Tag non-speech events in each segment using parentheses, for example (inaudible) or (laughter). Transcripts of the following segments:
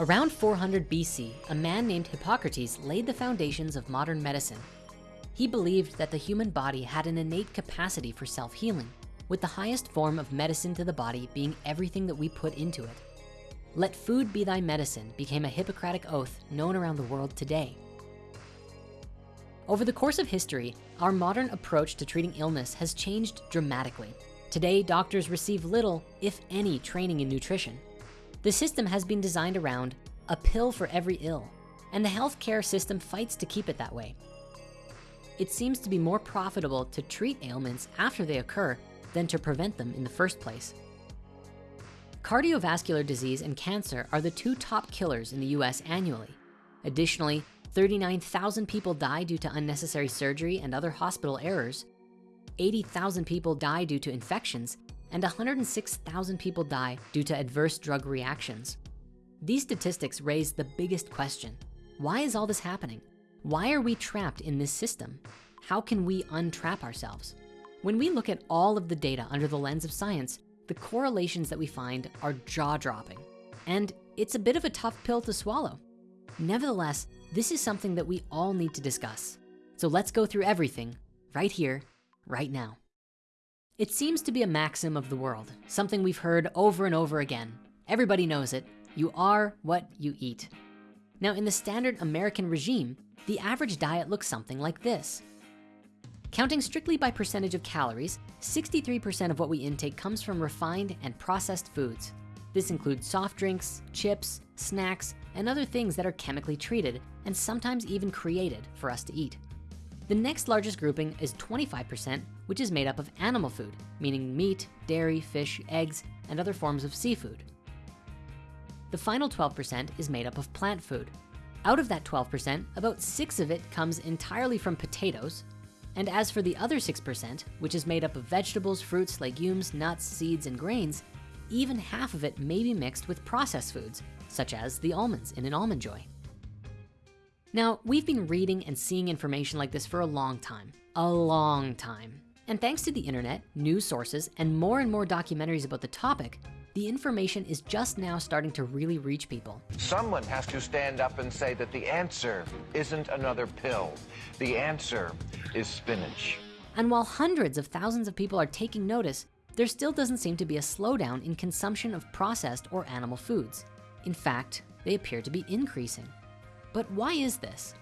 Around 400 BC, a man named Hippocrates laid the foundations of modern medicine. He believed that the human body had an innate capacity for self-healing, with the highest form of medicine to the body being everything that we put into it. Let food be thy medicine became a Hippocratic oath known around the world today. Over the course of history, our modern approach to treating illness has changed dramatically. Today, doctors receive little, if any, training in nutrition. The system has been designed around a pill for every ill, and the healthcare system fights to keep it that way. It seems to be more profitable to treat ailments after they occur than to prevent them in the first place. Cardiovascular disease and cancer are the two top killers in the US annually. Additionally, 39,000 people die due to unnecessary surgery and other hospital errors. 80,000 people die due to infections and 106,000 people die due to adverse drug reactions. These statistics raise the biggest question. Why is all this happening? Why are we trapped in this system? How can we untrap ourselves? When we look at all of the data under the lens of science, the correlations that we find are jaw-dropping. And it's a bit of a tough pill to swallow. Nevertheless, this is something that we all need to discuss. So let's go through everything right here, right now. It seems to be a maxim of the world, something we've heard over and over again. Everybody knows it, you are what you eat. Now in the standard American regime, the average diet looks something like this. Counting strictly by percentage of calories, 63% of what we intake comes from refined and processed foods. This includes soft drinks, chips, snacks, and other things that are chemically treated and sometimes even created for us to eat. The next largest grouping is 25%, which is made up of animal food, meaning meat, dairy, fish, eggs, and other forms of seafood. The final 12% is made up of plant food. Out of that 12%, about six of it comes entirely from potatoes. And as for the other 6%, which is made up of vegetables, fruits, legumes, nuts, seeds, and grains, even half of it may be mixed with processed foods, such as the almonds in an Almond Joy. Now, we've been reading and seeing information like this for a long time, a long time. And thanks to the internet, news sources, and more and more documentaries about the topic, the information is just now starting to really reach people. Someone has to stand up and say that the answer isn't another pill. The answer is spinach. And while hundreds of thousands of people are taking notice, there still doesn't seem to be a slowdown in consumption of processed or animal foods. In fact, they appear to be increasing. But why is this?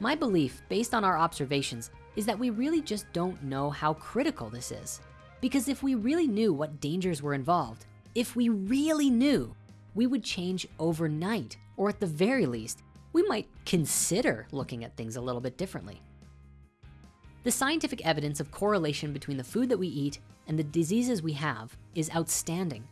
My belief, based on our observations, is that we really just don't know how critical this is. Because if we really knew what dangers were involved, if we really knew, we would change overnight, or at the very least, we might consider looking at things a little bit differently. The scientific evidence of correlation between the food that we eat and the diseases we have is outstanding.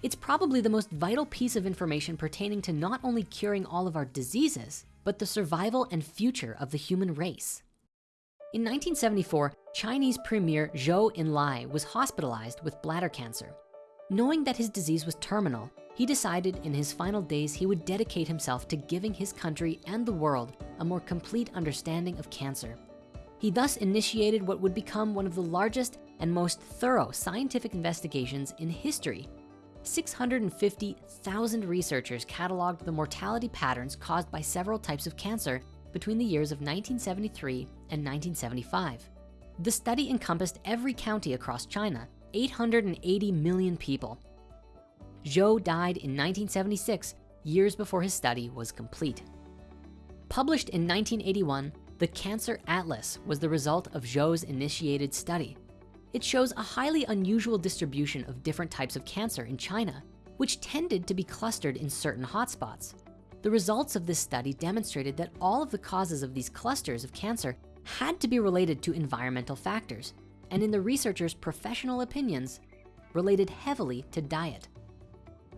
It's probably the most vital piece of information pertaining to not only curing all of our diseases, but the survival and future of the human race. In 1974, Chinese Premier Zhou Enlai was hospitalized with bladder cancer. Knowing that his disease was terminal, he decided in his final days he would dedicate himself to giving his country and the world a more complete understanding of cancer. He thus initiated what would become one of the largest and most thorough scientific investigations in history 650,000 researchers cataloged the mortality patterns caused by several types of cancer between the years of 1973 and 1975. The study encompassed every county across China, 880 million people. Zhou died in 1976, years before his study was complete. Published in 1981, the Cancer Atlas was the result of Zhou's initiated study. It shows a highly unusual distribution of different types of cancer in China, which tended to be clustered in certain hotspots. The results of this study demonstrated that all of the causes of these clusters of cancer had to be related to environmental factors, and in the researchers' professional opinions, related heavily to diet.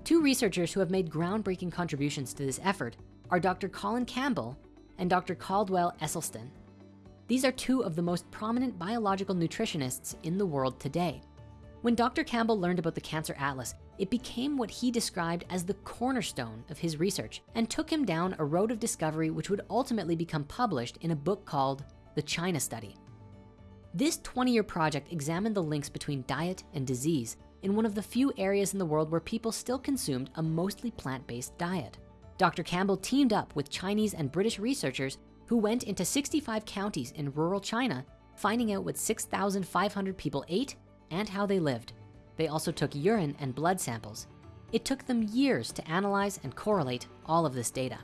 Two researchers who have made groundbreaking contributions to this effort are Dr. Colin Campbell and Dr. Caldwell Esselstyn. These are two of the most prominent biological nutritionists in the world today. When Dr. Campbell learned about the Cancer Atlas, it became what he described as the cornerstone of his research and took him down a road of discovery which would ultimately become published in a book called The China Study. This 20-year project examined the links between diet and disease in one of the few areas in the world where people still consumed a mostly plant-based diet. Dr. Campbell teamed up with Chinese and British researchers who went into 65 counties in rural China, finding out what 6,500 people ate and how they lived. They also took urine and blood samples. It took them years to analyze and correlate all of this data.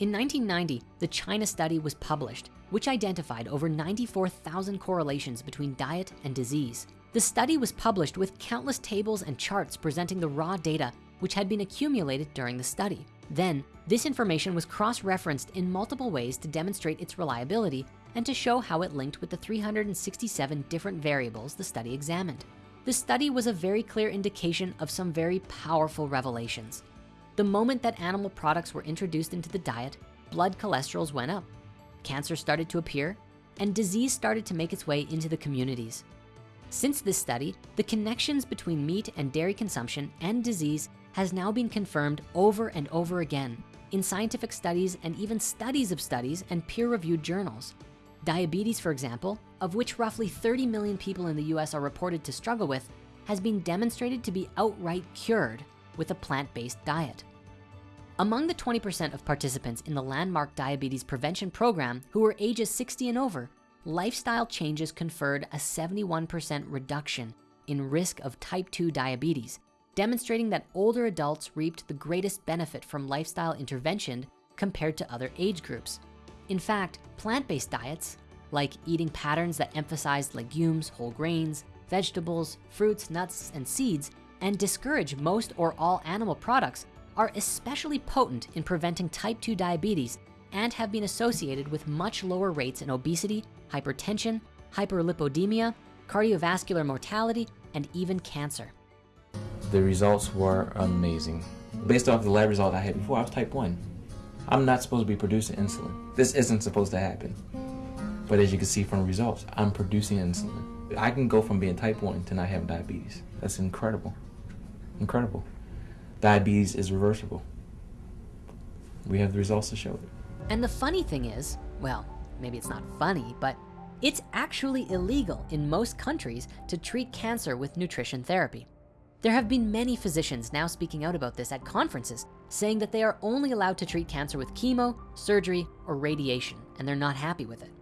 In 1990, the China study was published, which identified over 94,000 correlations between diet and disease. The study was published with countless tables and charts presenting the raw data which had been accumulated during the study. Then, this information was cross-referenced in multiple ways to demonstrate its reliability and to show how it linked with the 367 different variables the study examined. The study was a very clear indication of some very powerful revelations. The moment that animal products were introduced into the diet, blood cholesterols went up, cancer started to appear, and disease started to make its way into the communities. Since this study, the connections between meat and dairy consumption and disease has now been confirmed over and over again in scientific studies and even studies of studies and peer-reviewed journals. Diabetes, for example, of which roughly 30 million people in the US are reported to struggle with, has been demonstrated to be outright cured with a plant-based diet. Among the 20% of participants in the landmark diabetes prevention program who were ages 60 and over, lifestyle changes conferred a 71% reduction in risk of type 2 diabetes, demonstrating that older adults reaped the greatest benefit from lifestyle intervention compared to other age groups. In fact, plant-based diets, like eating patterns that emphasize legumes, whole grains, vegetables, fruits, nuts, and seeds, and discourage most or all animal products are especially potent in preventing type 2 diabetes and have been associated with much lower rates in obesity, hypertension, hyperlipidemia, cardiovascular mortality, and even cancer. The results were amazing. Based off the lab result I had before, I was type 1. I'm not supposed to be producing insulin. This isn't supposed to happen. But as you can see from the results, I'm producing insulin. I can go from being type 1 to not having diabetes. That's incredible. Incredible. Diabetes is reversible. We have the results to show it. And the funny thing is, well, maybe it's not funny, but it's actually illegal in most countries to treat cancer with nutrition therapy. There have been many physicians now speaking out about this at conferences, saying that they are only allowed to treat cancer with chemo, surgery, or radiation, and they're not happy with it.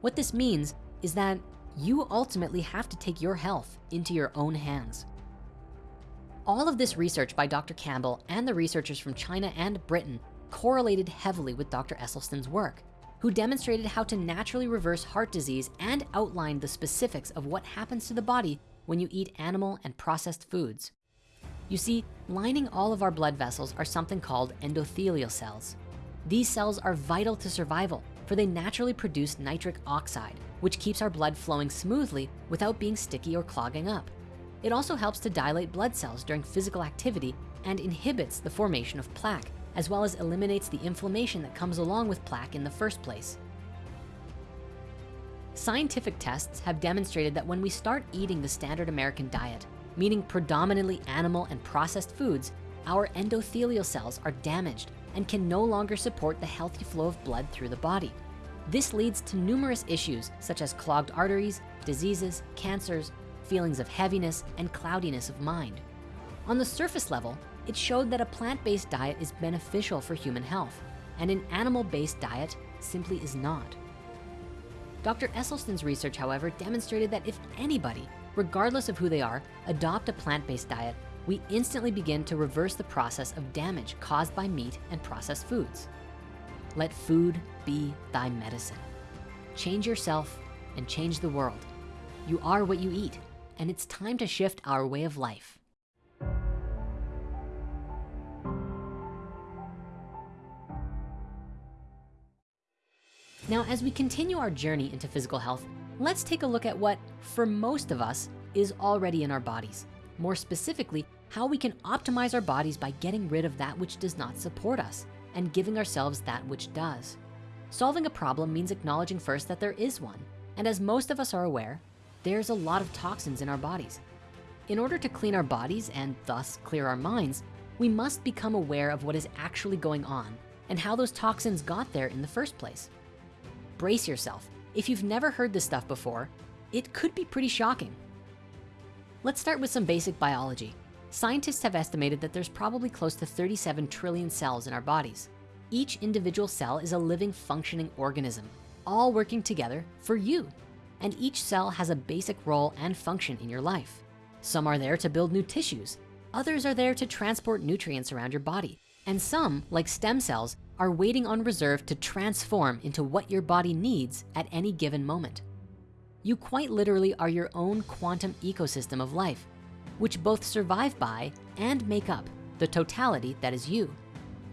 What this means is that you ultimately have to take your health into your own hands. All of this research by Dr. Campbell and the researchers from China and Britain correlated heavily with Dr. Esselstyn's work, who demonstrated how to naturally reverse heart disease and outlined the specifics of what happens to the body when you eat animal and processed foods. You see, lining all of our blood vessels are something called endothelial cells. These cells are vital to survival for they naturally produce nitric oxide, which keeps our blood flowing smoothly without being sticky or clogging up. It also helps to dilate blood cells during physical activity and inhibits the formation of plaque, as well as eliminates the inflammation that comes along with plaque in the first place. Scientific tests have demonstrated that when we start eating the standard American diet, meaning predominantly animal and processed foods, our endothelial cells are damaged and can no longer support the healthy flow of blood through the body. This leads to numerous issues such as clogged arteries, diseases, cancers, feelings of heaviness, and cloudiness of mind. On the surface level, it showed that a plant-based diet is beneficial for human health, and an animal-based diet simply is not. Dr. Esselstyn's research, however, demonstrated that if anybody, regardless of who they are, adopt a plant-based diet, we instantly begin to reverse the process of damage caused by meat and processed foods. Let food be thy medicine. Change yourself and change the world. You are what you eat, and it's time to shift our way of life. Now, as we continue our journey into physical health, let's take a look at what, for most of us, is already in our bodies. More specifically, how we can optimize our bodies by getting rid of that which does not support us and giving ourselves that which does. Solving a problem means acknowledging first that there is one. And as most of us are aware, there's a lot of toxins in our bodies. In order to clean our bodies and thus clear our minds, we must become aware of what is actually going on and how those toxins got there in the first place. Brace yourself. If you've never heard this stuff before, it could be pretty shocking. Let's start with some basic biology. Scientists have estimated that there's probably close to 37 trillion cells in our bodies. Each individual cell is a living functioning organism, all working together for you. And each cell has a basic role and function in your life. Some are there to build new tissues. Others are there to transport nutrients around your body. And some, like stem cells, are waiting on reserve to transform into what your body needs at any given moment. You quite literally are your own quantum ecosystem of life which both survive by and make up the totality that is you.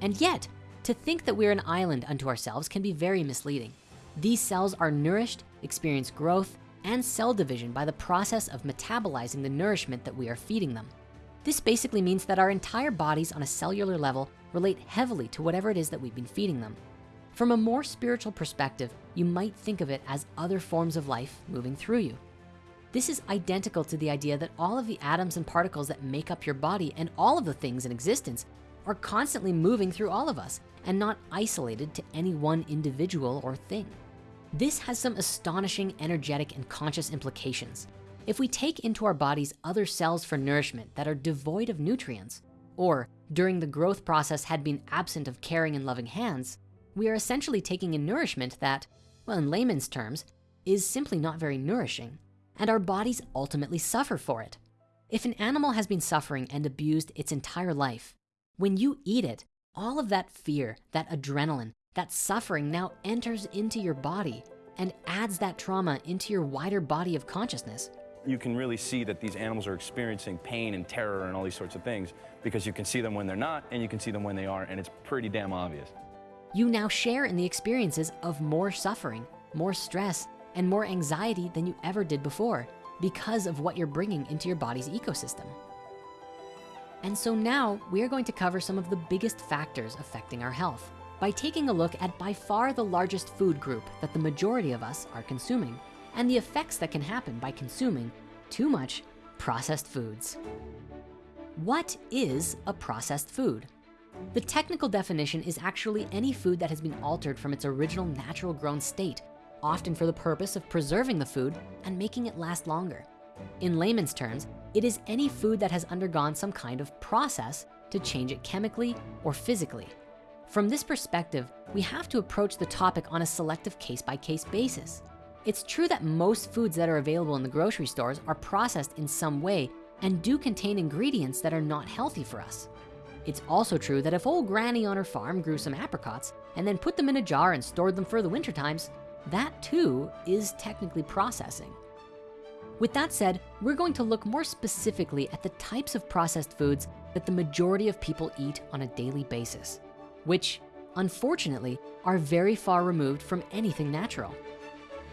And yet, to think that we're an island unto ourselves can be very misleading. These cells are nourished, experience growth, and cell division by the process of metabolizing the nourishment that we are feeding them. This basically means that our entire bodies on a cellular level relate heavily to whatever it is that we've been feeding them. From a more spiritual perspective, you might think of it as other forms of life moving through you. This is identical to the idea that all of the atoms and particles that make up your body and all of the things in existence are constantly moving through all of us and not isolated to any one individual or thing. This has some astonishing energetic and conscious implications. If we take into our bodies other cells for nourishment that are devoid of nutrients, or during the growth process had been absent of caring and loving hands, we are essentially taking in nourishment that, well, in layman's terms, is simply not very nourishing and our bodies ultimately suffer for it. If an animal has been suffering and abused its entire life, when you eat it, all of that fear, that adrenaline, that suffering now enters into your body and adds that trauma into your wider body of consciousness. You can really see that these animals are experiencing pain and terror and all these sorts of things because you can see them when they're not and you can see them when they are and it's pretty damn obvious. You now share in the experiences of more suffering, more stress, and more anxiety than you ever did before because of what you're bringing into your body's ecosystem. And so now we are going to cover some of the biggest factors affecting our health by taking a look at by far the largest food group that the majority of us are consuming and the effects that can happen by consuming too much processed foods. What is a processed food? The technical definition is actually any food that has been altered from its original natural grown state often for the purpose of preserving the food and making it last longer. In layman's terms, it is any food that has undergone some kind of process to change it chemically or physically. From this perspective, we have to approach the topic on a selective case-by-case -case basis. It's true that most foods that are available in the grocery stores are processed in some way and do contain ingredients that are not healthy for us. It's also true that if old granny on her farm grew some apricots and then put them in a jar and stored them for the winter times, that too is technically processing. With that said, we're going to look more specifically at the types of processed foods that the majority of people eat on a daily basis, which unfortunately are very far removed from anything natural.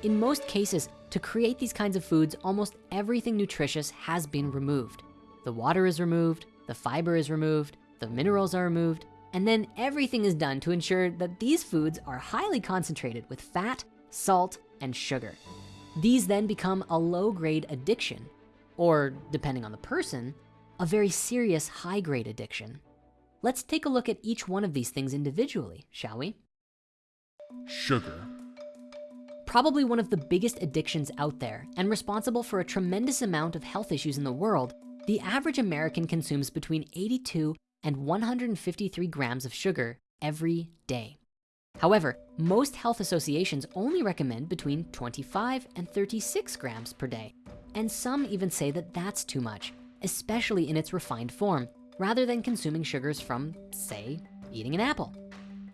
In most cases, to create these kinds of foods, almost everything nutritious has been removed. The water is removed, the fiber is removed, the minerals are removed, and then everything is done to ensure that these foods are highly concentrated with fat salt, and sugar. These then become a low-grade addiction, or depending on the person, a very serious high-grade addiction. Let's take a look at each one of these things individually, shall we? Sugar. Probably one of the biggest addictions out there and responsible for a tremendous amount of health issues in the world, the average American consumes between 82 and 153 grams of sugar every day. However, most health associations only recommend between 25 and 36 grams per day. And some even say that that's too much, especially in its refined form, rather than consuming sugars from, say, eating an apple.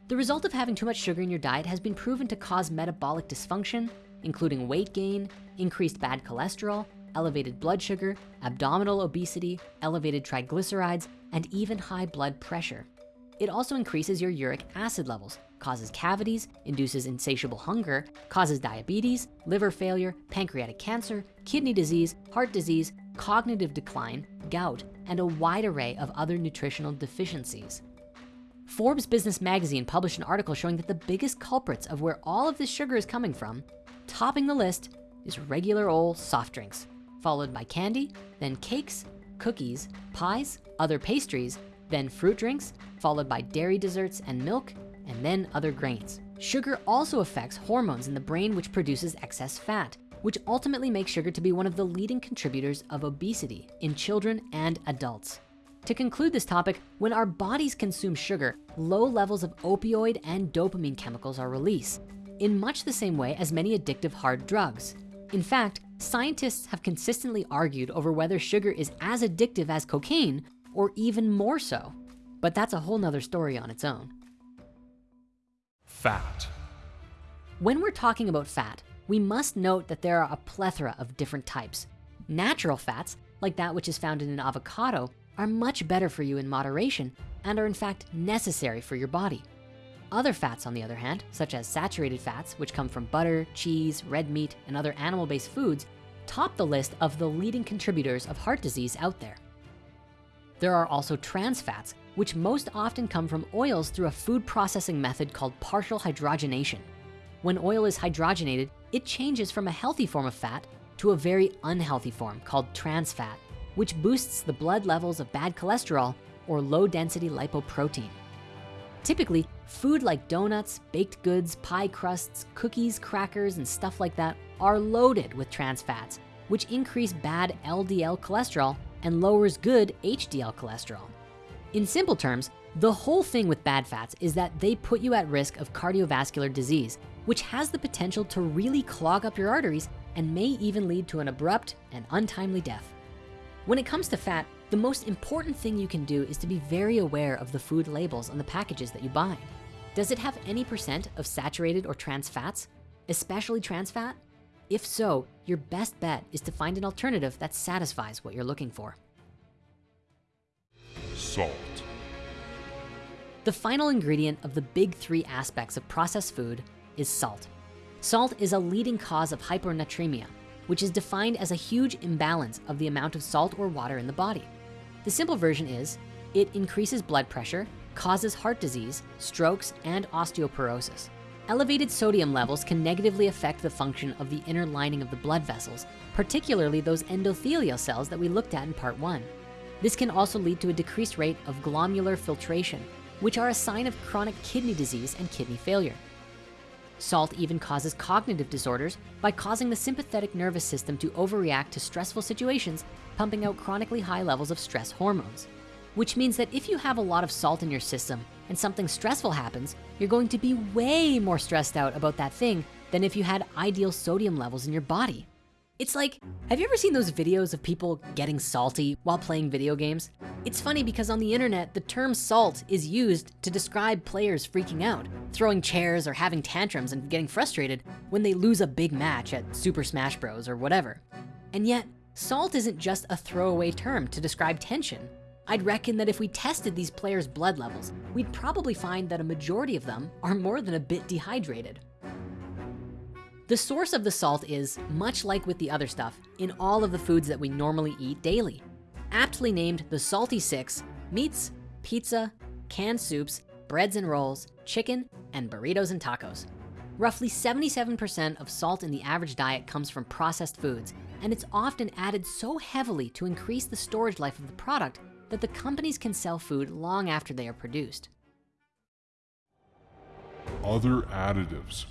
The result of having too much sugar in your diet has been proven to cause metabolic dysfunction, including weight gain, increased bad cholesterol, elevated blood sugar, abdominal obesity, elevated triglycerides, and even high blood pressure. It also increases your uric acid levels, causes cavities, induces insatiable hunger, causes diabetes, liver failure, pancreatic cancer, kidney disease, heart disease, cognitive decline, gout, and a wide array of other nutritional deficiencies. Forbes Business Magazine published an article showing that the biggest culprits of where all of this sugar is coming from, topping the list is regular old soft drinks, followed by candy, then cakes, cookies, pies, other pastries, then fruit drinks, followed by dairy desserts and milk, and then other grains. Sugar also affects hormones in the brain which produces excess fat, which ultimately makes sugar to be one of the leading contributors of obesity in children and adults. To conclude this topic, when our bodies consume sugar, low levels of opioid and dopamine chemicals are released in much the same way as many addictive hard drugs. In fact, scientists have consistently argued over whether sugar is as addictive as cocaine or even more so. But that's a whole nother story on its own. Fat. When we're talking about fat, we must note that there are a plethora of different types. Natural fats, like that which is found in an avocado, are much better for you in moderation and are in fact necessary for your body. Other fats, on the other hand, such as saturated fats, which come from butter, cheese, red meat, and other animal-based foods, top the list of the leading contributors of heart disease out there. There are also trans fats, which most often come from oils through a food processing method called partial hydrogenation. When oil is hydrogenated, it changes from a healthy form of fat to a very unhealthy form called trans fat, which boosts the blood levels of bad cholesterol or low density lipoprotein. Typically, food like donuts, baked goods, pie crusts, cookies, crackers, and stuff like that are loaded with trans fats, which increase bad LDL cholesterol and lowers good HDL cholesterol. In simple terms, the whole thing with bad fats is that they put you at risk of cardiovascular disease, which has the potential to really clog up your arteries and may even lead to an abrupt and untimely death. When it comes to fat, the most important thing you can do is to be very aware of the food labels on the packages that you buy. Does it have any percent of saturated or trans fats, especially trans fat? If so, your best bet is to find an alternative that satisfies what you're looking for. Salt. The final ingredient of the big three aspects of processed food is salt. Salt is a leading cause of hypernatremia, which is defined as a huge imbalance of the amount of salt or water in the body. The simple version is, it increases blood pressure, causes heart disease, strokes, and osteoporosis. Elevated sodium levels can negatively affect the function of the inner lining of the blood vessels, particularly those endothelial cells that we looked at in part one. This can also lead to a decreased rate of glomerular filtration, which are a sign of chronic kidney disease and kidney failure. Salt even causes cognitive disorders by causing the sympathetic nervous system to overreact to stressful situations, pumping out chronically high levels of stress hormones. Which means that if you have a lot of salt in your system and something stressful happens, you're going to be way more stressed out about that thing than if you had ideal sodium levels in your body. It's like, have you ever seen those videos of people getting salty while playing video games? It's funny because on the internet, the term salt is used to describe players freaking out, throwing chairs or having tantrums and getting frustrated when they lose a big match at Super Smash Bros or whatever. And yet, salt isn't just a throwaway term to describe tension. I'd reckon that if we tested these players' blood levels, we'd probably find that a majority of them are more than a bit dehydrated. The source of the salt is, much like with the other stuff, in all of the foods that we normally eat daily. Aptly named the Salty Six, meats, pizza, canned soups, breads and rolls, chicken, and burritos and tacos. Roughly 77% of salt in the average diet comes from processed foods, and it's often added so heavily to increase the storage life of the product that the companies can sell food long after they are produced. Other additives.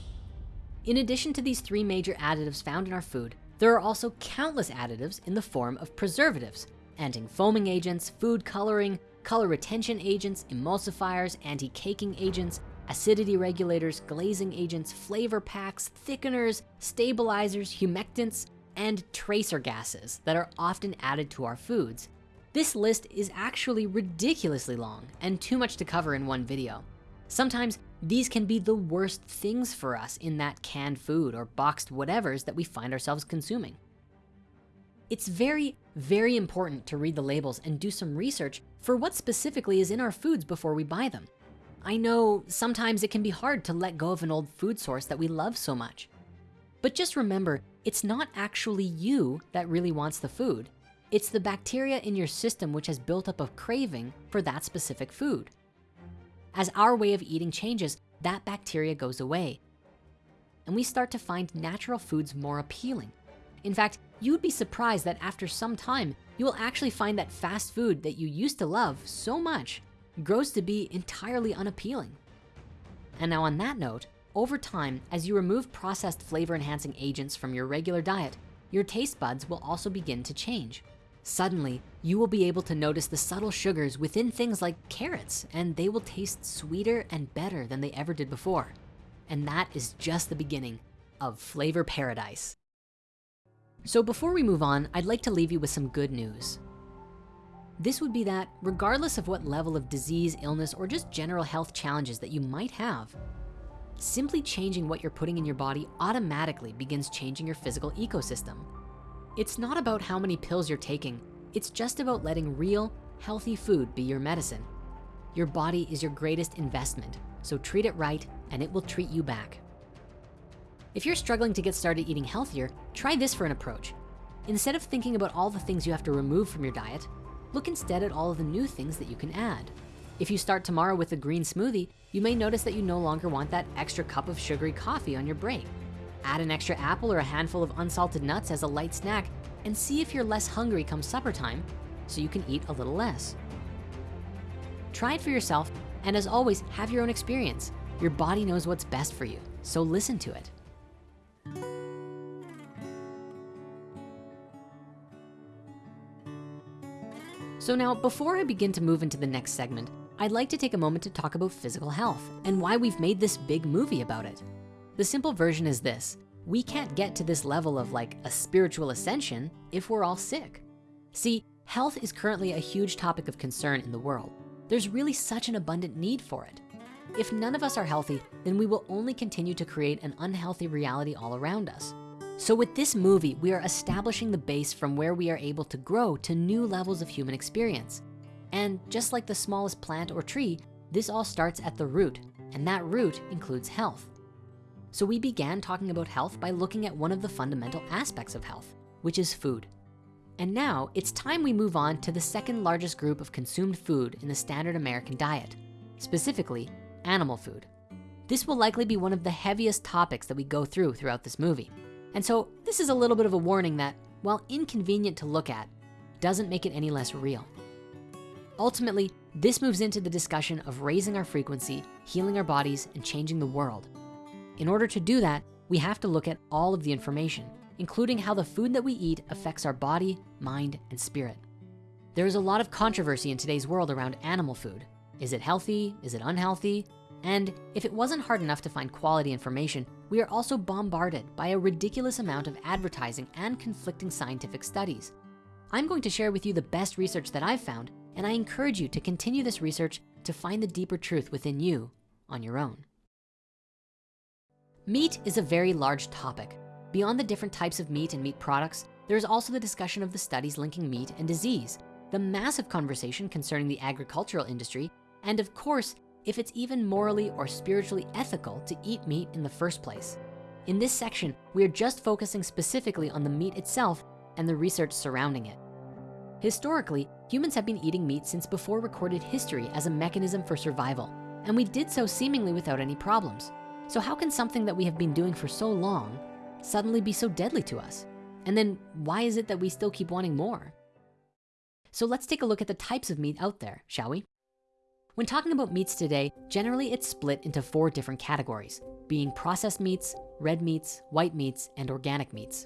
In addition to these three major additives found in our food, there are also countless additives in the form of preservatives, anti-foaming agents, food coloring, color retention agents, emulsifiers, anti-caking agents, acidity regulators, glazing agents, flavor packs, thickeners, stabilizers, humectants, and tracer gases that are often added to our foods. This list is actually ridiculously long and too much to cover in one video. Sometimes these can be the worst things for us in that canned food or boxed whatevers that we find ourselves consuming. It's very, very important to read the labels and do some research for what specifically is in our foods before we buy them. I know sometimes it can be hard to let go of an old food source that we love so much. But just remember, it's not actually you that really wants the food. It's the bacteria in your system which has built up a craving for that specific food. As our way of eating changes, that bacteria goes away. And we start to find natural foods more appealing. In fact, you'd be surprised that after some time, you will actually find that fast food that you used to love so much grows to be entirely unappealing. And now on that note, over time, as you remove processed flavor enhancing agents from your regular diet, your taste buds will also begin to change. Suddenly, you will be able to notice the subtle sugars within things like carrots, and they will taste sweeter and better than they ever did before. And that is just the beginning of flavor paradise. So before we move on, I'd like to leave you with some good news. This would be that regardless of what level of disease, illness, or just general health challenges that you might have, simply changing what you're putting in your body automatically begins changing your physical ecosystem. It's not about how many pills you're taking. It's just about letting real, healthy food be your medicine. Your body is your greatest investment, so treat it right and it will treat you back. If you're struggling to get started eating healthier, try this for an approach. Instead of thinking about all the things you have to remove from your diet, look instead at all of the new things that you can add. If you start tomorrow with a green smoothie, you may notice that you no longer want that extra cup of sugary coffee on your break. Add an extra apple or a handful of unsalted nuts as a light snack and see if you're less hungry come supper time so you can eat a little less. Try it for yourself and as always, have your own experience. Your body knows what's best for you, so listen to it. So now, before I begin to move into the next segment, I'd like to take a moment to talk about physical health and why we've made this big movie about it. The simple version is this, we can't get to this level of like a spiritual ascension if we're all sick. See, health is currently a huge topic of concern in the world. There's really such an abundant need for it. If none of us are healthy, then we will only continue to create an unhealthy reality all around us. So with this movie, we are establishing the base from where we are able to grow to new levels of human experience. And just like the smallest plant or tree, this all starts at the root, and that root includes health. So we began talking about health by looking at one of the fundamental aspects of health, which is food. And now it's time we move on to the second largest group of consumed food in the standard American diet, specifically animal food. This will likely be one of the heaviest topics that we go through throughout this movie. And so this is a little bit of a warning that while inconvenient to look at, doesn't make it any less real. Ultimately, this moves into the discussion of raising our frequency, healing our bodies, and changing the world. In order to do that, we have to look at all of the information, including how the food that we eat affects our body, mind, and spirit. There is a lot of controversy in today's world around animal food. Is it healthy? Is it unhealthy? And if it wasn't hard enough to find quality information, we are also bombarded by a ridiculous amount of advertising and conflicting scientific studies. I'm going to share with you the best research that I've found, and I encourage you to continue this research to find the deeper truth within you on your own. Meat is a very large topic. Beyond the different types of meat and meat products, there's also the discussion of the studies linking meat and disease, the massive conversation concerning the agricultural industry, and of course, if it's even morally or spiritually ethical to eat meat in the first place. In this section, we are just focusing specifically on the meat itself and the research surrounding it. Historically, humans have been eating meat since before recorded history as a mechanism for survival, and we did so seemingly without any problems. So how can something that we have been doing for so long suddenly be so deadly to us? And then why is it that we still keep wanting more? So let's take a look at the types of meat out there, shall we? When talking about meats today, generally it's split into four different categories, being processed meats, red meats, white meats, and organic meats.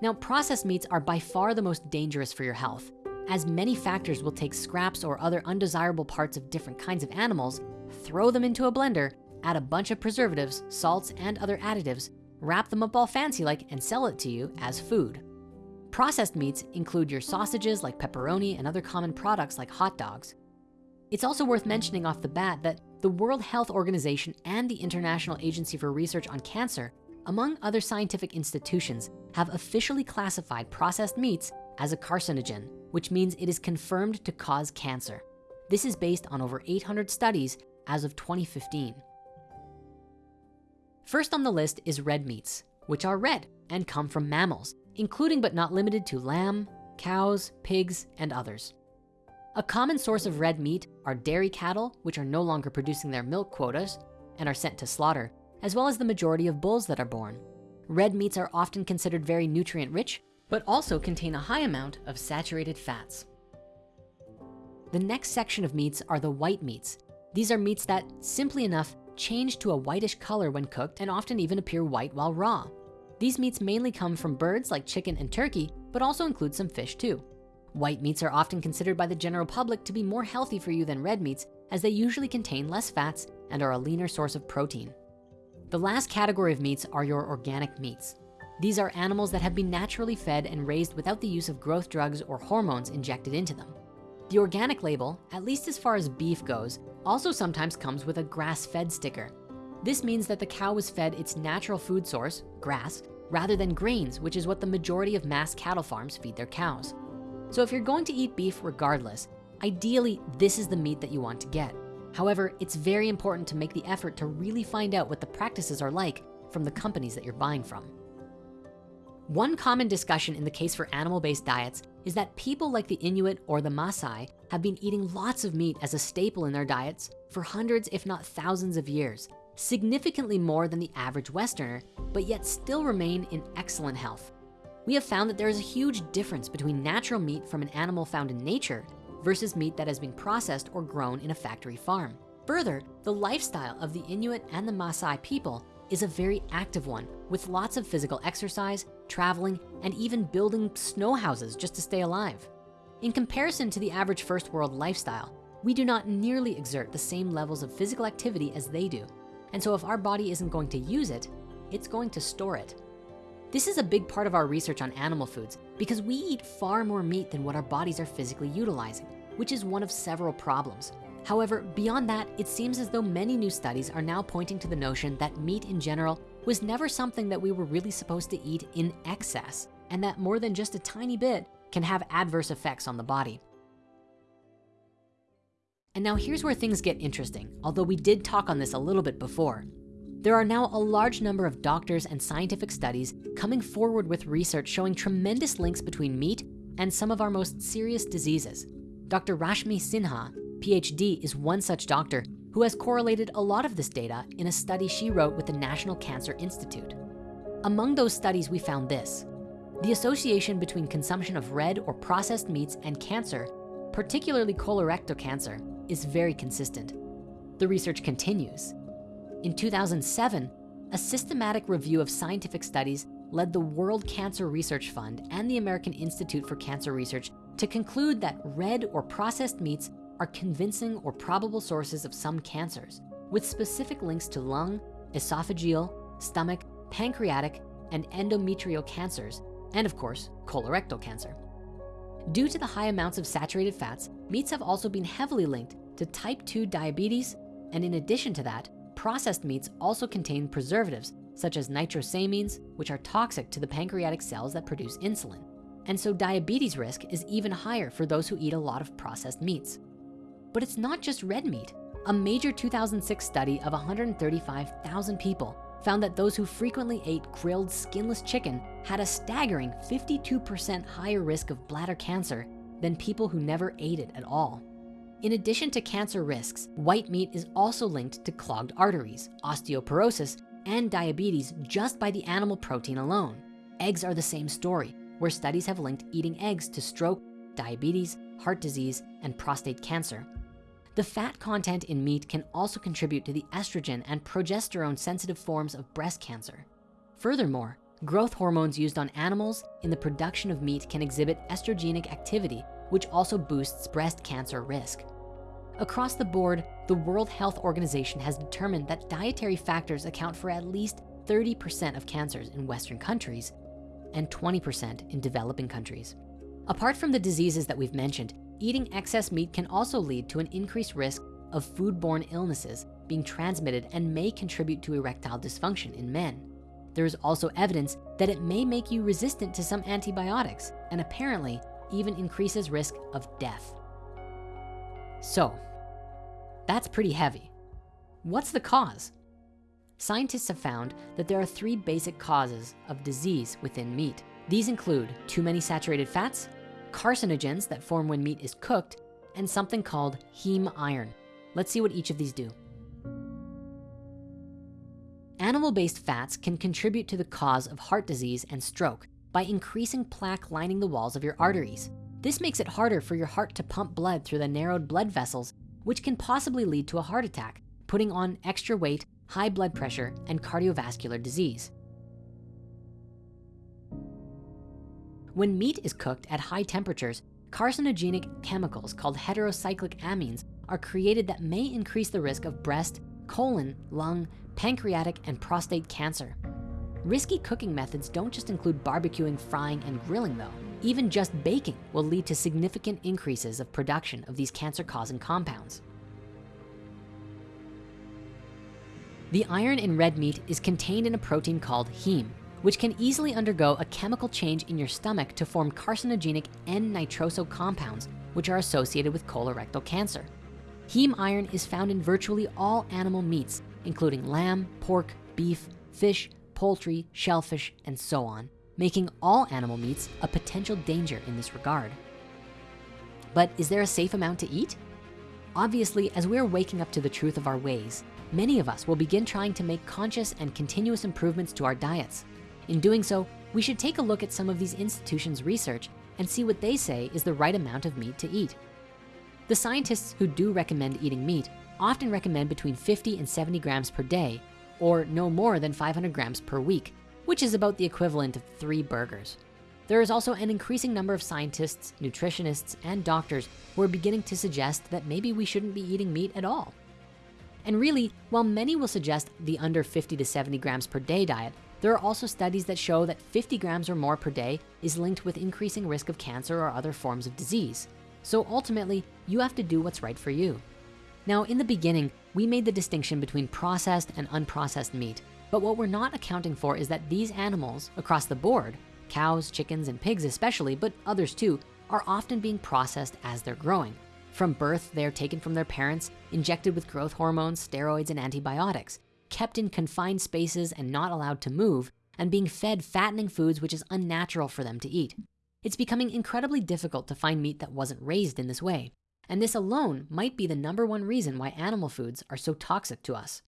Now, processed meats are by far the most dangerous for your health, as many factors will take scraps or other undesirable parts of different kinds of animals, throw them into a blender, add a bunch of preservatives, salts, and other additives, wrap them up all fancy like, and sell it to you as food. Processed meats include your sausages like pepperoni and other common products like hot dogs. It's also worth mentioning off the bat that the World Health Organization and the International Agency for Research on Cancer, among other scientific institutions, have officially classified processed meats as a carcinogen, which means it is confirmed to cause cancer. This is based on over 800 studies as of 2015. First on the list is red meats, which are red and come from mammals, including but not limited to lamb, cows, pigs, and others. A common source of red meat are dairy cattle, which are no longer producing their milk quotas and are sent to slaughter, as well as the majority of bulls that are born. Red meats are often considered very nutrient rich, but also contain a high amount of saturated fats. The next section of meats are the white meats. These are meats that, simply enough, change to a whitish color when cooked and often even appear white while raw. These meats mainly come from birds like chicken and turkey, but also include some fish too. White meats are often considered by the general public to be more healthy for you than red meats as they usually contain less fats and are a leaner source of protein. The last category of meats are your organic meats. These are animals that have been naturally fed and raised without the use of growth drugs or hormones injected into them. The organic label, at least as far as beef goes, also sometimes comes with a grass-fed sticker. This means that the cow was fed its natural food source, grass, rather than grains, which is what the majority of mass cattle farms feed their cows. So if you're going to eat beef regardless, ideally, this is the meat that you want to get. However, it's very important to make the effort to really find out what the practices are like from the companies that you're buying from. One common discussion in the case for animal-based diets is that people like the Inuit or the Maasai have been eating lots of meat as a staple in their diets for hundreds, if not thousands of years, significantly more than the average Westerner, but yet still remain in excellent health. We have found that there is a huge difference between natural meat from an animal found in nature versus meat that has been processed or grown in a factory farm. Further, the lifestyle of the Inuit and the Maasai people is a very active one with lots of physical exercise, traveling, and even building snow houses just to stay alive. In comparison to the average first world lifestyle, we do not nearly exert the same levels of physical activity as they do. And so if our body isn't going to use it, it's going to store it. This is a big part of our research on animal foods because we eat far more meat than what our bodies are physically utilizing, which is one of several problems. However, beyond that, it seems as though many new studies are now pointing to the notion that meat in general was never something that we were really supposed to eat in excess, and that more than just a tiny bit can have adverse effects on the body. And now here's where things get interesting, although we did talk on this a little bit before. There are now a large number of doctors and scientific studies coming forward with research showing tremendous links between meat and some of our most serious diseases. Dr. Rashmi Sinha, PhD, is one such doctor who has correlated a lot of this data in a study she wrote with the National Cancer Institute. Among those studies, we found this. The association between consumption of red or processed meats and cancer, particularly colorectal cancer, is very consistent. The research continues. In 2007, a systematic review of scientific studies led the World Cancer Research Fund and the American Institute for Cancer Research to conclude that red or processed meats are convincing or probable sources of some cancers with specific links to lung, esophageal, stomach, pancreatic, and endometrial cancers, and of course, colorectal cancer. Due to the high amounts of saturated fats, meats have also been heavily linked to type 2 diabetes, and in addition to that, processed meats also contain preservatives such as nitrosamines, which are toxic to the pancreatic cells that produce insulin. And so diabetes risk is even higher for those who eat a lot of processed meats. But it's not just red meat. A major 2006 study of 135,000 people found that those who frequently ate grilled skinless chicken had a staggering 52% higher risk of bladder cancer than people who never ate it at all. In addition to cancer risks, white meat is also linked to clogged arteries, osteoporosis, and diabetes just by the animal protein alone. Eggs are the same story, where studies have linked eating eggs to stroke, diabetes, heart disease, and prostate cancer. The fat content in meat can also contribute to the estrogen and progesterone sensitive forms of breast cancer. Furthermore, growth hormones used on animals in the production of meat can exhibit estrogenic activity, which also boosts breast cancer risk. Across the board, the World Health Organization has determined that dietary factors account for at least 30% of cancers in Western countries and 20% in developing countries. Apart from the diseases that we've mentioned, eating excess meat can also lead to an increased risk of foodborne illnesses being transmitted and may contribute to erectile dysfunction in men. There is also evidence that it may make you resistant to some antibiotics and apparently even increases risk of death. So, that's pretty heavy. What's the cause? Scientists have found that there are three basic causes of disease within meat. These include too many saturated fats, carcinogens that form when meat is cooked, and something called heme iron. Let's see what each of these do. Animal-based fats can contribute to the cause of heart disease and stroke by increasing plaque lining the walls of your arteries. This makes it harder for your heart to pump blood through the narrowed blood vessels, which can possibly lead to a heart attack, putting on extra weight, high blood pressure, and cardiovascular disease. When meat is cooked at high temperatures, carcinogenic chemicals called heterocyclic amines are created that may increase the risk of breast, colon, lung, pancreatic, and prostate cancer. Risky cooking methods don't just include barbecuing, frying, and grilling though. Even just baking will lead to significant increases of production of these cancer-causing compounds. The iron in red meat is contained in a protein called heme, which can easily undergo a chemical change in your stomach to form carcinogenic N-nitroso compounds, which are associated with colorectal cancer. Heme iron is found in virtually all animal meats, including lamb, pork, beef, fish, poultry, shellfish, and so on, making all animal meats a potential danger in this regard. But is there a safe amount to eat? Obviously, as we're waking up to the truth of our ways, many of us will begin trying to make conscious and continuous improvements to our diets. In doing so, we should take a look at some of these institutions' research and see what they say is the right amount of meat to eat. The scientists who do recommend eating meat often recommend between 50 and 70 grams per day, or no more than 500 grams per week, which is about the equivalent of three burgers. There is also an increasing number of scientists, nutritionists, and doctors who are beginning to suggest that maybe we shouldn't be eating meat at all. And really, while many will suggest the under 50 to 70 grams per day diet, there are also studies that show that 50 grams or more per day is linked with increasing risk of cancer or other forms of disease. So ultimately, you have to do what's right for you. Now, in the beginning, we made the distinction between processed and unprocessed meat, but what we're not accounting for is that these animals across the board, cows, chickens, and pigs especially, but others too, are often being processed as they're growing. From birth, they're taken from their parents, injected with growth hormones, steroids, and antibiotics, kept in confined spaces and not allowed to move, and being fed fattening foods which is unnatural for them to eat. It's becoming incredibly difficult to find meat that wasn't raised in this way. And this alone might be the number one reason why animal foods are so toxic to us.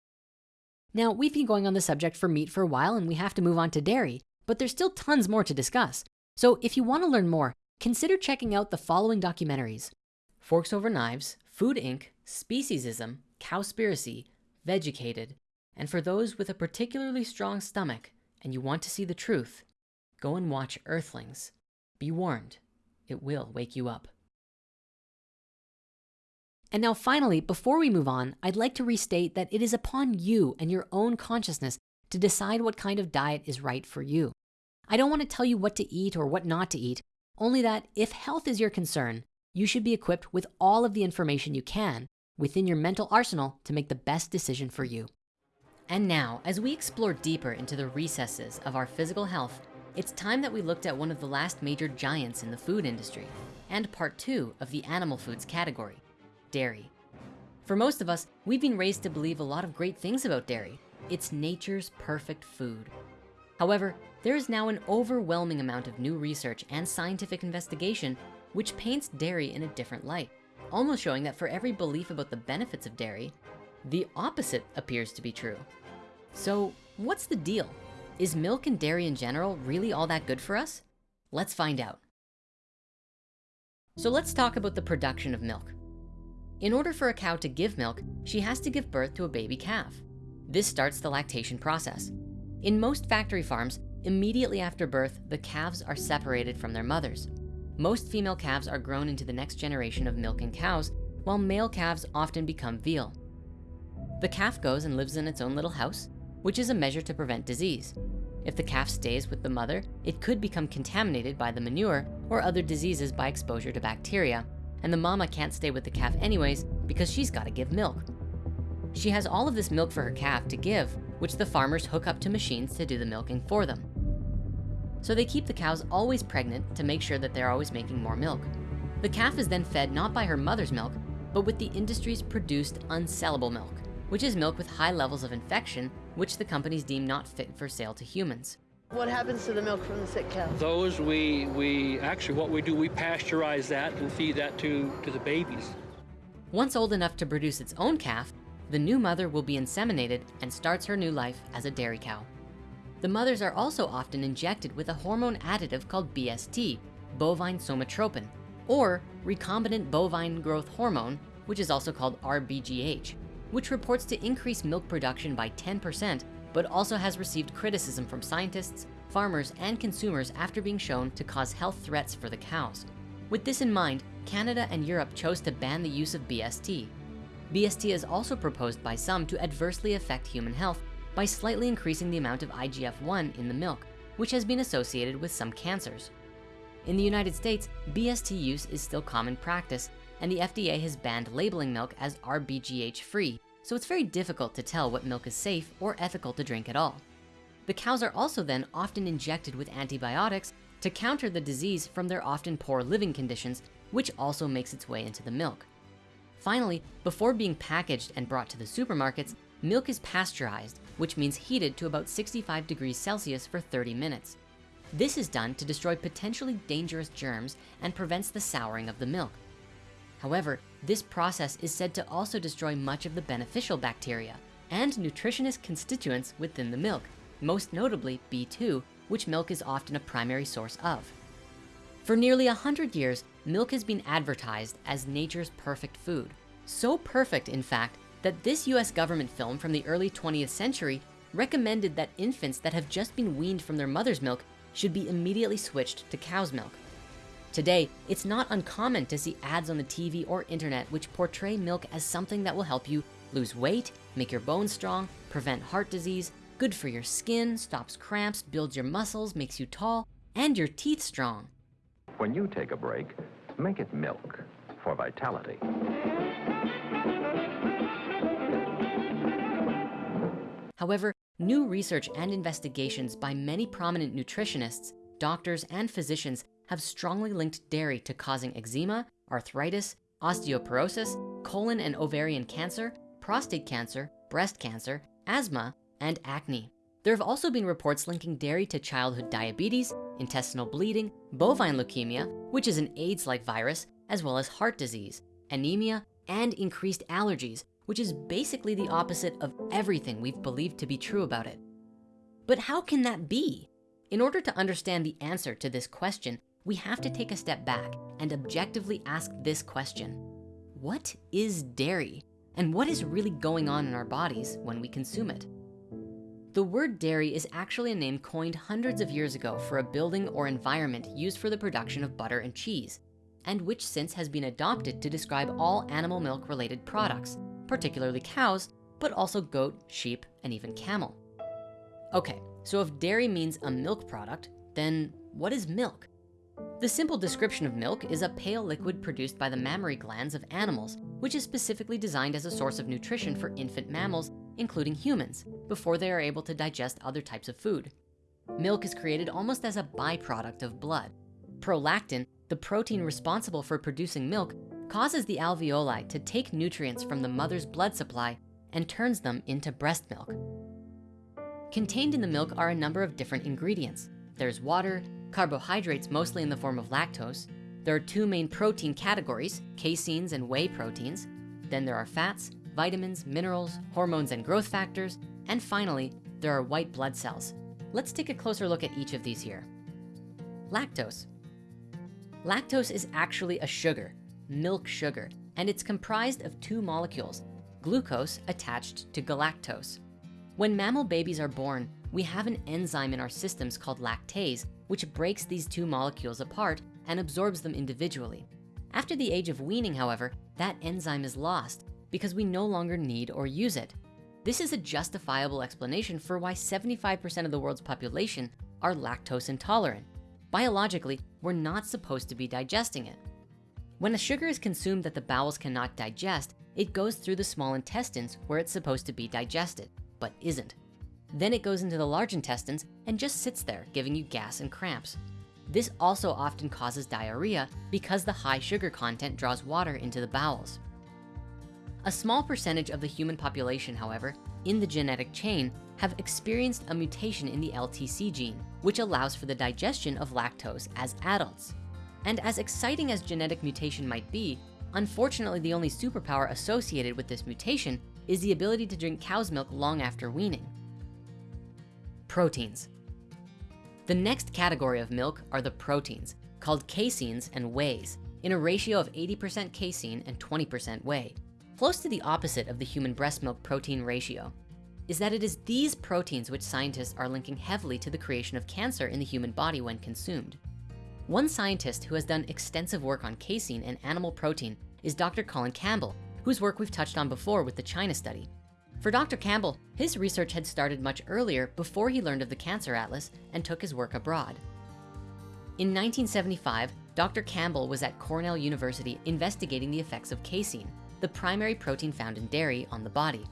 Now, we've been going on the subject for meat for a while and we have to move on to dairy, but there's still tons more to discuss. So if you wanna learn more, consider checking out the following documentaries. Forks Over Knives, Food Inc., Speciesism, Cowspiracy, Vegucated, and for those with a particularly strong stomach and you want to see the truth, go and watch Earthlings. Be warned, it will wake you up. And now finally, before we move on, I'd like to restate that it is upon you and your own consciousness to decide what kind of diet is right for you. I don't wanna tell you what to eat or what not to eat, only that if health is your concern, you should be equipped with all of the information you can within your mental arsenal to make the best decision for you. And now, as we explore deeper into the recesses of our physical health, it's time that we looked at one of the last major giants in the food industry and part two of the animal foods category, dairy. For most of us, we've been raised to believe a lot of great things about dairy. It's nature's perfect food. However, there is now an overwhelming amount of new research and scientific investigation which paints dairy in a different light, almost showing that for every belief about the benefits of dairy, the opposite appears to be true. So what's the deal? Is milk and dairy in general really all that good for us? Let's find out. So let's talk about the production of milk. In order for a cow to give milk, she has to give birth to a baby calf. This starts the lactation process. In most factory farms, immediately after birth, the calves are separated from their mothers. Most female calves are grown into the next generation of milking cows, while male calves often become veal. The calf goes and lives in its own little house, which is a measure to prevent disease. If the calf stays with the mother, it could become contaminated by the manure or other diseases by exposure to bacteria, and the mama can't stay with the calf anyways because she's gotta give milk. She has all of this milk for her calf to give, which the farmers hook up to machines to do the milking for them. So they keep the cows always pregnant to make sure that they're always making more milk. The calf is then fed not by her mother's milk, but with the industry's produced unsellable milk which is milk with high levels of infection, which the companies deem not fit for sale to humans. What happens to the milk from the sick cow? Those we, we actually what we do, we pasteurize that and feed that to, to the babies. Once old enough to produce its own calf, the new mother will be inseminated and starts her new life as a dairy cow. The mothers are also often injected with a hormone additive called BST, bovine somatropin, or recombinant bovine growth hormone, which is also called RBGH, which reports to increase milk production by 10%, but also has received criticism from scientists, farmers, and consumers after being shown to cause health threats for the cows. With this in mind, Canada and Europe chose to ban the use of BST. BST is also proposed by some to adversely affect human health by slightly increasing the amount of IGF-1 in the milk, which has been associated with some cancers. In the United States, BST use is still common practice, and the FDA has banned labeling milk as RBGH free, so it's very difficult to tell what milk is safe or ethical to drink at all. The cows are also then often injected with antibiotics to counter the disease from their often poor living conditions, which also makes its way into the milk. Finally, before being packaged and brought to the supermarkets, milk is pasteurized, which means heated to about 65 degrees Celsius for 30 minutes. This is done to destroy potentially dangerous germs and prevents the souring of the milk. However, this process is said to also destroy much of the beneficial bacteria and nutritionist constituents within the milk, most notably B2, which milk is often a primary source of. For nearly 100 years, milk has been advertised as nature's perfect food. So perfect, in fact, that this US government film from the early 20th century recommended that infants that have just been weaned from their mother's milk should be immediately switched to cow's milk. Today, it's not uncommon to see ads on the TV or internet which portray milk as something that will help you lose weight, make your bones strong, prevent heart disease, good for your skin, stops cramps, builds your muscles, makes you tall, and your teeth strong. When you take a break, make it milk for vitality. However, new research and investigations by many prominent nutritionists, doctors, and physicians have strongly linked dairy to causing eczema, arthritis, osteoporosis, colon and ovarian cancer, prostate cancer, breast cancer, asthma, and acne. There have also been reports linking dairy to childhood diabetes, intestinal bleeding, bovine leukemia, which is an AIDS-like virus, as well as heart disease, anemia, and increased allergies, which is basically the opposite of everything we've believed to be true about it. But how can that be? In order to understand the answer to this question, we have to take a step back and objectively ask this question. What is dairy? And what is really going on in our bodies when we consume it? The word dairy is actually a name coined hundreds of years ago for a building or environment used for the production of butter and cheese, and which since has been adopted to describe all animal milk related products, particularly cows, but also goat, sheep, and even camel. Okay, so if dairy means a milk product, then what is milk? The simple description of milk is a pale liquid produced by the mammary glands of animals, which is specifically designed as a source of nutrition for infant mammals, including humans, before they are able to digest other types of food. Milk is created almost as a byproduct of blood. Prolactin, the protein responsible for producing milk, causes the alveoli to take nutrients from the mother's blood supply and turns them into breast milk. Contained in the milk are a number of different ingredients. There's water, carbohydrates mostly in the form of lactose. There are two main protein categories, caseins and whey proteins. Then there are fats, vitamins, minerals, hormones, and growth factors. And finally, there are white blood cells. Let's take a closer look at each of these here. Lactose. Lactose is actually a sugar, milk sugar, and it's comprised of two molecules, glucose attached to galactose. When mammal babies are born, we have an enzyme in our systems called lactase, which breaks these two molecules apart and absorbs them individually. After the age of weaning, however, that enzyme is lost because we no longer need or use it. This is a justifiable explanation for why 75% of the world's population are lactose intolerant. Biologically, we're not supposed to be digesting it. When a sugar is consumed that the bowels cannot digest, it goes through the small intestines where it's supposed to be digested, but isn't. Then it goes into the large intestines and just sits there, giving you gas and cramps. This also often causes diarrhea because the high sugar content draws water into the bowels. A small percentage of the human population, however, in the genetic chain have experienced a mutation in the LTC gene, which allows for the digestion of lactose as adults. And as exciting as genetic mutation might be, unfortunately, the only superpower associated with this mutation is the ability to drink cow's milk long after weaning. Proteins. The next category of milk are the proteins, called caseins and wheys, in a ratio of 80% casein and 20% whey. close to the opposite of the human breast milk protein ratio, is that it is these proteins which scientists are linking heavily to the creation of cancer in the human body when consumed. One scientist who has done extensive work on casein and animal protein is Dr. Colin Campbell, whose work we've touched on before with the China study. For Dr. Campbell, his research had started much earlier before he learned of the Cancer Atlas and took his work abroad. In 1975, Dr. Campbell was at Cornell University investigating the effects of casein, the primary protein found in dairy on the body.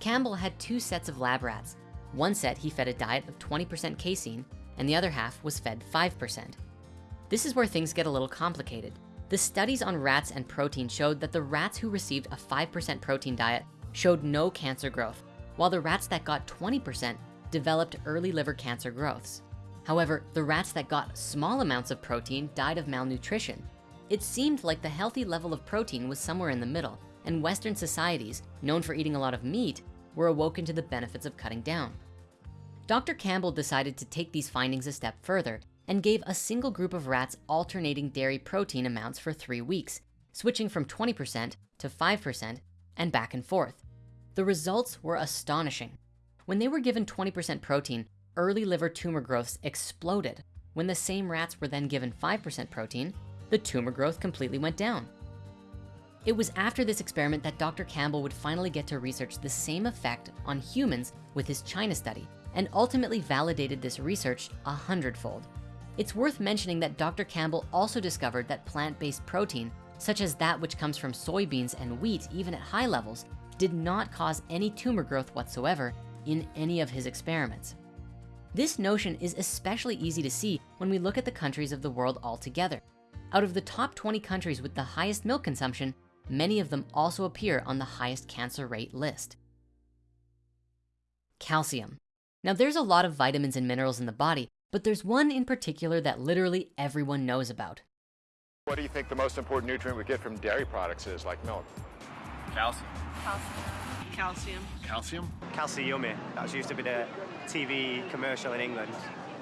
Campbell had two sets of lab rats. One set he fed a diet of 20% casein and the other half was fed 5%. This is where things get a little complicated. The studies on rats and protein showed that the rats who received a 5% protein diet showed no cancer growth, while the rats that got 20% developed early liver cancer growths. However, the rats that got small amounts of protein died of malnutrition. It seemed like the healthy level of protein was somewhere in the middle, and Western societies, known for eating a lot of meat, were awoken to the benefits of cutting down. Dr. Campbell decided to take these findings a step further and gave a single group of rats alternating dairy protein amounts for three weeks, switching from 20% to 5% and back and forth. The results were astonishing. When they were given 20% protein, early liver tumor growths exploded. When the same rats were then given 5% protein, the tumor growth completely went down. It was after this experiment that Dr. Campbell would finally get to research the same effect on humans with his China study and ultimately validated this research a hundredfold. It's worth mentioning that Dr. Campbell also discovered that plant-based protein, such as that which comes from soybeans and wheat, even at high levels, did not cause any tumor growth whatsoever in any of his experiments. This notion is especially easy to see when we look at the countries of the world altogether. Out of the top 20 countries with the highest milk consumption, many of them also appear on the highest cancer rate list. Calcium. Now there's a lot of vitamins and minerals in the body, but there's one in particular that literally everyone knows about. What do you think the most important nutrient we get from dairy products is, like milk? Calcium. Calcium. Calcium? Calcium. That used to be the TV commercial in England.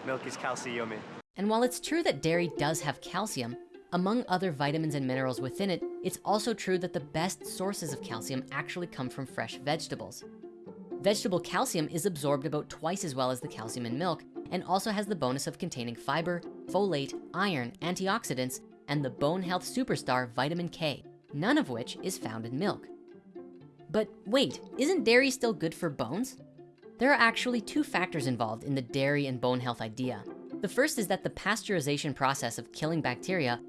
Milk is calcium. And while it's true that dairy does have calcium, among other vitamins and minerals within it, it's also true that the best sources of calcium actually come from fresh vegetables. Vegetable calcium is absorbed about twice as well as the calcium in milk and also has the bonus of containing fiber, folate, iron, antioxidants, and the bone health superstar vitamin K, none of which is found in milk. But wait, isn't dairy still good for bones? There are actually two factors involved in the dairy and bone health idea. The first is that the pasteurization process of killing bacteria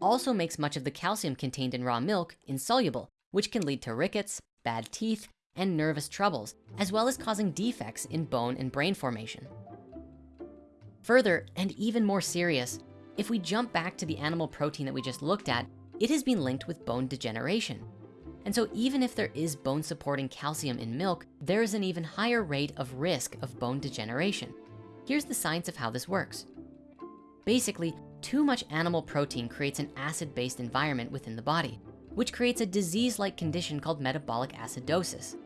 also makes much of the calcium contained in raw milk insoluble, which can lead to rickets, bad teeth, and nervous troubles, as well as causing defects in bone and brain formation. Further, and even more serious, if we jump back to the animal protein that we just looked at, it has been linked with bone degeneration. And so even if there is bone supporting calcium in milk, there is an even higher rate of risk of bone degeneration. Here's the science of how this works. Basically, too much animal protein creates an acid-based environment within the body, which creates a disease-like condition called metabolic acidosis.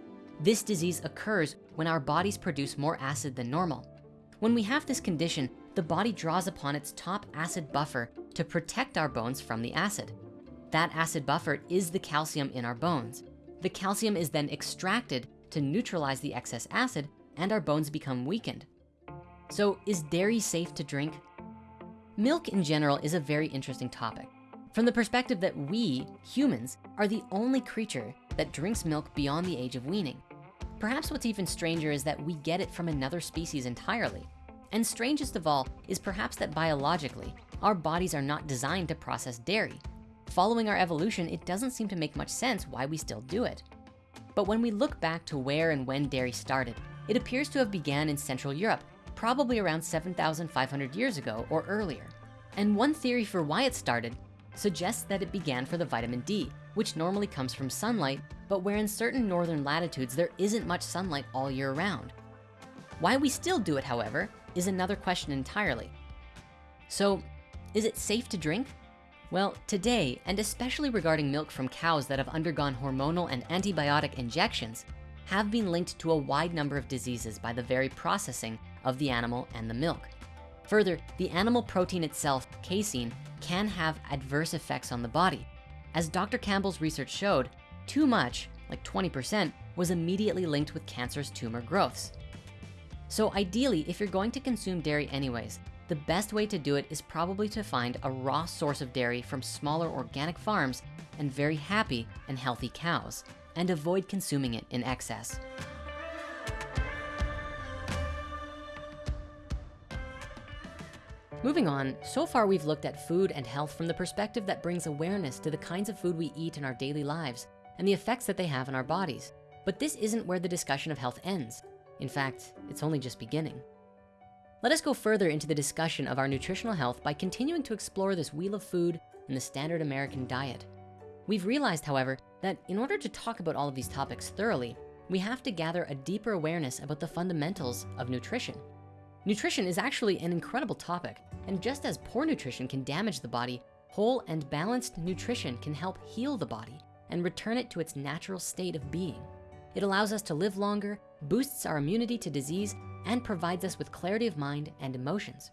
This disease occurs when our bodies produce more acid than normal. When we have this condition, the body draws upon its top acid buffer to protect our bones from the acid. That acid buffer is the calcium in our bones. The calcium is then extracted to neutralize the excess acid and our bones become weakened. So is dairy safe to drink? Milk in general is a very interesting topic from the perspective that we, humans, are the only creature that drinks milk beyond the age of weaning. Perhaps what's even stranger is that we get it from another species entirely. And strangest of all is perhaps that biologically, our bodies are not designed to process dairy. Following our evolution, it doesn't seem to make much sense why we still do it. But when we look back to where and when dairy started, it appears to have began in Central Europe probably around 7,500 years ago or earlier. And one theory for why it started suggests that it began for the vitamin D, which normally comes from sunlight, but where in certain northern latitudes, there isn't much sunlight all year round. Why we still do it, however, is another question entirely. So is it safe to drink? Well, today, and especially regarding milk from cows that have undergone hormonal and antibiotic injections, have been linked to a wide number of diseases by the very processing of the animal and the milk. Further, the animal protein itself, casein, can have adverse effects on the body. As Dr. Campbell's research showed, Too much, like 20%, was immediately linked with cancerous tumor growths. So ideally, if you're going to consume dairy anyways, the best way to do it is probably to find a raw source of dairy from smaller organic farms and very happy and healthy cows, and avoid consuming it in excess. Moving on, so far we've looked at food and health from the perspective that brings awareness to the kinds of food we eat in our daily lives and the effects that they have on our bodies. But this isn't where the discussion of health ends. In fact, it's only just beginning. Let us go further into the discussion of our nutritional health by continuing to explore this wheel of food and the standard American diet. We've realized, however, that in order to talk about all of these topics thoroughly, we have to gather a deeper awareness about the fundamentals of nutrition. Nutrition is actually an incredible topic, and just as poor nutrition can damage the body, whole and balanced nutrition can help heal the body and return it to its natural state of being. It allows us to live longer, boosts our immunity to disease, and provides us with clarity of mind and emotions.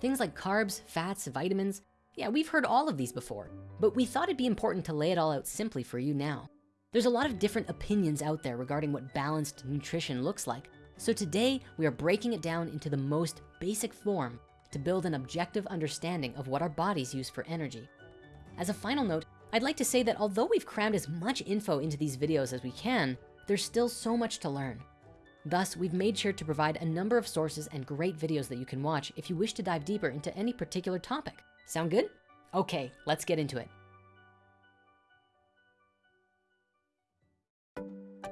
Things like carbs, fats, vitamins, yeah, we've heard all of these before, but we thought it'd be important to lay it all out simply for you now. There's a lot of different opinions out there regarding what balanced nutrition looks like. So today we are breaking it down into the most basic form to build an objective understanding of what our bodies use for energy. As a final note, I'd like to say that although we've crammed as much info into these videos as we can, there's still so much to learn. Thus, we've made sure to provide a number of sources and great videos that you can watch if you wish to dive deeper into any particular topic. Sound good? Okay, let's get into it.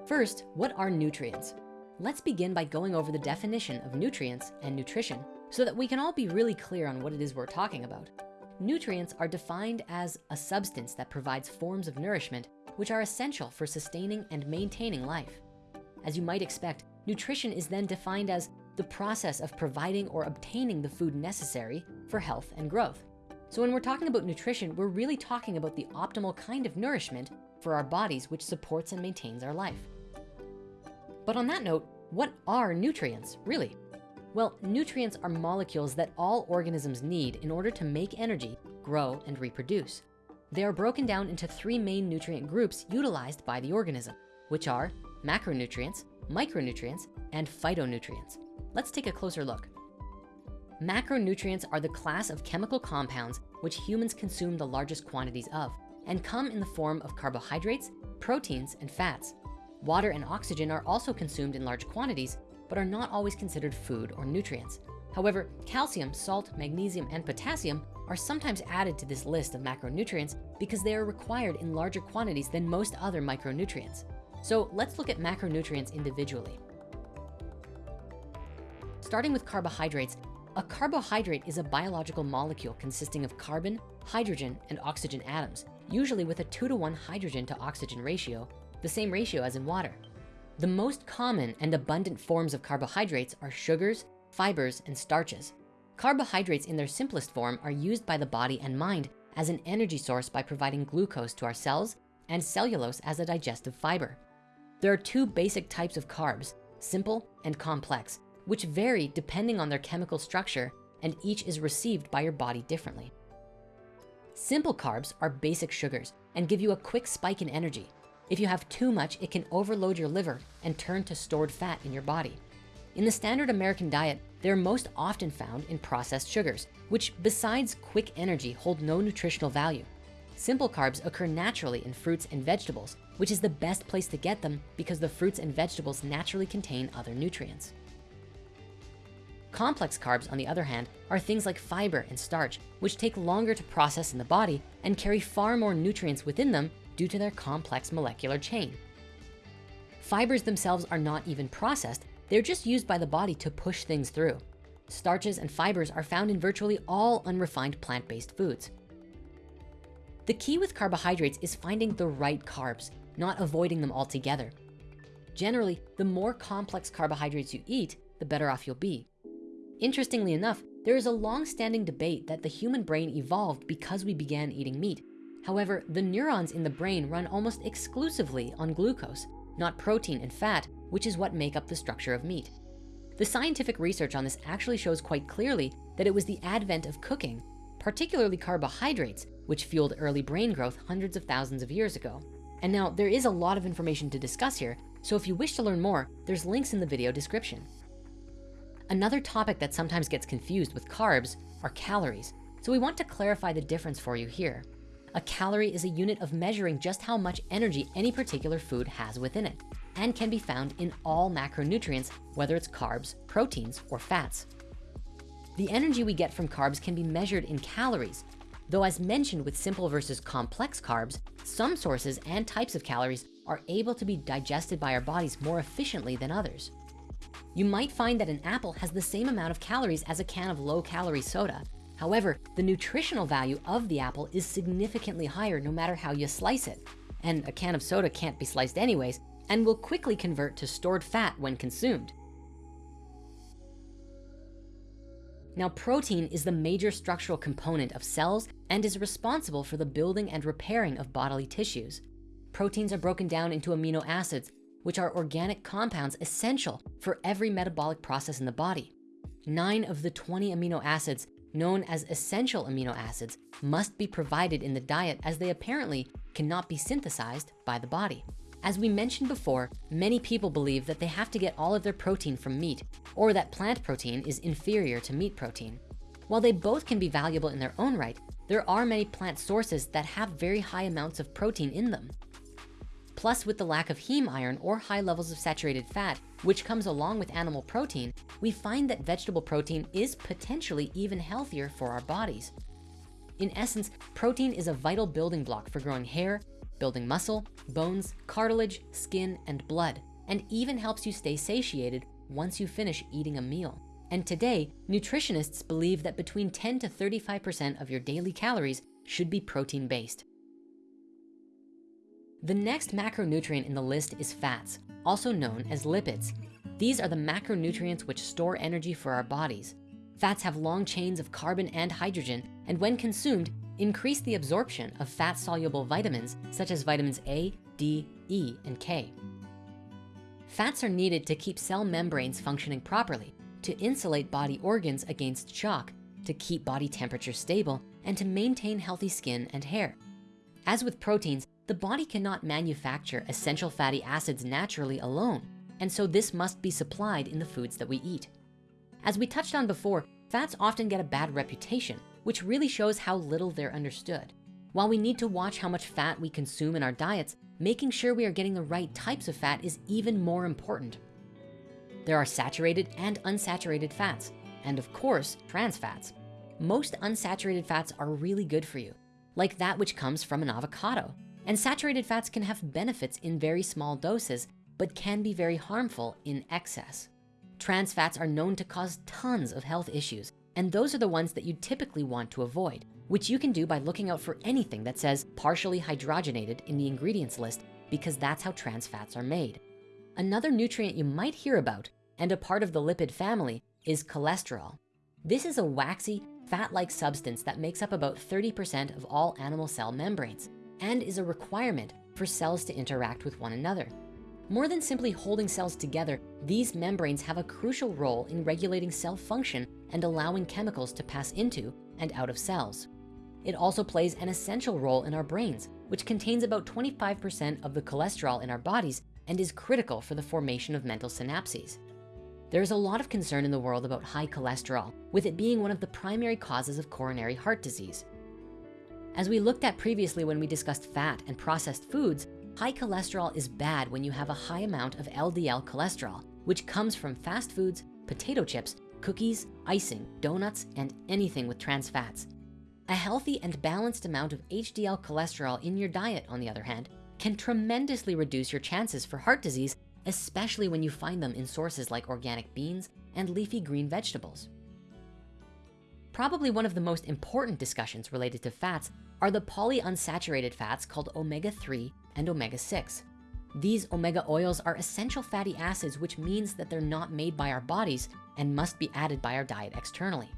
First, what are nutrients? Let's begin by going over the definition of nutrients and nutrition so that we can all be really clear on what it is we're talking about. Nutrients are defined as a substance that provides forms of nourishment which are essential for sustaining and maintaining life. As you might expect, nutrition is then defined as the process of providing or obtaining the food necessary for health and growth. So when we're talking about nutrition, we're really talking about the optimal kind of nourishment for our bodies which supports and maintains our life. But on that note, what are nutrients, really? Well, nutrients are molecules that all organisms need in order to make energy, grow, and reproduce. They are broken down into three main nutrient groups utilized by the organism, which are macronutrients, micronutrients, and phytonutrients. Let's take a closer look. Macronutrients are the class of chemical compounds which humans consume the largest quantities of and come in the form of carbohydrates, proteins, and fats. Water and oxygen are also consumed in large quantities, but are not always considered food or nutrients. However, calcium, salt, magnesium, and potassium are sometimes added to this list of macronutrients because they are required in larger quantities than most other micronutrients. So let's look at macronutrients individually. Starting with carbohydrates, a carbohydrate is a biological molecule consisting of carbon, hydrogen, and oxygen atoms, usually with a two to one hydrogen to oxygen ratio, the same ratio as in water. The most common and abundant forms of carbohydrates are sugars, fibers, and starches. Carbohydrates in their simplest form are used by the body and mind as an energy source by providing glucose to our cells and cellulose as a digestive fiber. There are two basic types of carbs, simple and complex, which vary depending on their chemical structure and each is received by your body differently. Simple carbs are basic sugars and give you a quick spike in energy. If you have too much, it can overload your liver and turn to stored fat in your body. In the standard American diet, they're most often found in processed sugars, which besides quick energy hold no nutritional value. Simple carbs occur naturally in fruits and vegetables, which is the best place to get them because the fruits and vegetables naturally contain other nutrients. Complex carbs, on the other hand, are things like fiber and starch, which take longer to process in the body and carry far more nutrients within them due to their complex molecular chain. Fibers themselves are not even processed, they're just used by the body to push things through. Starches and fibers are found in virtually all unrefined plant-based foods. The key with carbohydrates is finding the right carbs, not avoiding them altogether. Generally, the more complex carbohydrates you eat, the better off you'll be. Interestingly enough, there is a long-standing debate that the human brain evolved because we began eating meat. However, the neurons in the brain run almost exclusively on glucose, not protein and fat, which is what make up the structure of meat. The scientific research on this actually shows quite clearly that it was the advent of cooking, particularly carbohydrates, which fueled early brain growth hundreds of thousands of years ago. And now there is a lot of information to discuss here, so if you wish to learn more, there's links in the video description. Another topic that sometimes gets confused with carbs are calories. So we want to clarify the difference for you here. A calorie is a unit of measuring just how much energy any particular food has within it and can be found in all macronutrients, whether it's carbs, proteins, or fats. The energy we get from carbs can be measured in calories, though as mentioned with simple versus complex carbs, some sources and types of calories are able to be digested by our bodies more efficiently than others. You might find that an apple has the same amount of calories as a can of low calorie soda. However, the nutritional value of the apple is significantly higher no matter how you slice it. And a can of soda can't be sliced anyways and will quickly convert to stored fat when consumed. Now, protein is the major structural component of cells and is responsible for the building and repairing of bodily tissues. Proteins are broken down into amino acids, which are organic compounds essential for every metabolic process in the body. Nine of the 20 amino acids known as essential amino acids must be provided in the diet as they apparently cannot be synthesized by the body. As we mentioned before, many people believe that they have to get all of their protein from meat or that plant protein is inferior to meat protein. While they both can be valuable in their own right, there are many plant sources that have very high amounts of protein in them. Plus with the lack of heme iron or high levels of saturated fat, which comes along with animal protein, we find that vegetable protein is potentially even healthier for our bodies. In essence, protein is a vital building block for growing hair, building muscle, bones, cartilage, skin, and blood, and even helps you stay satiated once you finish eating a meal. And today, nutritionists believe that between 10 to 35% of your daily calories should be protein-based. The next macronutrient in the list is fats, also known as lipids. These are the macronutrients which store energy for our bodies. Fats have long chains of carbon and hydrogen, and when consumed, increase the absorption of fat-soluble vitamins such as vitamins A, D, E, and K. Fats are needed to keep cell membranes functioning properly, to insulate body organs against shock, to keep body temperature stable, and to maintain healthy skin and hair. As with proteins, the body cannot manufacture essential fatty acids naturally alone, and so this must be supplied in the foods that we eat. As we touched on before, fats often get a bad reputation which really shows how little they're understood. While we need to watch how much fat we consume in our diets, making sure we are getting the right types of fat is even more important. There are saturated and unsaturated fats, and of course, trans fats. Most unsaturated fats are really good for you, like that which comes from an avocado. And saturated fats can have benefits in very small doses, but can be very harmful in excess. Trans fats are known to cause tons of health issues, and those are the ones that you typically want to avoid, which you can do by looking out for anything that says partially hydrogenated in the ingredients list because that's how trans fats are made. Another nutrient you might hear about and a part of the lipid family is cholesterol. This is a waxy, fat-like substance that makes up about 30% of all animal cell membranes and is a requirement for cells to interact with one another. More than simply holding cells together, these membranes have a crucial role in regulating cell function and allowing chemicals to pass into and out of cells. It also plays an essential role in our brains, which contains about 25% of the cholesterol in our bodies and is critical for the formation of mental synapses. There's a lot of concern in the world about high cholesterol, with it being one of the primary causes of coronary heart disease. As we looked at previously when we discussed fat and processed foods, High cholesterol is bad when you have a high amount of LDL cholesterol, which comes from fast foods, potato chips, cookies, icing, donuts, and anything with trans fats. A healthy and balanced amount of HDL cholesterol in your diet, on the other hand, can tremendously reduce your chances for heart disease, especially when you find them in sources like organic beans and leafy green vegetables. Probably one of the most important discussions related to fats are the polyunsaturated fats called omega-3 and omega-6. These omega oils are essential fatty acids, which means that they're not made by our bodies and must be added by our diet externally.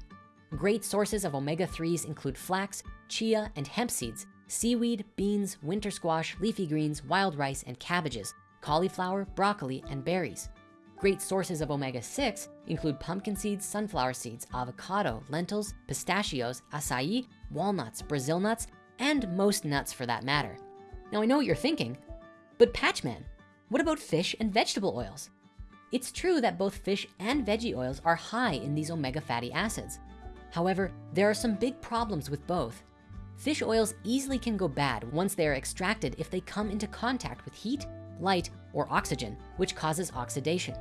Great sources of omega-3s include flax, chia, and hemp seeds, seaweed, beans, winter squash, leafy greens, wild rice, and cabbages, cauliflower, broccoli, and berries. Great sources of omega-6 include pumpkin seeds, sunflower seeds, avocado, lentils, pistachios, acai, walnuts, Brazil nuts, and most nuts for that matter. Now I know what you're thinking, But Patchman, what about fish and vegetable oils? It's true that both fish and veggie oils are high in these omega fatty acids. However, there are some big problems with both. Fish oils easily can go bad once they are extracted if they come into contact with heat, light, or oxygen, which causes oxidation.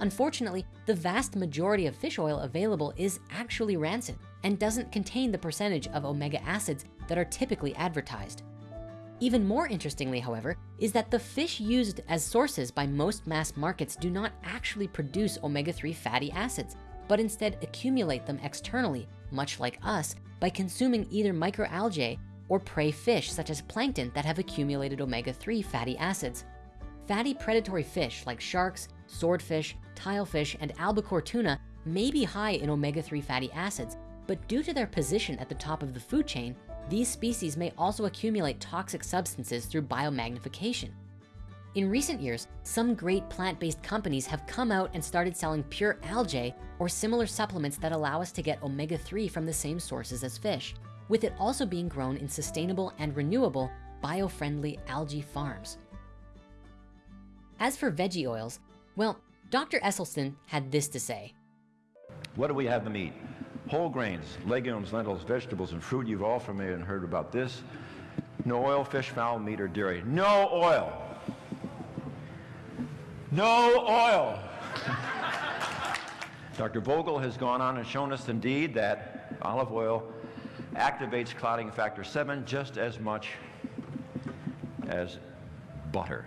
Unfortunately, the vast majority of fish oil available is actually rancid and doesn't contain the percentage of omega acids that are typically advertised. Even more interestingly, however, is that the fish used as sources by most mass markets do not actually produce omega-3 fatty acids, but instead accumulate them externally, much like us, by consuming either microalgae or prey fish such as plankton that have accumulated omega-3 fatty acids. Fatty predatory fish like sharks, swordfish, tilefish, and albacore tuna may be high in omega-3 fatty acids, but due to their position at the top of the food chain, these species may also accumulate toxic substances through biomagnification. In recent years, some great plant-based companies have come out and started selling pure algae or similar supplements that allow us to get omega-3 from the same sources as fish, with it also being grown in sustainable and renewable bio-friendly algae farms. As for veggie oils, well, Dr. Esselstyn had this to say. What do we have them eat? Whole grains, legumes, lentils, vegetables, and fruit. You've all familiar and heard about this. No oil, fish, fowl, meat, or dairy. No oil. No oil. (laughs) Dr. Vogel has gone on and shown us indeed that olive oil activates clotting factor 7 just as much as butter.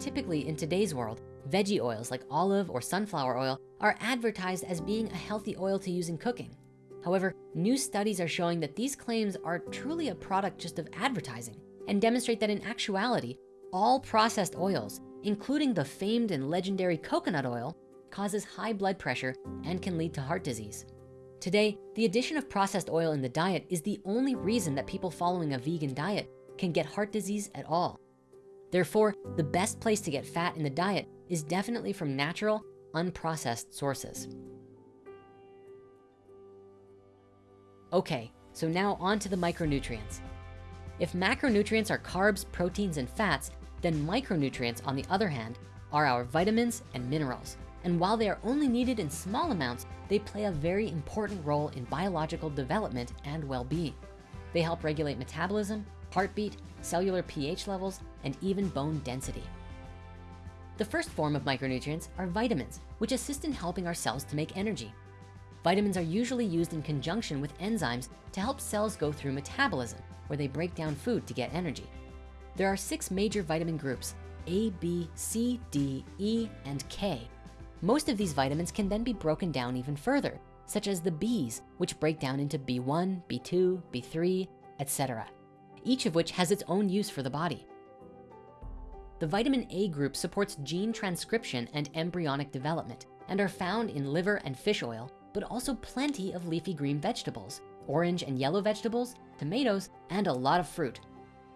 Typically in today's world, veggie oils like olive or sunflower oil are advertised as being a healthy oil to use in cooking. However, new studies are showing that these claims are truly a product just of advertising and demonstrate that in actuality, all processed oils, including the famed and legendary coconut oil, causes high blood pressure and can lead to heart disease. Today, the addition of processed oil in the diet is the only reason that people following a vegan diet can get heart disease at all. Therefore, the best place to get fat in the diet is definitely from natural, unprocessed sources. Okay, so now on to the micronutrients. If macronutrients are carbs, proteins, and fats, then micronutrients, on the other hand, are our vitamins and minerals. And while they are only needed in small amounts, they play a very important role in biological development and well-being. They help regulate metabolism, heartbeat, cellular pH levels, and even bone density. The first form of micronutrients are vitamins, which assist in helping our cells to make energy. Vitamins are usually used in conjunction with enzymes to help cells go through metabolism, where they break down food to get energy. There are six major vitamin groups, A, B, C, D, E, and K. Most of these vitamins can then be broken down even further, such as the Bs, which break down into B1, B2, B3, etc. Each of which has its own use for the body. The vitamin A group supports gene transcription and embryonic development and are found in liver and fish oil, but also plenty of leafy green vegetables, orange and yellow vegetables, tomatoes, and a lot of fruit.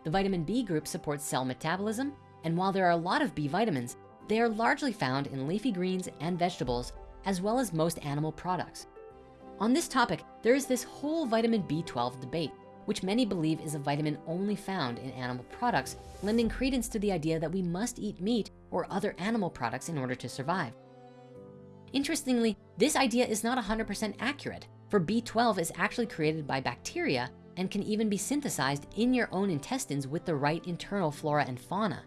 The vitamin B group supports cell metabolism, and while there are a lot of B vitamins, they are largely found in leafy greens and vegetables, as well as most animal products. On this topic, there is this whole vitamin B12 debate which many believe is a vitamin only found in animal products, lending credence to the idea that we must eat meat or other animal products in order to survive. Interestingly, this idea is not 100% accurate, for B12 is actually created by bacteria and can even be synthesized in your own intestines with the right internal flora and fauna.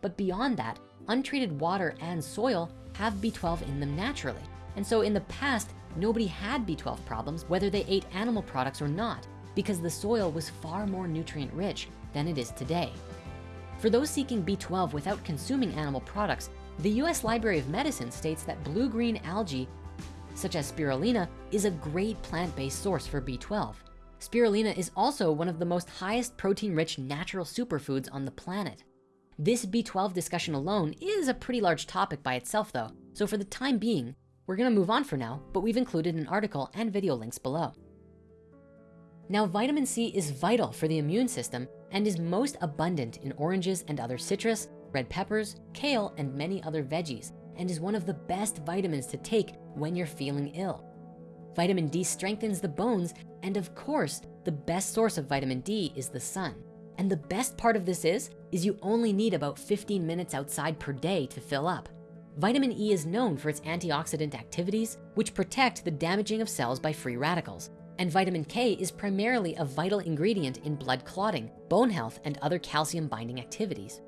But beyond that, untreated water and soil have B12 in them naturally. And so in the past, nobody had B12 problems, whether they ate animal products or not because the soil was far more nutrient rich than it is today. For those seeking B12 without consuming animal products, the US Library of Medicine states that blue-green algae, such as spirulina, is a great plant-based source for B12. Spirulina is also one of the most highest protein-rich natural superfoods on the planet. This B12 discussion alone is a pretty large topic by itself though, so for the time being, we're gonna move on for now, but we've included an article and video links below. Now, vitamin C is vital for the immune system and is most abundant in oranges and other citrus, red peppers, kale, and many other veggies, and is one of the best vitamins to take when you're feeling ill. Vitamin D strengthens the bones, and of course, the best source of vitamin D is the sun. And the best part of this is, is you only need about 15 minutes outside per day to fill up. Vitamin E is known for its antioxidant activities, which protect the damaging of cells by free radicals. And vitamin K is primarily a vital ingredient in blood clotting, bone health, and other calcium binding activities.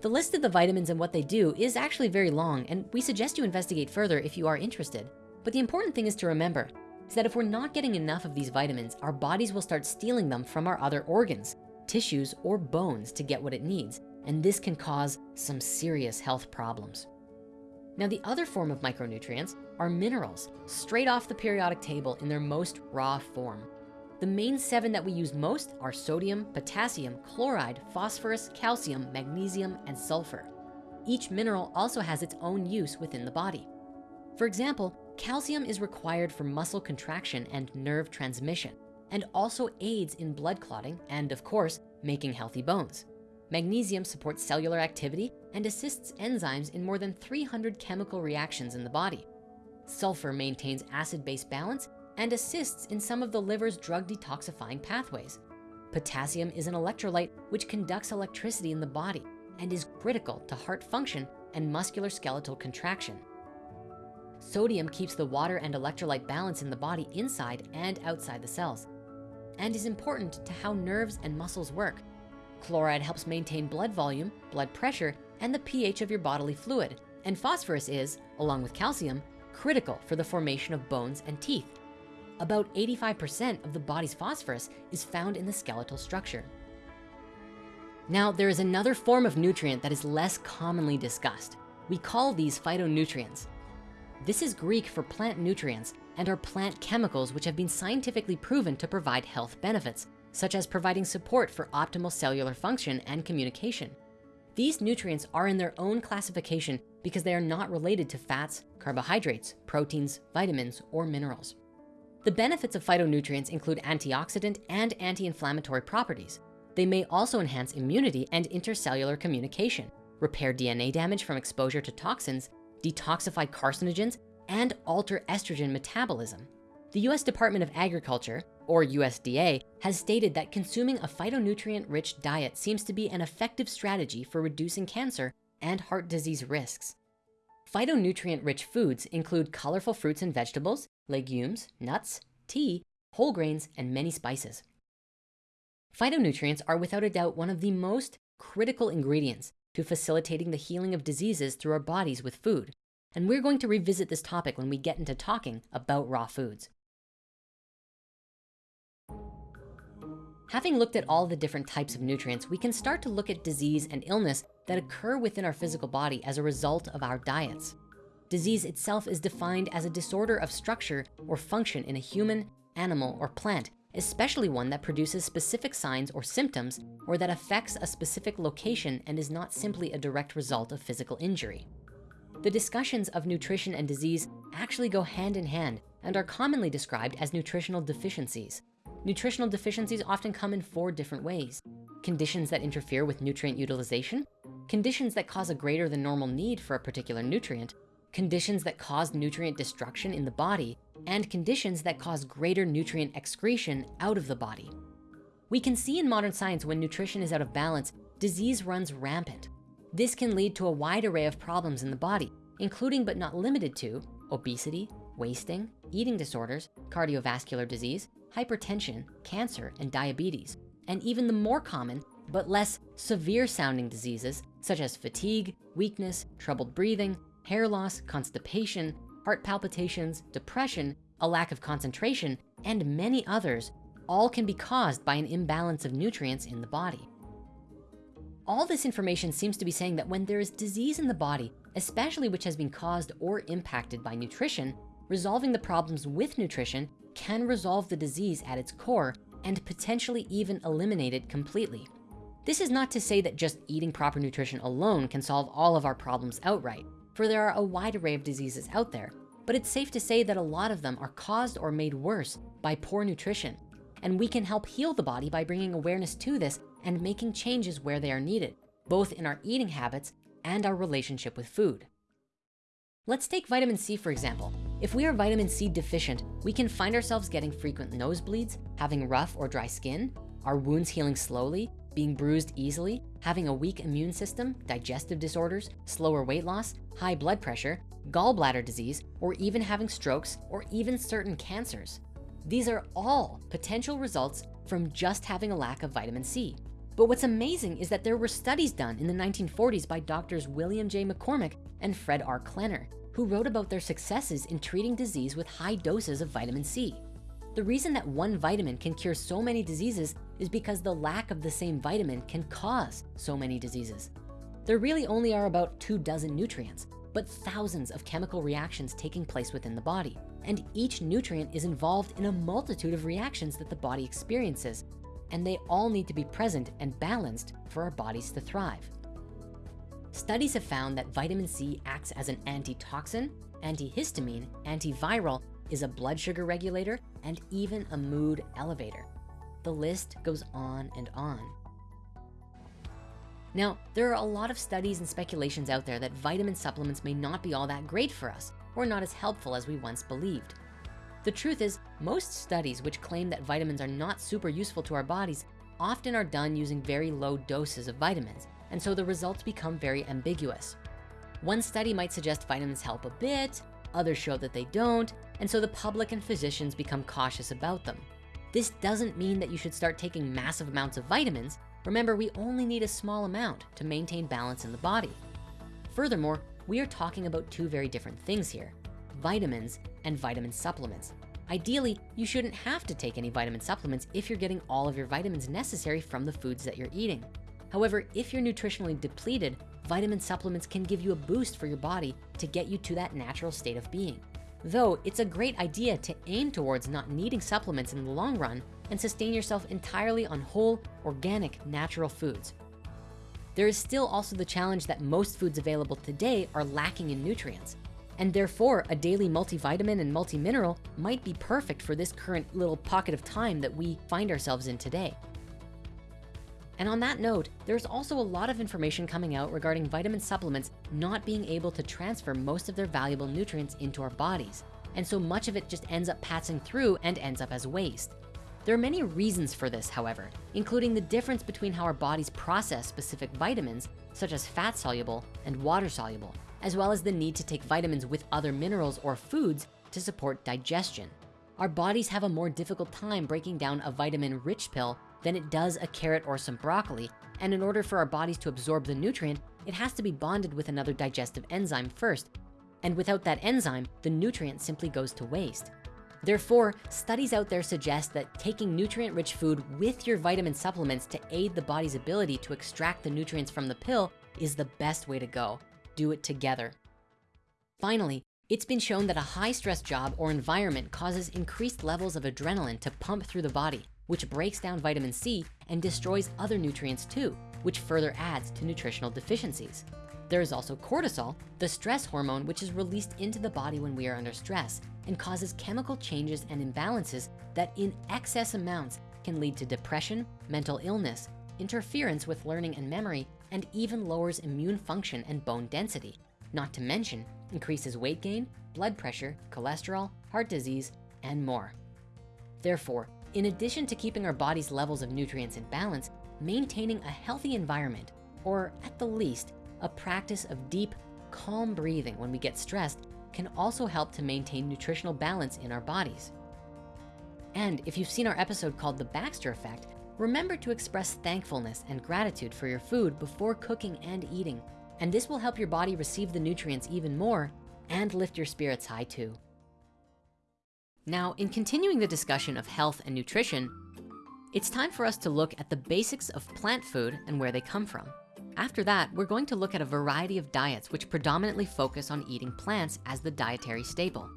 The list of the vitamins and what they do is actually very long, and we suggest you investigate further if you are interested. But the important thing is to remember is that if we're not getting enough of these vitamins, our bodies will start stealing them from our other organs, tissues, or bones to get what it needs. And this can cause some serious health problems. Now, the other form of micronutrients are minerals, straight off the periodic table in their most raw form. The main seven that we use most are sodium, potassium, chloride, phosphorus, calcium, magnesium, and sulfur. Each mineral also has its own use within the body. For example, calcium is required for muscle contraction and nerve transmission, and also aids in blood clotting and of course, making healthy bones. Magnesium supports cellular activity and assists enzymes in more than 300 chemical reactions in the body. Sulfur maintains acid-base balance and assists in some of the liver's drug detoxifying pathways. Potassium is an electrolyte which conducts electricity in the body and is critical to heart function and muscular skeletal contraction. Sodium keeps the water and electrolyte balance in the body inside and outside the cells and is important to how nerves and muscles work Chloride helps maintain blood volume, blood pressure, and the pH of your bodily fluid. And phosphorus is, along with calcium, critical for the formation of bones and teeth. About 85% of the body's phosphorus is found in the skeletal structure. Now, there is another form of nutrient that is less commonly discussed. We call these phytonutrients. This is Greek for plant nutrients and are plant chemicals which have been scientifically proven to provide health benefits such as providing support for optimal cellular function and communication. These nutrients are in their own classification because they are not related to fats, carbohydrates, proteins, vitamins, or minerals. The benefits of phytonutrients include antioxidant and anti-inflammatory properties. They may also enhance immunity and intercellular communication, repair DNA damage from exposure to toxins, detoxify carcinogens, and alter estrogen metabolism. The US Department of Agriculture, or USDA, has stated that consuming a phytonutrient-rich diet seems to be an effective strategy for reducing cancer and heart disease risks. Phytonutrient-rich foods include colorful fruits and vegetables, legumes, nuts, tea, whole grains, and many spices. Phytonutrients are without a doubt one of the most critical ingredients to facilitating the healing of diseases through our bodies with food. And we're going to revisit this topic when we get into talking about raw foods. Having looked at all the different types of nutrients, we can start to look at disease and illness that occur within our physical body as a result of our diets. Disease itself is defined as a disorder of structure or function in a human, animal, or plant, especially one that produces specific signs or symptoms, or that affects a specific location and is not simply a direct result of physical injury. The discussions of nutrition and disease actually go hand in hand and are commonly described as nutritional deficiencies. Nutritional deficiencies often come in four different ways. Conditions that interfere with nutrient utilization, conditions that cause a greater than normal need for a particular nutrient, conditions that cause nutrient destruction in the body, and conditions that cause greater nutrient excretion out of the body. We can see in modern science when nutrition is out of balance, disease runs rampant. This can lead to a wide array of problems in the body, including but not limited to obesity, wasting, eating disorders, cardiovascular disease, hypertension, cancer, and diabetes, and even the more common but less severe sounding diseases such as fatigue, weakness, troubled breathing, hair loss, constipation, heart palpitations, depression, a lack of concentration, and many others, all can be caused by an imbalance of nutrients in the body. All this information seems to be saying that when there is disease in the body, especially which has been caused or impacted by nutrition, resolving the problems with nutrition can resolve the disease at its core and potentially even eliminate it completely. This is not to say that just eating proper nutrition alone can solve all of our problems outright, for there are a wide array of diseases out there, but it's safe to say that a lot of them are caused or made worse by poor nutrition. And we can help heal the body by bringing awareness to this and making changes where they are needed, both in our eating habits and our relationship with food. Let's take vitamin C, for example. If we are vitamin C deficient, we can find ourselves getting frequent nosebleeds, having rough or dry skin, our wounds healing slowly, being bruised easily, having a weak immune system, digestive disorders, slower weight loss, high blood pressure, gallbladder disease, or even having strokes, or even certain cancers. These are all potential results from just having a lack of vitamin C. But what's amazing is that there were studies done in the 1940s by doctors William J. McCormick and Fred R. Klenner, who wrote about their successes in treating disease with high doses of vitamin C. The reason that one vitamin can cure so many diseases is because the lack of the same vitamin can cause so many diseases. There really only are about two dozen nutrients, but thousands of chemical reactions taking place within the body. And each nutrient is involved in a multitude of reactions that the body experiences, and they all need to be present and balanced for our bodies to thrive. Studies have found that vitamin C acts as an antitoxin, antihistamine, antiviral, is a blood sugar regulator, and even a mood elevator. The list goes on and on. Now, there are a lot of studies and speculations out there that vitamin supplements may not be all that great for us or not as helpful as we once believed. The truth is, most studies which claim that vitamins are not super useful to our bodies often are done using very low doses of vitamins, and so the results become very ambiguous. One study might suggest vitamins help a bit, others show that they don't, and so the public and physicians become cautious about them. This doesn't mean that you should start taking massive amounts of vitamins. Remember, we only need a small amount to maintain balance in the body. Furthermore, we are talking about two very different things here, vitamins and vitamin supplements. Ideally, you shouldn't have to take any vitamin supplements if you're getting all of your vitamins necessary from the foods that you're eating. However, if you're nutritionally depleted, vitamin supplements can give you a boost for your body to get you to that natural state of being. Though it's a great idea to aim towards not needing supplements in the long run and sustain yourself entirely on whole, organic, natural foods. There is still also the challenge that most foods available today are lacking in nutrients. And therefore, a daily multivitamin and multimineral might be perfect for this current little pocket of time that we find ourselves in today. And on that note, there's also a lot of information coming out regarding vitamin supplements not being able to transfer most of their valuable nutrients into our bodies. And so much of it just ends up passing through and ends up as waste. There are many reasons for this, however, including the difference between how our bodies process specific vitamins, such as fat soluble and water soluble, as well as the need to take vitamins with other minerals or foods to support digestion. Our bodies have a more difficult time breaking down a vitamin rich pill than it does a carrot or some broccoli. And in order for our bodies to absorb the nutrient, it has to be bonded with another digestive enzyme first. And without that enzyme, the nutrient simply goes to waste. Therefore, studies out there suggest that taking nutrient-rich food with your vitamin supplements to aid the body's ability to extract the nutrients from the pill is the best way to go. Do it together. Finally, it's been shown that a high stress job or environment causes increased levels of adrenaline to pump through the body which breaks down vitamin C and destroys other nutrients too, which further adds to nutritional deficiencies. There is also cortisol, the stress hormone, which is released into the body when we are under stress and causes chemical changes and imbalances that in excess amounts can lead to depression, mental illness, interference with learning and memory, and even lowers immune function and bone density. Not to mention increases weight gain, blood pressure, cholesterol, heart disease, and more. Therefore, in addition to keeping our body's levels of nutrients in balance, maintaining a healthy environment, or at the least, a practice of deep, calm breathing when we get stressed can also help to maintain nutritional balance in our bodies. And if you've seen our episode called The Backster Effect, remember to express thankfulness and gratitude for your food before cooking and eating. And this will help your body receive the nutrients even more and lift your spirits high too. Now, in continuing the discussion of health and nutrition, it's time for us to look at the basics of plant food and where they come from. After that, we're going to look at a variety of diets which predominantly focus on eating plants as the dietary staple.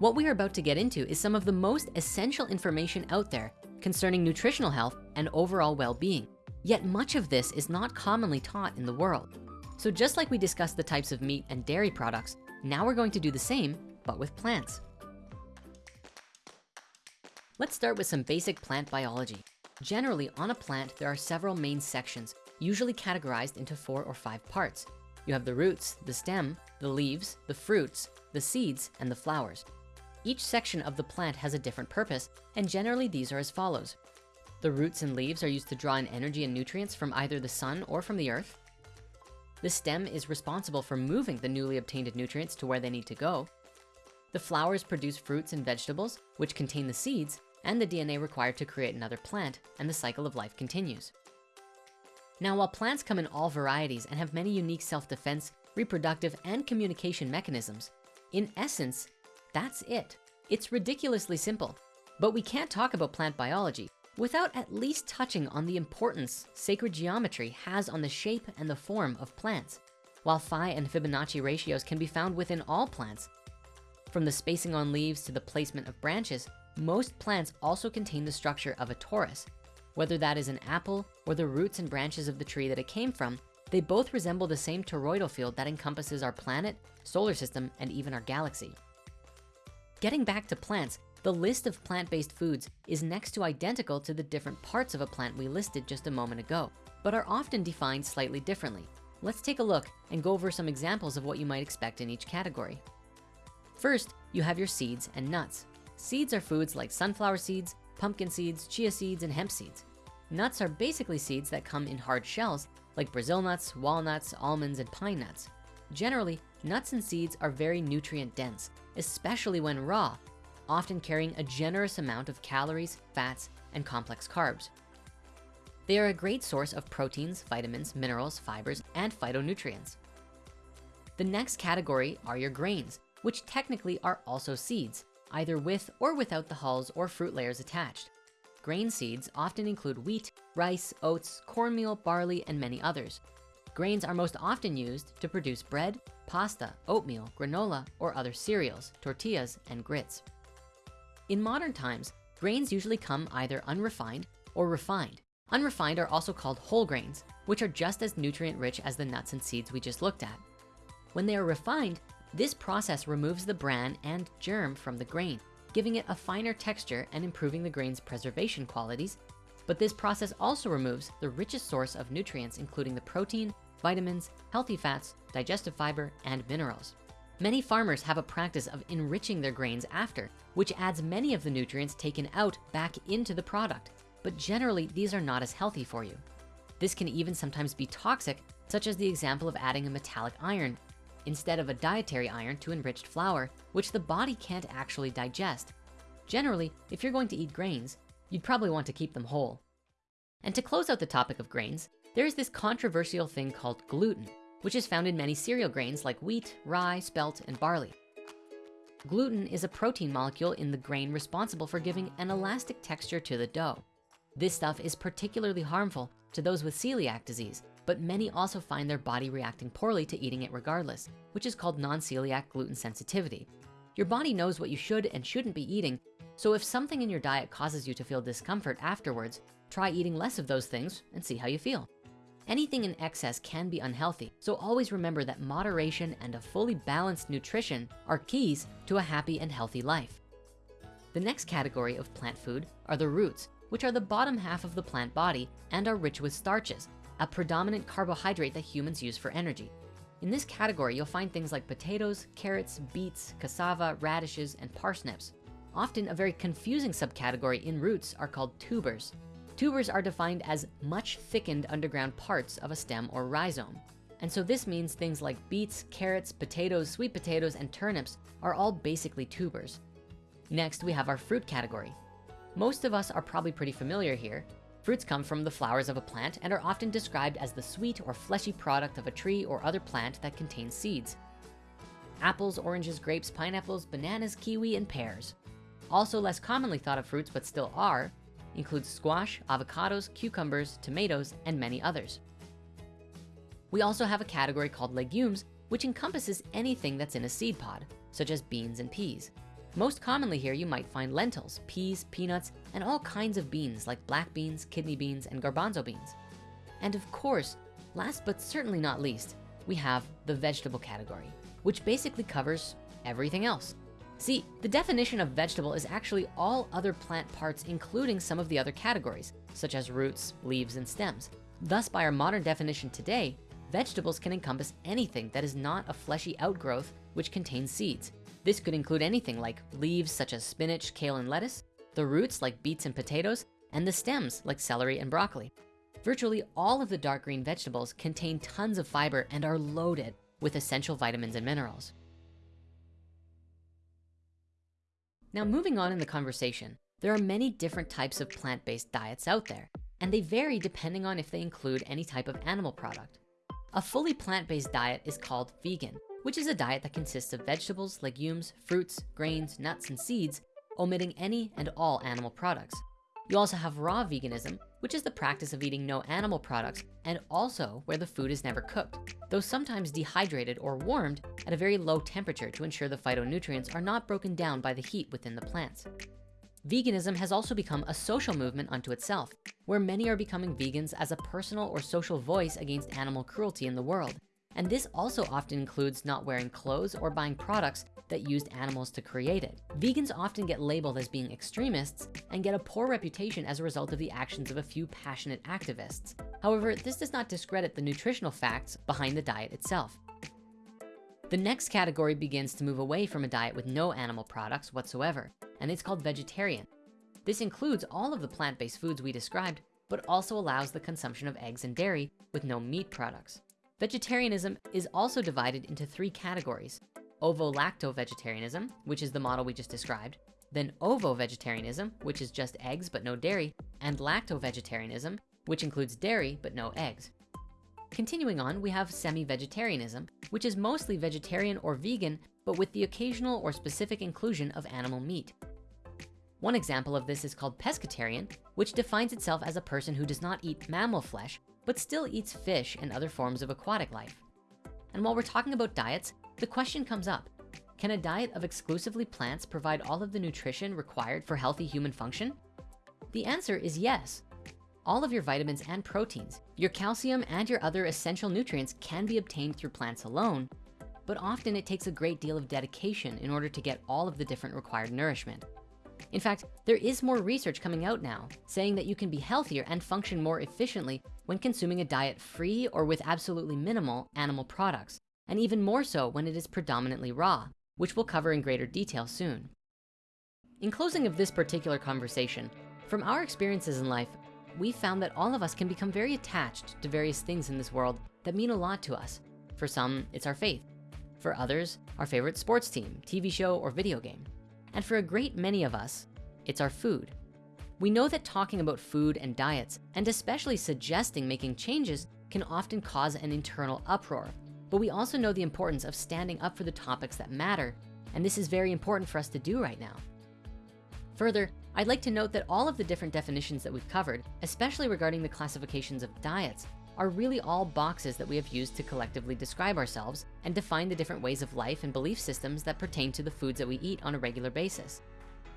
What we are about to get into is some of the most essential information out there concerning nutritional health and overall well-being. Yet much of this is not commonly taught in the world. So just like we discussed the types of meat and dairy products, now we're going to do the same, but with plants. Let's start with some basic plant biology. Generally, on a plant, there are several main sections, usually categorized into four or five parts. You have the roots, the stem, the leaves, the fruits, the seeds, and the flowers. Each section of the plant has a different purpose, and generally these are as follows. The roots and leaves are used to draw in energy and nutrients from either the sun or from the earth. The stem is responsible for moving the newly obtained nutrients to where they need to go. The flowers produce fruits and vegetables, which contain the seeds and the DNA required to create another plant, and the cycle of life continues. Now, while plants come in all varieties and have many unique self-defense, reproductive, and communication mechanisms, in essence, that's it. It's ridiculously simple, but we can't talk about plant biology without at least touching on the importance sacred geometry has on the shape and the form of plants. While phi and Fibonacci ratios can be found within all plants, from the spacing on leaves to the placement of branches, most plants also contain the structure of a torus. Whether that is an apple or the roots and branches of the tree that it came from, they both resemble the same toroidal field that encompasses our planet, solar system, and even our galaxy. Getting back to plants, the list of plant-based foods is next to identical to the different parts of a plant we listed just a moment ago, but are often defined slightly differently. Let's take a look and go over some examples of what you might expect in each category. First, you have your seeds and nuts. Seeds are foods like sunflower seeds, pumpkin seeds, chia seeds, and hemp seeds. Nuts are basically seeds that come in hard shells like Brazil nuts, walnuts, almonds, and pine nuts. Generally, nuts and seeds are very nutrient dense, especially when raw, often carrying a generous amount of calories, fats, and complex carbs. They are a great source of proteins, vitamins, minerals, fibers, and phytonutrients. The next category are your grains, which technically are also seeds, either with or without the hulls or fruit layers attached. Grain seeds often include wheat, rice, oats, cornmeal, barley, and many others. Grains are most often used to produce bread, pasta, oatmeal, granola, or other cereals, tortillas, and grits. In modern times, grains usually come either unrefined or refined. Unrefined are also called whole grains, which are just as nutrient rich as the nuts and seeds we just looked at. When they are refined, this process removes the bran and germ from the grain, giving it a finer texture and improving the grain's preservation qualities. But this process also removes the richest source of nutrients, including the protein, vitamins, healthy fats, digestive fiber, and minerals. Many farmers have a practice of enriching their grains after, which adds many of the nutrients taken out back into the product. But generally, these are not as healthy for you. This can even sometimes be toxic, such as the example of adding a metallic iron instead of a dietary iron to enriched flour, which the body can't actually digest. Generally, if you're going to eat grains, you'd probably want to keep them whole. And to close out the topic of grains, there is this controversial thing called gluten, which is found in many cereal grains like wheat, rye, spelt, and barley. Gluten is a protein molecule in the grain responsible for giving an elastic texture to the dough. This stuff is particularly harmful to those with celiac disease, but many also find their body reacting poorly to eating it regardless, which is called non-celiac gluten sensitivity. Your body knows what you should and shouldn't be eating, so if something in your diet causes you to feel discomfort afterwards, try eating less of those things and see how you feel. Anything in excess can be unhealthy, so always remember that moderation and a fully balanced nutrition are keys to a happy and healthy life. The next category of plant food are the roots, which are the bottom half of the plant body and are rich with starches, a predominant carbohydrate that humans use for energy. In this category, you'll find things like potatoes, carrots, beets, cassava, radishes, and parsnips. Often a very confusing subcategory in roots are called tubers. Tubers are defined as much thickened underground parts of a stem or rhizome. And so this means things like beets, carrots, potatoes, sweet potatoes, and turnips are all basically tubers. Next, we have our fruit category. Most of us are probably pretty familiar here, Fruits come from the flowers of a plant and are often described as the sweet or fleshy product of a tree or other plant that contains seeds. Apples, oranges, grapes, pineapples, bananas, kiwi, and pears. Also less commonly thought of fruits, but still are, include squash, avocados, cucumbers, tomatoes, and many others. We also have a category called legumes, which encompasses anything that's in a seed pod, such as beans and peas. Most commonly here, you might find lentils, peas, peanuts, and all kinds of beans like black beans, kidney beans, and garbanzo beans. And of course, last but certainly not least, we have the vegetable category, which basically covers everything else. See, the definition of vegetable is actually all other plant parts, including some of the other categories, such as roots, leaves, and stems. Thus, by our modern definition today, vegetables can encompass anything that is not a fleshy outgrowth which contains seeds, this could include anything like leaves such as spinach, kale, and lettuce, the roots like beets and potatoes, and the stems like celery and broccoli. Virtually all of the dark green vegetables contain tons of fiber and are loaded with essential vitamins and minerals. Now moving on in the conversation, there are many different types of plant-based diets out there, and they vary depending on if they include any type of animal product. A fully plant-based diet is called vegan, which is a diet that consists of vegetables, legumes, fruits, grains, nuts, and seeds, omitting any and all animal products. You also have raw veganism, which is the practice of eating no animal products and also where the food is never cooked, though sometimes dehydrated or warmed at a very low temperature to ensure the phytonutrients are not broken down by the heat within the plants. Veganism has also become a social movement unto itself, where many are becoming vegans as a personal or social voice against animal cruelty in the world. And this also often includes not wearing clothes or buying products that used animals to create it. Vegans often get labeled as being extremists and get a poor reputation as a result of the actions of a few passionate activists. However, this does not discredit the nutritional facts behind the diet itself. The next category begins to move away from a diet with no animal products whatsoever, and it's called vegetarian. This includes all of the plant-based foods we described, but also allows the consumption of eggs and dairy with no meat products. Vegetarianism is also divided into three categories, ovo-lacto-vegetarianism, which is the model we just described, then ovo-vegetarianism, which is just eggs but no dairy, and lacto-vegetarianism, which includes dairy but no eggs. Continuing on, we have semi-vegetarianism, which is mostly vegetarian or vegan, but with the occasional or specific inclusion of animal meat. One example of this is called pescatarian, which defines itself as a person who does not eat mammal flesh, but still eats fish and other forms of aquatic life. And while we're talking about diets, the question comes up, can a diet of exclusively plants provide all of the nutrition required for healthy human function? The answer is yes. All of your vitamins and proteins, your calcium and your other essential nutrients can be obtained through plants alone, but often it takes a great deal of dedication in order to get all of the different required nourishment. In fact, there is more research coming out now saying that you can be healthier and function more efficiently when consuming a diet free or with absolutely minimal animal products and even more so when it is predominantly raw, which we'll cover in greater detail soon. In closing of this particular conversation, from our experiences in life, we found that all of us can become very attached to various things in this world that mean a lot to us. For some, it's our faith. For others, our favorite sports team, TV show, or video game. And for a great many of us, it's our food. We know that talking about food and diets, and especially suggesting making changes can often cause an internal uproar but we also know the importance of standing up for the topics that matter, and this is very important for us to do right now. Further, I'd like to note that all of the different definitions that we've covered, especially regarding the classifications of diets, are really all boxes that we have used to collectively describe ourselves and define the different ways of life and belief systems that pertain to the foods that we eat on a regular basis.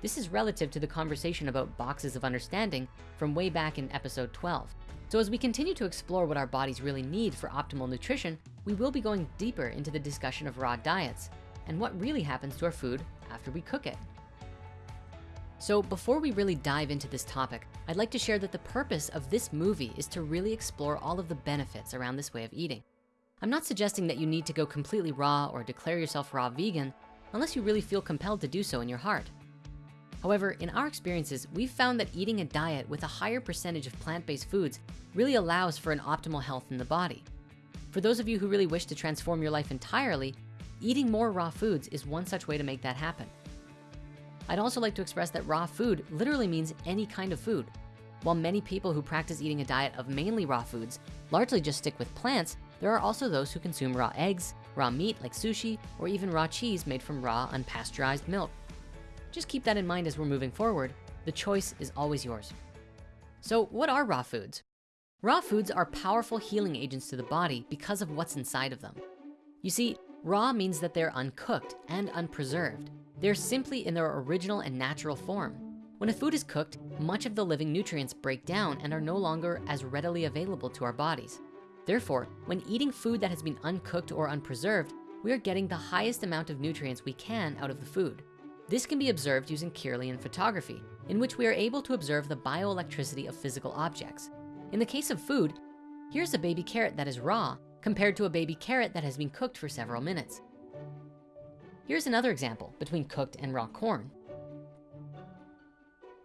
This is relative to the conversation about boxes of understanding from way back in episode 12. So as we continue to explore what our bodies really need for optimal nutrition, we will be going deeper into the discussion of raw diets and what really happens to our food after we cook it. So before we really dive into this topic, I'd like to share that the purpose of this movie is to really explore all of the benefits around this way of eating. I'm not suggesting that you need to go completely raw or declare yourself raw vegan unless you really feel compelled to do so in your heart. However, in our experiences, we've found that eating a diet with a higher percentage of plant-based foods really allows for an optimal health in the body. For those of you who really wish to transform your life entirely, eating more raw foods is one such way to make that happen. I'd also like to express that raw food literally means any kind of food. While many people who practice eating a diet of mainly raw foods largely just stick with plants, there are also those who consume raw eggs, raw meat like sushi, or even raw cheese made from raw unpasteurized milk. Just keep that in mind as we're moving forward. The choice is always yours. So what are raw foods? Raw foods are powerful healing agents to the body because of what's inside of them. You see, raw means that they're uncooked and unpreserved. They're simply in their original and natural form. When a food is cooked, much of the living nutrients break down and are no longer as readily available to our bodies. Therefore, when eating food that has been uncooked or unpreserved, we are getting the highest amount of nutrients we can out of the food. This can be observed using Kirlian photography, in which we are able to observe the bioelectricity of physical objects. In the case of food, here's a baby carrot that is raw compared to a baby carrot that has been cooked for several minutes. Here's another example between cooked and raw corn.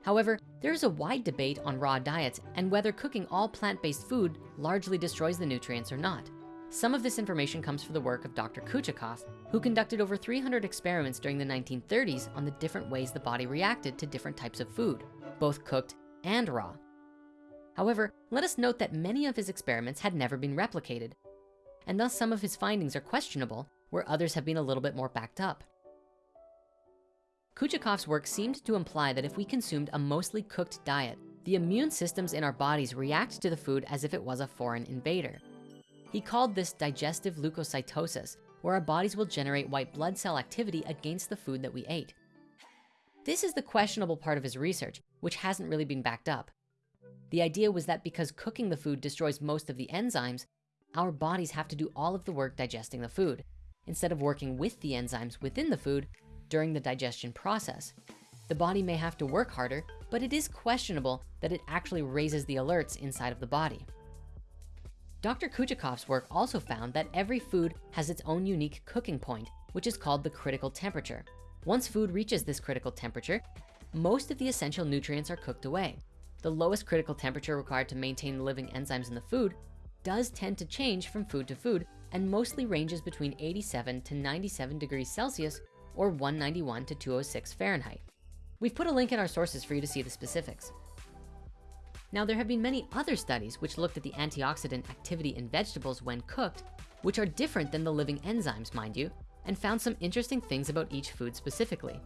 However, there is a wide debate on raw diets and whether cooking all plant-based food largely destroys the nutrients or not. Some of this information comes from the work of Dr. Kouchakoff, who conducted over 300 experiments during the 1930s on the different ways the body reacted to different types of food, both cooked and raw. However, let us note that many of his experiments had never been replicated, and thus some of his findings are questionable where others have been a little bit more backed up. Kouchakoff's work seemed to imply that if we consumed a mostly cooked diet, the immune systems in our bodies react to the food as if it was a foreign invader. He called this digestive leukocytosis, where our bodies will generate white blood cell activity against the food that we ate. This is the questionable part of his research, which hasn't really been backed up. The idea was that because cooking the food destroys most of the enzymes, our bodies have to do all of the work digesting the food, instead of working with the enzymes within the food during the digestion process. The body may have to work harder, but it is questionable that it actually raises the alerts inside of the body. Dr. Kouchakoff's work also found that every food has its own unique cooking point, which is called the critical temperature. Once food reaches this critical temperature, most of the essential nutrients are cooked away. The lowest critical temperature required to maintain living enzymes in the food does tend to change from food to food and mostly ranges between 87 to 97 degrees Celsius or 191 to 206 Fahrenheit. We've put a link in our sources for you to see the specifics. Now, there have been many other studies which looked at the antioxidant activity in vegetables when cooked, which are different than the living enzymes, mind you, and found some interesting things about each food specifically.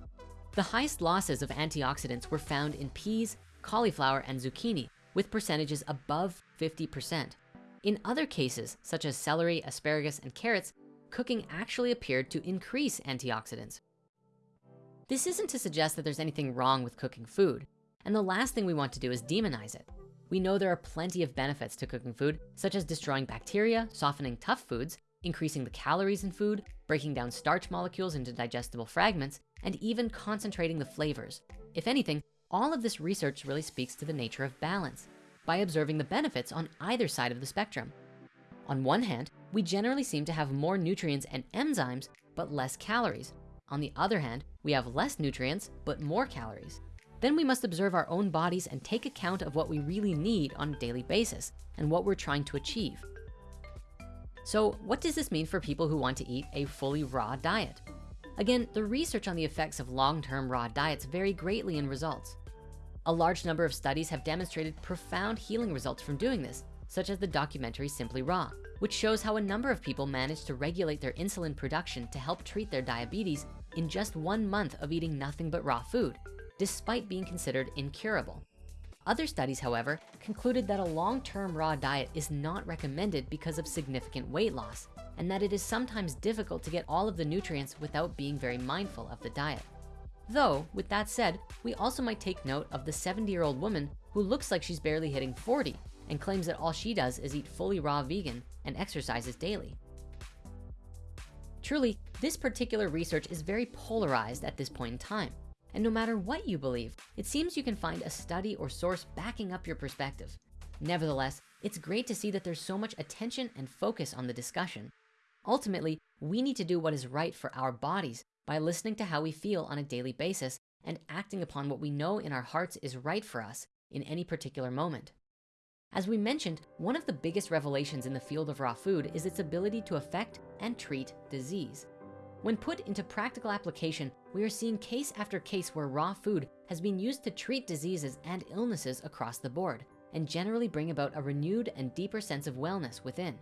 The highest losses of antioxidants were found in peas, cauliflower, and zucchini, with percentages above 50%. In other cases, such as celery, asparagus, and carrots, cooking actually appeared to increase antioxidants. This isn't to suggest that there's anything wrong with cooking food. And the last thing we want to do is demonize it. We know there are plenty of benefits to cooking food, such as destroying bacteria, softening tough foods, increasing the calories in food, breaking down starch molecules into digestible fragments, and even concentrating the flavors. If anything, all of this research really speaks to the nature of balance by observing the benefits on either side of the spectrum. On one hand, we generally seem to have more nutrients and enzymes, but less calories. On the other hand, we have less nutrients, but more calories. Then we must observe our own bodies and take account of what we really need on a daily basis and what we're trying to achieve. So what does this mean for people who want to eat a fully raw diet? Again, the research on the effects of long-term raw diets vary greatly in results. A large number of studies have demonstrated profound healing results from doing this, such as the documentary Simply Raw, which shows how a number of people managed to regulate their insulin production to help treat their diabetes in just one month of eating nothing but raw food despite being considered incurable. Other studies, however, concluded that a long-term raw diet is not recommended because of significant weight loss, and that it is sometimes difficult to get all of the nutrients without being very mindful of the diet. Though, with that said, we also might take note of the 70-year-old woman who looks like she's barely hitting 40 and claims that all she does is eat fully raw vegan and exercises daily. Truly, this particular research is very polarized at this point in time. And no matter what you believe, it seems you can find a study or source backing up your perspective. Nevertheless, it's great to see that there's so much attention and focus on the discussion. Ultimately, we need to do what is right for our bodies by listening to how we feel on a daily basis and acting upon what we know in our hearts is right for us in any particular moment. As we mentioned, one of the biggest revelations in the field of raw food is its ability to affect and treat disease. When put into practical application, we are seeing case after case where raw food has been used to treat diseases and illnesses across the board and generally bring about a renewed and deeper sense of wellness within.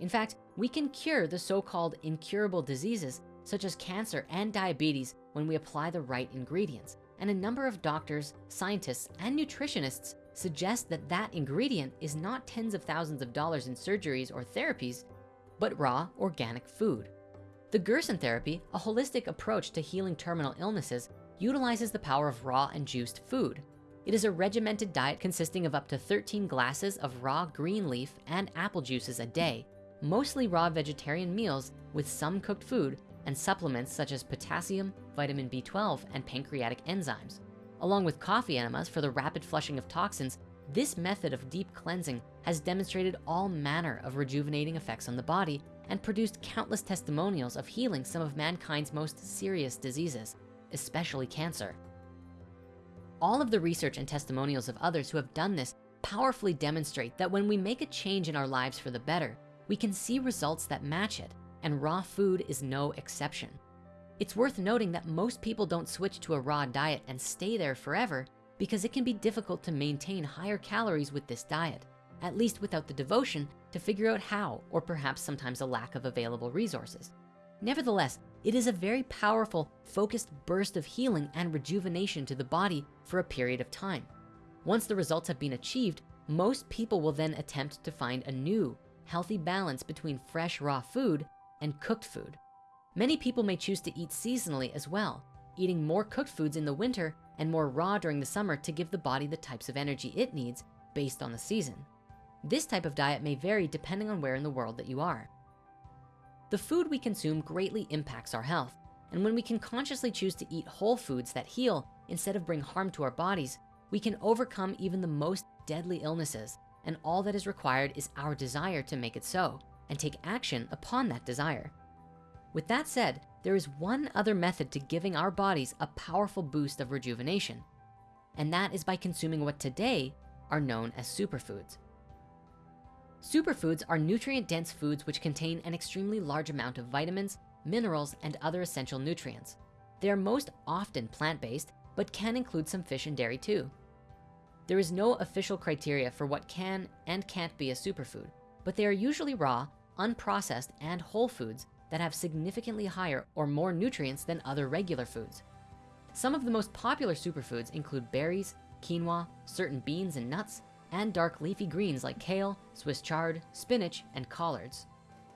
In fact, we can cure the so-called incurable diseases such as cancer and diabetes when we apply the right ingredients. And a number of doctors, scientists, and nutritionists suggest that that ingredient is not tens of thousands of dollars in surgeries or therapies, but raw organic food. The Gerson therapy, a holistic approach to healing terminal illnesses, utilizes the power of raw and juiced food. It is a regimented diet consisting of up to 13 glasses of raw green leaf and apple juices a day, mostly raw vegetarian meals with some cooked food and supplements such as potassium, vitamin B12, and pancreatic enzymes. Along with coffee enemas for the rapid flushing of toxins, this method of deep cleansing has demonstrated all manner of rejuvenating effects on the body and produced countless testimonials of healing some of mankind's most serious diseases, especially cancer. All of the research and testimonials of others who have done this powerfully demonstrate that when we make a change in our lives for the better, we can see results that match it, and raw food is no exception. It's worth noting that most people don't switch to a raw diet and stay there forever because it can be difficult to maintain higher calories with this diet, at least without the devotion to figure out how, or perhaps sometimes a lack of available resources. Nevertheless, it is a very powerful, focused burst of healing and rejuvenation to the body for a period of time. Once the results have been achieved, most people will then attempt to find a new, healthy balance between fresh raw food and cooked food. Many people may choose to eat seasonally as well, eating more cooked foods in the winter and more raw during the summer to give the body the types of energy it needs based on the season. This type of diet may vary depending on where in the world that you are. The food we consume greatly impacts our health. And when we can consciously choose to eat whole foods that heal instead of bring harm to our bodies, we can overcome even the most deadly illnesses. And all that is required is our desire to make it so and take action upon that desire. With that said, there is one other method to giving our bodies a powerful boost of rejuvenation. And that is by consuming what today are known as superfoods. Superfoods are nutrient-dense foods which contain an extremely large amount of vitamins, minerals, and other essential nutrients. They are most often plant-based, but can include some fish and dairy too. There is no official criteria for what can and can't be a superfood, but they are usually raw, unprocessed, and whole foods that have significantly higher or more nutrients than other regular foods. Some of the most popular superfoods include berries, quinoa, certain beans and nuts, and dark leafy greens like kale, Swiss chard, spinach, and collards.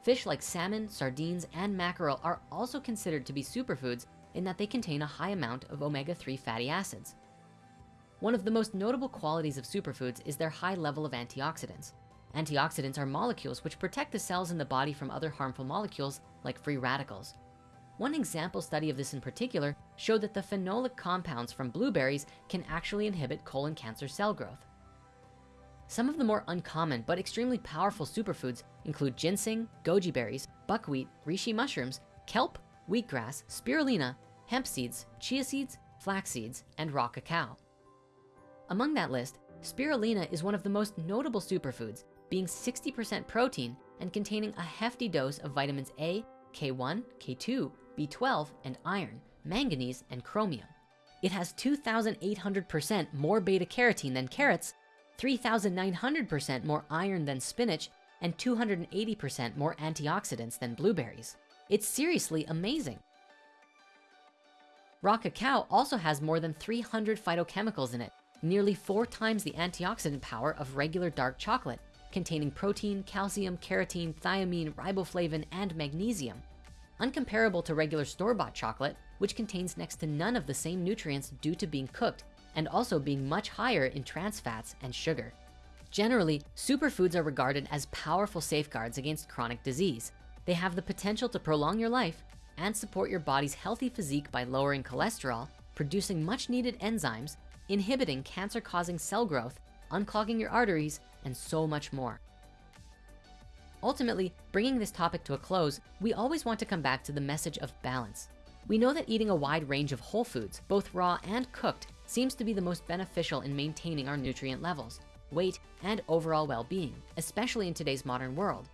Fish like salmon, sardines, and mackerel are also considered to be superfoods in that they contain a high amount of omega-3 fatty acids. One of the most notable qualities of superfoods is their high level of antioxidants. Antioxidants are molecules which protect the cells in the body from other harmful molecules like free radicals. One example study of this in particular showed that the phenolic compounds from blueberries can actually inhibit colon cancer cell growth. Some of the more uncommon but extremely powerful superfoods include ginseng, goji berries, buckwheat, reishi mushrooms, kelp, wheatgrass, spirulina, hemp seeds, chia seeds, flax seeds, and raw cacao. Among that list, spirulina is one of the most notable superfoods, being 60% protein and containing a hefty dose of vitamins A, K1, K2, B12, and iron, manganese, and chromium. It has 2,800% more beta carotene than carrots 3,900% more iron than spinach, and 280% more antioxidants than blueberries. It's seriously amazing. Raw cacao also has more than 300 phytochemicals in it, nearly four times the antioxidant power of regular dark chocolate, containing protein, calcium, carotene, thiamine, riboflavin, and magnesium. Uncomparable to regular store-bought chocolate, which contains next to none of the same nutrients due to being cooked and also being much higher in trans fats and sugar. Generally, superfoods are regarded as powerful safeguards against chronic disease. They have the potential to prolong your life and support your body's healthy physique by lowering cholesterol, producing much needed enzymes, inhibiting cancer-causing cell growth, unclogging your arteries, and so much more. Ultimately, bringing this topic to a close, we always want to come back to the message of balance. We know that eating a wide range of whole foods, both raw and cooked, seems to be the most beneficial in maintaining our nutrient levels, weight, and overall well-being, especially in today's modern world.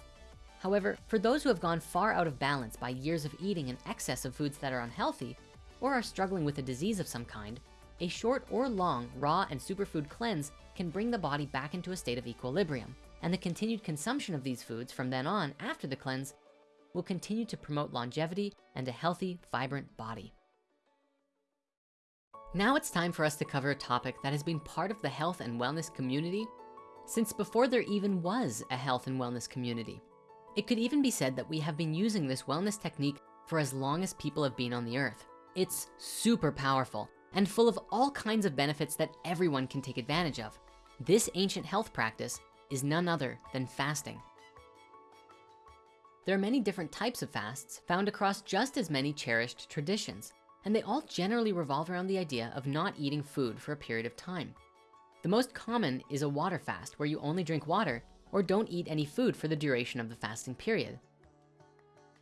However, for those who have gone far out of balance by years of eating in excess of foods that are unhealthy, or are struggling with a disease of some kind, a short or long raw and superfood cleanse can bring the body back into a state of equilibrium. And the continued consumption of these foods from then on after the cleanse will continue to promote longevity and a healthy, vibrant body. Now it's time for us to cover a topic that has been part of the health and wellness community since before there even was a health and wellness community. It could even be said that we have been using this wellness technique for as long as people have been on the earth. It's super powerful and full of all kinds of benefits that everyone can take advantage of. This ancient health practice is none other than fasting. There are many different types of fasts found across just as many cherished traditions and they all generally revolve around the idea of not eating food for a period of time. The most common is a water fast where you only drink water or don't eat any food for the duration of the fasting period.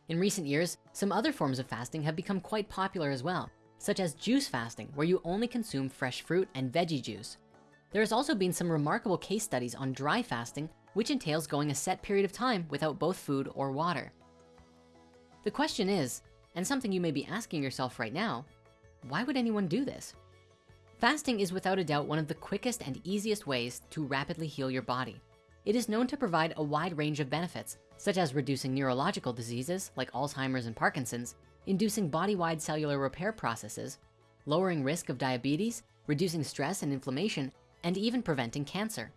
In recent years, some other forms of fasting have become quite popular as well, such as juice fasting, where you only consume fresh fruit and veggie juice. There has also been some remarkable case studies on dry fasting, which entails going a set period of time without both food or water. The question is, and something you may be asking yourself right now, why would anyone do this? Fasting is without a doubt one of the quickest and easiest ways to rapidly heal your body. It is known to provide a wide range of benefits, such as reducing neurological diseases like Alzheimer's and Parkinson's, inducing body-wide cellular repair processes, lowering risk of diabetes, reducing stress and inflammation, and even preventing cancer.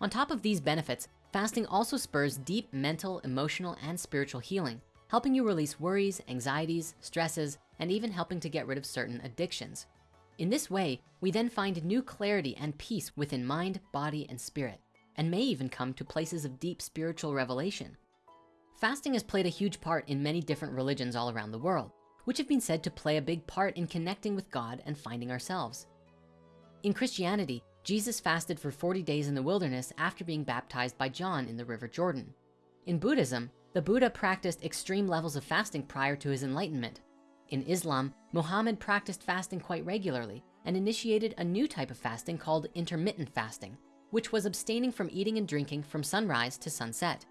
On top of these benefits, fasting also spurs deep mental, emotional, and spiritual healing, helping you release worries, anxieties, stresses, and even helping to get rid of certain addictions. In this way, we then find new clarity and peace within mind, body, and spirit, and may even come to places of deep spiritual revelation. Fasting has played a huge part in many different religions all around the world, which have been said to play a big part in connecting with God and finding ourselves. In Christianity, Jesus fasted for 40 days in the wilderness after being baptized by John in the River Jordan. In Buddhism, the Buddha practiced extreme levels of fasting prior to his enlightenment. In Islam, Muhammad practiced fasting quite regularly and initiated a new type of fasting called intermittent fasting, which was abstaining from eating and drinking from sunrise to sunset.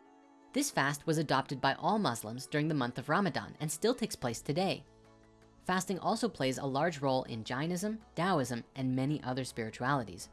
This fast was adopted by all Muslims during the month of Ramadan and still takes place today. Fasting also plays a large role in Jainism, Taoism, and many other spiritualities.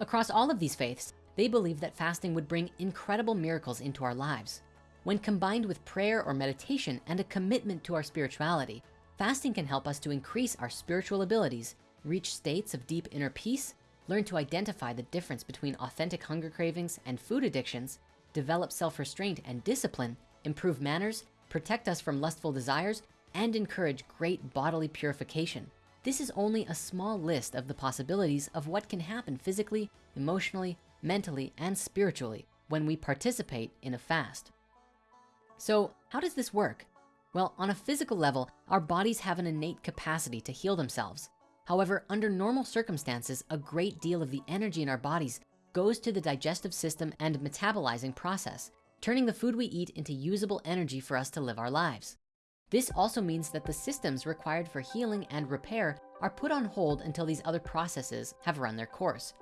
Across all of these faiths, they believe that fasting would bring incredible miracles into our lives. When combined with prayer or meditation and a commitment to our spirituality, fasting can help us to increase our spiritual abilities, reach states of deep inner peace, learn to identify the difference between authentic hunger cravings and food addictions, develop self-restraint and discipline, improve manners, protect us from lustful desires, and encourage great bodily purification. This is only a small list of the possibilities of what can happen physically, emotionally, mentally, and spiritually when we participate in a fast. So how does this work? Well, on a physical level, our bodies have an innate capacity to heal themselves. However, under normal circumstances, a great deal of the energy in our bodies goes to the digestive system and metabolizing process, turning the food we eat into usable energy for us to live our lives. This also means that the systems required for healing and repair are put on hold until these other processes have run their course.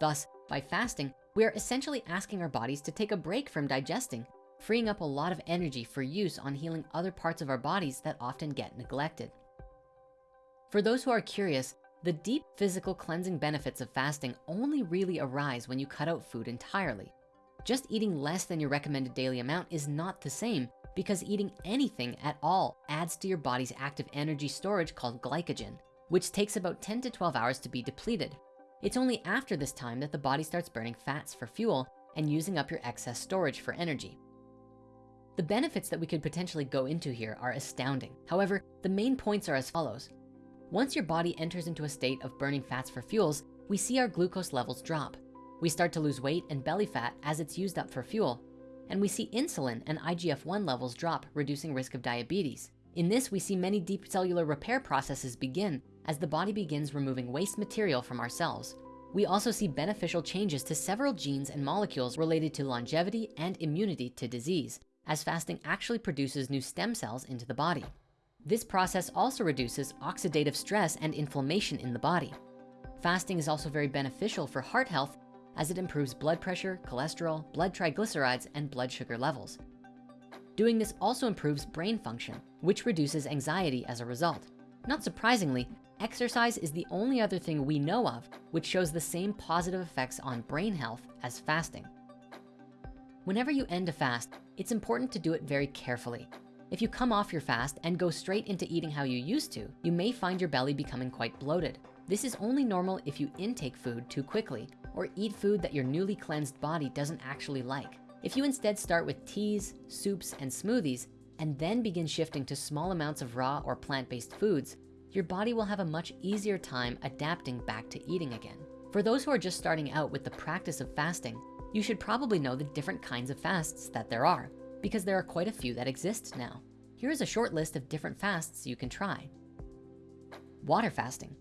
Thus, by fasting, we are essentially asking our bodies to take a break from digesting, freeing up a lot of energy for use on healing other parts of our bodies that often get neglected. For those who are curious, the deep physical cleansing benefits of fasting only really arise when you cut out food entirely. Just eating less than your recommended daily amount is not the same because eating anything at all adds to your body's active energy storage called glycogen, which takes about 10 to 12 hours to be depleted. It's only after this time that the body starts burning fats for fuel and using up your excess storage for energy. The benefits that we could potentially go into here are astounding. However, the main points are as follows. Once your body enters into a state of burning fats for fuels, we see our glucose levels drop. We start to lose weight and belly fat as it's used up for fuel. And we see insulin and IGF-1 levels drop, reducing risk of diabetes. In this, we see many deep cellular repair processes begin as the body begins removing waste material from our cells. We also see beneficial changes to several genes and molecules related to longevity and immunity to disease, as fasting actually produces new stem cells into the body. This process also reduces oxidative stress and inflammation in the body. Fasting is also very beneficial for heart health as it improves blood pressure, cholesterol, blood triglycerides, and blood sugar levels. Doing this also improves brain function, which reduces anxiety as a result. Not surprisingly, exercise is the only other thing we know of which shows the same positive effects on brain health as fasting. Whenever you end a fast, it's important to do it very carefully if you come off your fast and go straight into eating how you used to, you may find your belly becoming quite bloated. This is only normal if you intake food too quickly or eat food that your newly cleansed body doesn't actually like. If you instead start with teas, soups, and smoothies, and then begin shifting to small amounts of raw or plant-based foods, your body will have a much easier time adapting back to eating again. For those who are just starting out with the practice of fasting, you should probably know the different kinds of fasts that there are because there are quite a few that exist now. Here is a short list of different fasts you can try. Water fasting.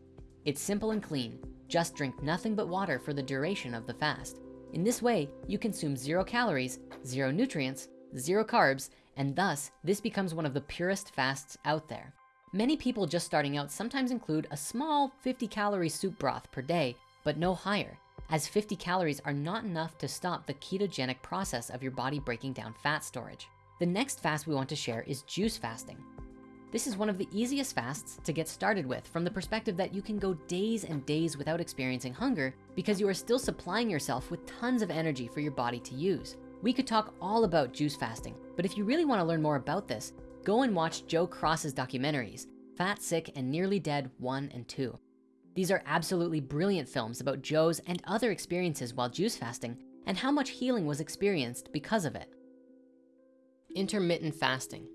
It's simple and clean. Just drink nothing but water for the duration of the fast. In this way, you consume zero calories, zero nutrients, zero carbs, and thus this becomes one of the purest fasts out there. Many people just starting out sometimes include a small 50 calorie soup broth per day, but no higher, as 50 calories are not enough to stop the ketogenic process of your body breaking down fat storage. The next fast we want to share is juice fasting. This is one of the easiest fasts to get started with from the perspective that you can go days and days without experiencing hunger because you are still supplying yourself with tons of energy for your body to use. We could talk all about juice fasting, but if you really wanna learn more about this, go and watch Joe Cross's documentaries, Fat, Sick, and Nearly Dead 1 and 2. These are absolutely brilliant films about Joe's and other experiences while juice fasting and how much healing was experienced because of it. Intermittent fasting.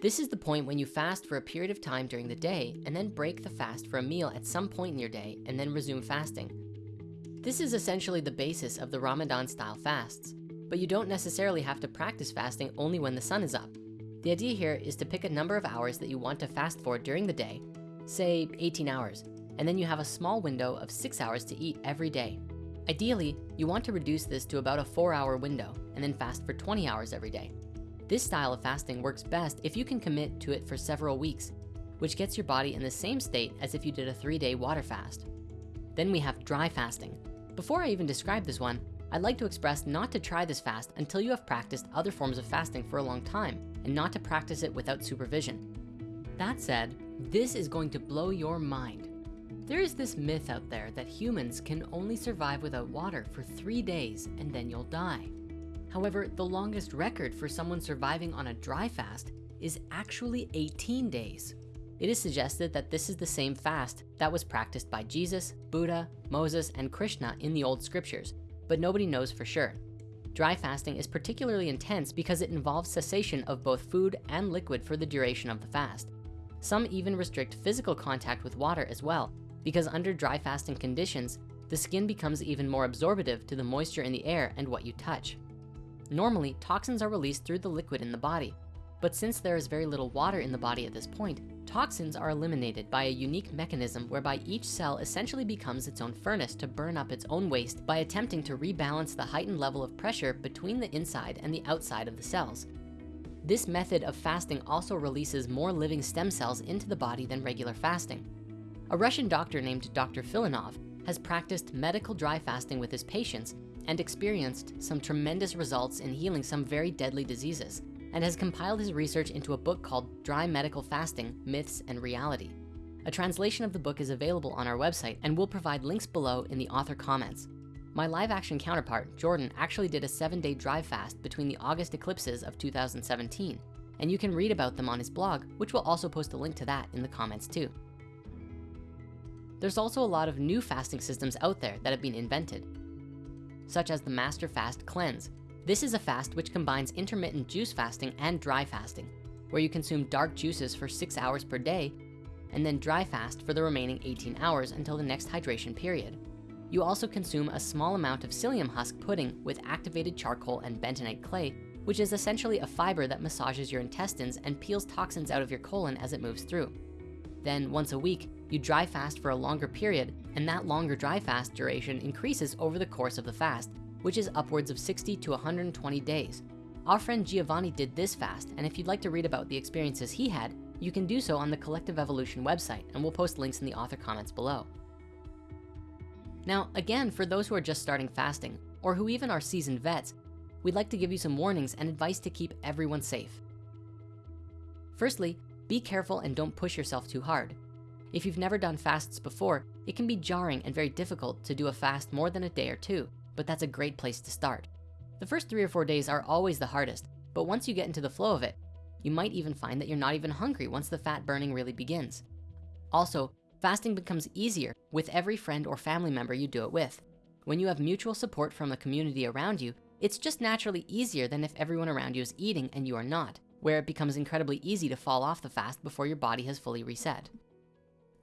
This is the point when you fast for a period of time during the day and then break the fast for a meal at some point in your day and then resume fasting. This is essentially the basis of the Ramadan style fasts, but you don't necessarily have to practice fasting only when the sun is up. The idea here is to pick a number of hours that you want to fast for during the day, say 18 hours, and then you have a small window of six hours to eat every day. Ideally, you want to reduce this to about a four hour window and then fast for 20 hours every day. This style of fasting works best if you can commit to it for several weeks, which gets your body in the same state as if you did a three day water fast. Then we have dry fasting. Before I even describe this one, I'd like to express not to try this fast until you have practiced other forms of fasting for a long time and not to practice it without supervision. That said, this is going to blow your mind. There is this myth out there that humans can only survive without water for three days and then you'll die. However, the longest record for someone surviving on a dry fast is actually 18 days. It is suggested that this is the same fast that was practiced by Jesus, Buddha, Moses, and Krishna in the old scriptures, but nobody knows for sure. Dry fasting is particularly intense because it involves cessation of both food and liquid for the duration of the fast. Some even restrict physical contact with water as well, because under dry fasting conditions, the skin becomes even more absorptive to the moisture in the air and what you touch. Normally, toxins are released through the liquid in the body, but since there is very little water in the body at this point, toxins are eliminated by a unique mechanism whereby each cell essentially becomes its own furnace to burn up its own waste by attempting to rebalance the heightened level of pressure between the inside and the outside of the cells. This method of fasting also releases more living stem cells into the body than regular fasting. A Russian doctor named Dr. Filonov has practiced medical dry fasting with his patients and experienced some tremendous results in healing some very deadly diseases and has compiled his research into a book called Dry Medical Fasting, Myths and Reality. A translation of the book is available on our website and we'll provide links below in the author comments. My live action counterpart, Jordan, actually did a seven day dry fast between the August eclipses of 2017, and you can read about them on his blog, which we'll also post a link to that in the comments too. There's also a lot of new fasting systems out there that have been invented, such as the Master Fast Cleanse. This is a fast which combines intermittent juice fasting and dry fasting, where you consume dark juices for six hours per day, and then dry fast for the remaining 18 hours until the next hydration period. You also consume a small amount of psyllium husk pudding with activated charcoal and bentonite clay, which is essentially a fiber that massages your intestines and peels toxins out of your colon as it moves through. Then once a week, you dry fast for a longer period, and that longer dry fast duration increases over the course of the fast, which is upwards of 60 to 120 days. Our friend Giovanni did this fast, and if you'd like to read about the experiences he had, you can do so on the Collective Evolution website, and we'll post links in the author comments below. Now, again, for those who are just starting fasting, or who even are seasoned vets, we'd like to give you some warnings and advice to keep everyone safe. Firstly, be careful and don't push yourself too hard. If you've never done fasts before, it can be jarring and very difficult to do a fast more than a day or two, but that's a great place to start. The first three or four days are always the hardest, but once you get into the flow of it, you might even find that you're not even hungry once the fat burning really begins. Also, fasting becomes easier with every friend or family member you do it with. When you have mutual support from the community around you, it's just naturally easier than if everyone around you is eating and you are not, where it becomes incredibly easy to fall off the fast before your body has fully reset.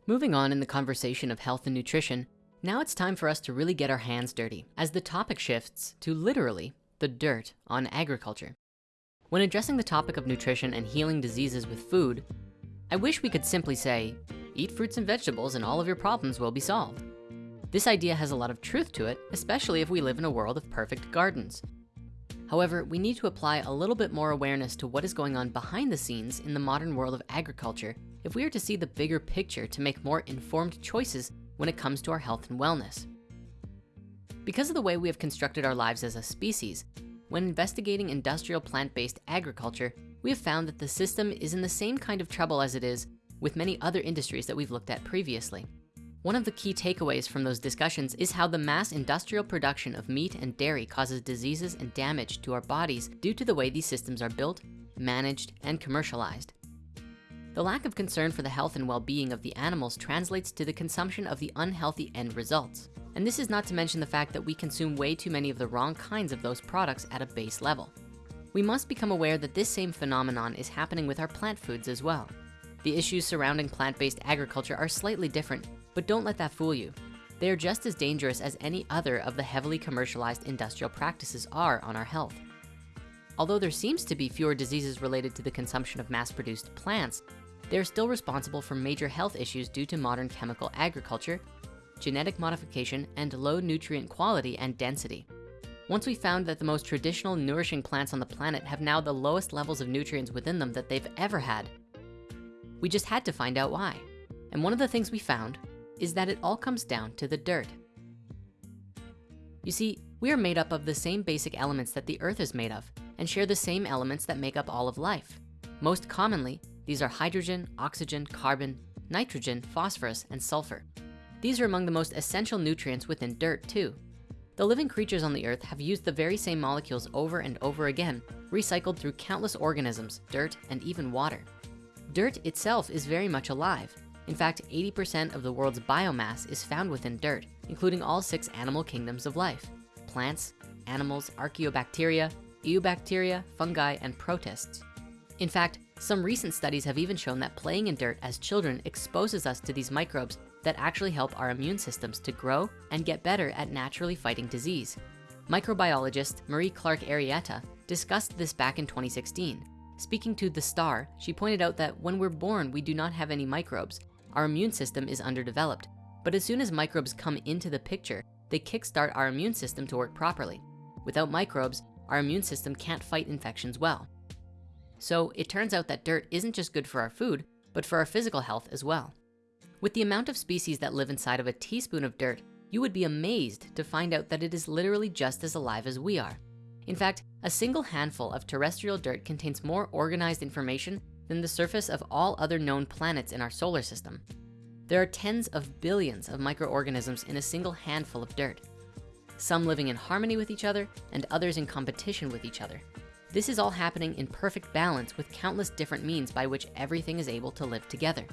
Moving on in the conversation of health and nutrition, now it's time for us to really get our hands dirty as the topic shifts to literally the dirt on agriculture. When addressing the topic of nutrition and healing diseases with food, I wish we could simply say, eat fruits and vegetables and all of your problems will be solved. This idea has a lot of truth to it, especially if we live in a world of perfect gardens. However, we need to apply a little bit more awareness to what is going on behind the scenes in the modern world of agriculture if we are to see the bigger picture to make more informed choices when it comes to our health and wellness. Because of the way we have constructed our lives as a species, when investigating industrial plant-based agriculture, we have found that the system is in the same kind of trouble as it is with many other industries that we've looked at previously. One of the key takeaways from those discussions is how the mass industrial production of meat and dairy causes diseases and damage to our bodies due to the way these systems are built, managed, and commercialized. The lack of concern for the health and well-being of the animals translates to the consumption of the unhealthy end results. And this is not to mention the fact that we consume way too many of the wrong kinds of those products at a base level. We must become aware that this same phenomenon is happening with our plant foods as well. The issues surrounding plant-based agriculture are slightly different, but don't let that fool you. They are just as dangerous as any other of the heavily commercialized industrial practices are on our health. Although there seems to be fewer diseases related to the consumption of mass-produced plants, they are still responsible for major health issues due to modern chemical agriculture, genetic modification, and low nutrient quality and density. Once we found that the most traditional nourishing plants on the planet have now the lowest levels of nutrients within them that they've ever had, we just had to find out why. And one of the things we found is that it all comes down to the dirt. You see, we are made up of the same basic elements that the earth is made of and share the same elements that make up all of life. Most commonly, these are hydrogen, oxygen, carbon, nitrogen, phosphorus, and sulfur. These are among the most essential nutrients within dirt too. The living creatures on the earth have used the very same molecules over and over again, recycled through countless organisms, dirt, and even water. Dirt itself is very much alive. In fact, 80% of the world's biomass is found within dirt, including all six animal kingdoms of life, plants, animals, archaeobacteria, eubacteria, fungi, and protists. In fact, some recent studies have even shown that playing in dirt as children exposes us to these microbes that actually help our immune systems to grow and get better at naturally fighting disease. Microbiologist Marie-Claire Arrieta discussed this back in 2016. Speaking to The Star, she pointed out that when we're born, we do not have any microbes. Our immune system is underdeveloped. But as soon as microbes come into the picture, they kickstart our immune system to work properly. Without microbes, our immune system can't fight infections well. So it turns out that dirt isn't just good for our food, but for our physical health as well. With the amount of species that live inside of a teaspoon of dirt, you would be amazed to find out that it is literally just as alive as we are. In fact, a single handful of terrestrial dirt contains more organized information than the surface of all other known planets in our solar system. There are tens of billions of microorganisms in a single handful of dirt. Some living in harmony with each other and others in competition with each other. This is all happening in perfect balance with countless different means by which everything is able to live together.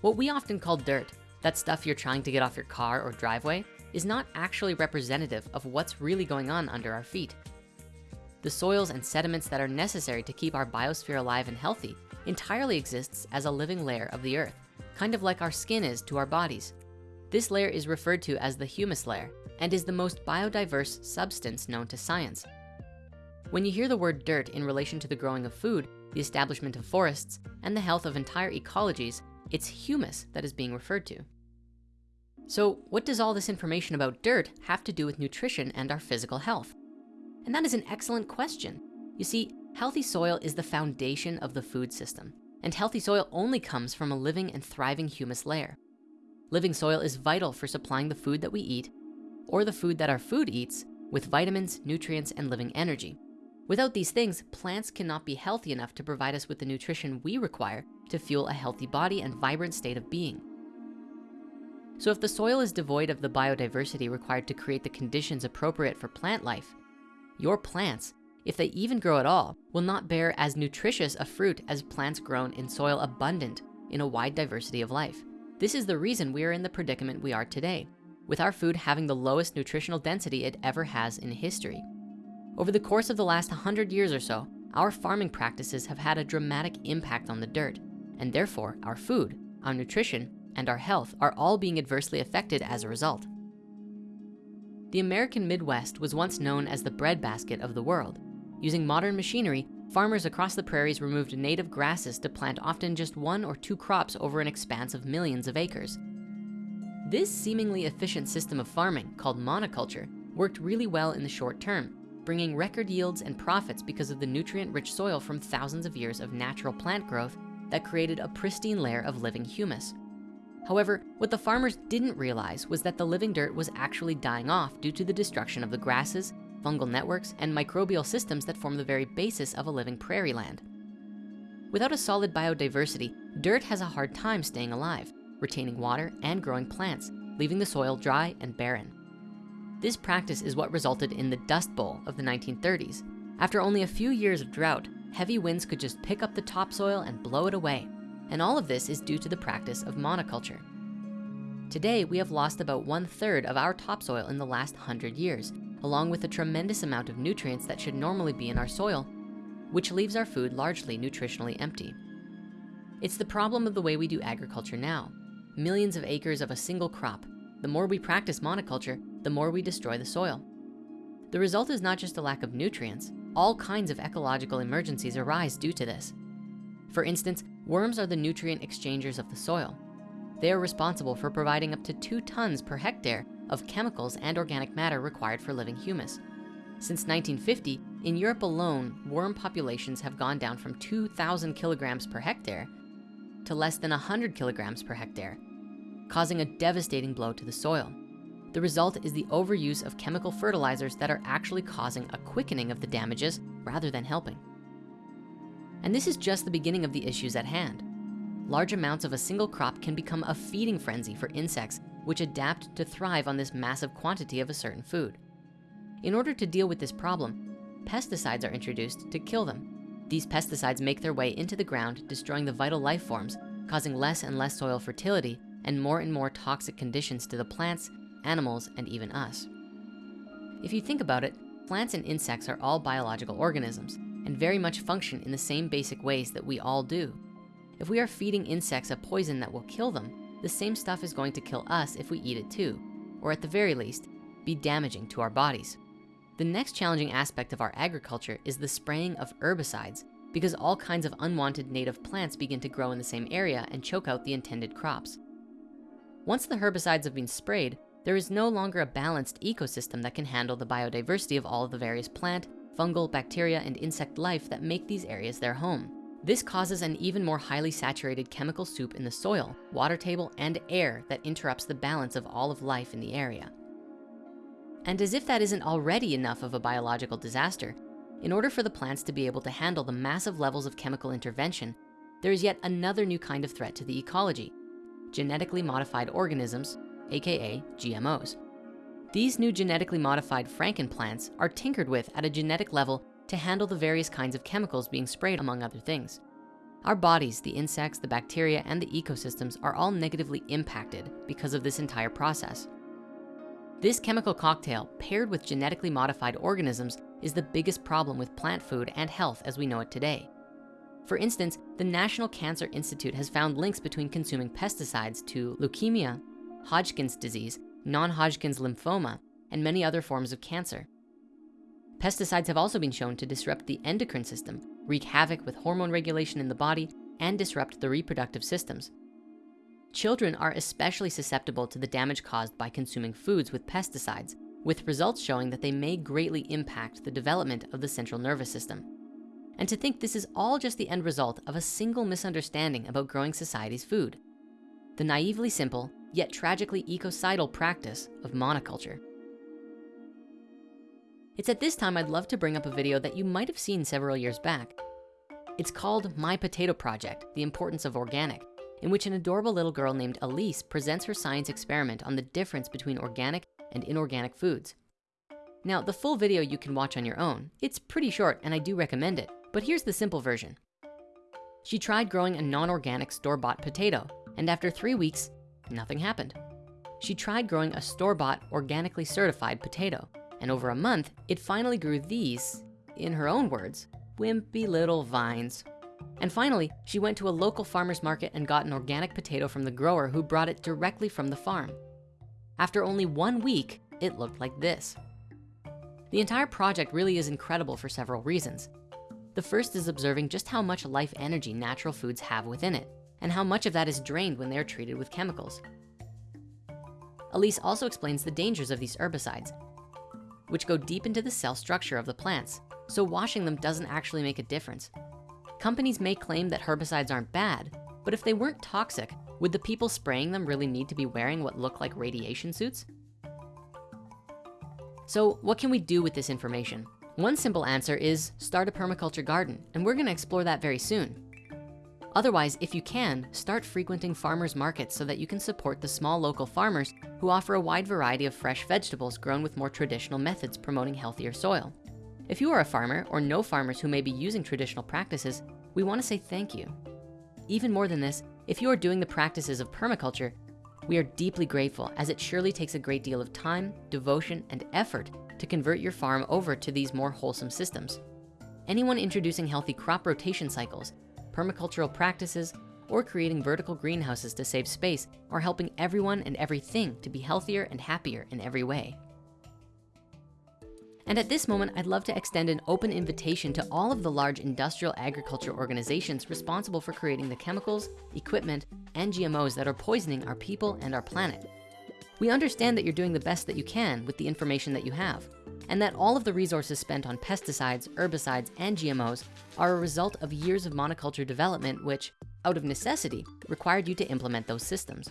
What we often call dirt, that stuff you're trying to get off your car or driveway, is not actually representative of what's really going on under our feet. The soils and sediments that are necessary to keep our biosphere alive and healthy entirely exists as a living layer of the earth, kind of like our skin is to our bodies. This layer is referred to as the humus layer and is the most biodiverse substance known to science. When you hear the word dirt in relation to the growing of food, the establishment of forests, and the health of entire ecologies, it's humus that is being referred to. So what does all this information about dirt have to do with nutrition and our physical health? And that is an excellent question. You see, healthy soil is the foundation of the food system, and healthy soil only comes from a living and thriving humus layer. Living soil is vital for supplying the food that we eat, or the food that our food eats, with vitamins, nutrients, and living energy. Without these things, plants cannot be healthy enough to provide us with the nutrition we require to fuel a healthy body and vibrant state of being. So if the soil is devoid of the biodiversity required to create the conditions appropriate for plant life, your plants, if they even grow at all, will not bear as nutritious a fruit as plants grown in soil abundant in a wide diversity of life. This is the reason we are in the predicament we are today, with our food having the lowest nutritional density it ever has in history. Over the course of the last 100 years or so, our farming practices have had a dramatic impact on the dirt, and therefore our food, our nutrition, and our health are all being adversely affected as a result. The American Midwest was once known as the breadbasket of the world. Using modern machinery, farmers across the prairies removed native grasses to plant often just one or two crops over an expanse of millions of acres. This seemingly efficient system of farming, called monoculture, worked really well in the short term, bringing record yields and profits because of the nutrient-rich soil from thousands of years of natural plant growth that created a pristine layer of living humus. However, what the farmers didn't realize was that the living dirt was actually dying off due to the destruction of the grasses, fungal networks, and microbial systems that form the very basis of a living prairie land. Without a solid biodiversity, dirt has a hard time staying alive, retaining water and growing plants, leaving the soil dry and barren. This practice is what resulted in the Dust Bowl of the 1930s. After only a few years of drought, heavy winds could just pick up the topsoil and blow it away. And all of this is due to the practice of monoculture. Today, we have lost about one third of our topsoil in the last hundred years, along with a tremendous amount of nutrients that should normally be in our soil, which leaves our food largely nutritionally empty. It's the problem of the way we do agriculture now. Millions of acres of a single crop. The more we practice monoculture, the more we destroy the soil. The result is not just a lack of nutrients, all kinds of ecological emergencies arise due to this. For instance, worms are the nutrient exchangers of the soil. They are responsible for providing up to two tons per hectare of chemicals and organic matter required for living humus. Since 1950, in Europe alone, worm populations have gone down from 2,000 kilograms per hectare to less than 100 kilograms per hectare, causing a devastating blow to the soil. The result is the overuse of chemical fertilizers that are actually causing a quickening of the damages rather than helping. And this is just the beginning of the issues at hand. Large amounts of a single crop can become a feeding frenzy for insects which adapt to thrive on this massive quantity of a certain food. In order to deal with this problem, pesticides are introduced to kill them. These pesticides make their way into the ground, destroying the vital life forms, causing less and less soil fertility and more and more toxic conditions to the plants, animals, and even us. If you think about it, plants and insects are all biological organisms and very much function in the same basic ways that we all do. If we are feeding insects a poison that will kill them, the same stuff is going to kill us if we eat it too, or at the very least, be damaging to our bodies. The next challenging aspect of our agriculture is the spraying of herbicides because all kinds of unwanted native plants begin to grow in the same area and choke out the intended crops. Once the herbicides have been sprayed, there is no longer a balanced ecosystem that can handle the biodiversity of all of the various plant, fungal, bacteria, and insect life that make these areas their home. This causes an even more highly saturated chemical soup in the soil, water table, and air that interrupts the balance of all of life in the area. And as if that isn't already enough of a biological disaster, in order for the plants to be able to handle the massive levels of chemical intervention, there is yet another new kind of threat to the ecology, genetically modified organisms, AKA GMOs. These new genetically modified frankenplants are tinkered with at a genetic level to handle the various kinds of chemicals being sprayed among other things. Our bodies, the insects, the bacteria, and the ecosystems are all negatively impacted because of this entire process. This chemical cocktail paired with genetically modified organisms is the biggest problem with plant food and health as we know it today. For instance, the National Cancer Institute has found links between consuming pesticides to leukemia, Hodgkin's disease, non-Hodgkin's lymphoma, and many other forms of cancer. Pesticides have also been shown to disrupt the endocrine system, wreak havoc with hormone regulation in the body, and disrupt the reproductive systems. Children are especially susceptible to the damage caused by consuming foods with pesticides, with results showing that they may greatly impact the development of the central nervous system. And to think this is all just the end result of a single misunderstanding about growing society's food. The naively simple, yet tragically ecocidal practice of monoculture. It's at this time I'd love to bring up a video that you might have seen several years back. It's called My Potato Project, The Importance of Organic, in which an adorable little girl named Elise presents her science experiment on the difference between organic and inorganic foods. Now, the full video you can watch on your own. It's pretty short and I do recommend it, but here's the simple version. She tried growing a non-organic store-bought potato, and after three weeks, nothing happened. She tried growing a store-bought organically certified potato, and over a month, it finally grew these, in her own words, wimpy little vines. And finally, she went to a local farmer's market and got an organic potato from the grower who brought it directly from the farm. After only one week, it looked like this. The entire project really is incredible for several reasons. The first is observing just how much life energy natural foods have within it and how much of that is drained when they're treated with chemicals. Elise also explains the dangers of these herbicides, which go deep into the cell structure of the plants, so washing them doesn't actually make a difference. Companies may claim that herbicides aren't bad, but if they weren't toxic, would the people spraying them really need to be wearing what look like radiation suits? So what can we do with this information? One simple answer is start a permaculture garden, and we're gonna explore that very soon. Otherwise, if you can, start frequenting farmers markets so that you can support the small local farmers who offer a wide variety of fresh vegetables grown with more traditional methods promoting healthier soil. If you are a farmer or know farmers who may be using traditional practices, we wanna say thank you. Even more than this, if you are doing the practices of permaculture, we are deeply grateful as it surely takes a great deal of time, devotion, and effort to convert your farm over to these more wholesome systems. Anyone introducing healthy crop rotation cycles, permacultural practices, or creating vertical greenhouses to save space are helping everyone and everything to be healthier and happier in every way. And at this moment, I'd love to extend an open invitation to all of the large industrial agriculture organizations responsible for creating the chemicals, equipment, and GMOs that are poisoning our people and our planet. We understand that you're doing the best that you can with the information that you have, and that all of the resources spent on pesticides, herbicides, and GMOs are a result of years of monoculture development, which, out of necessity, required you to implement those systems.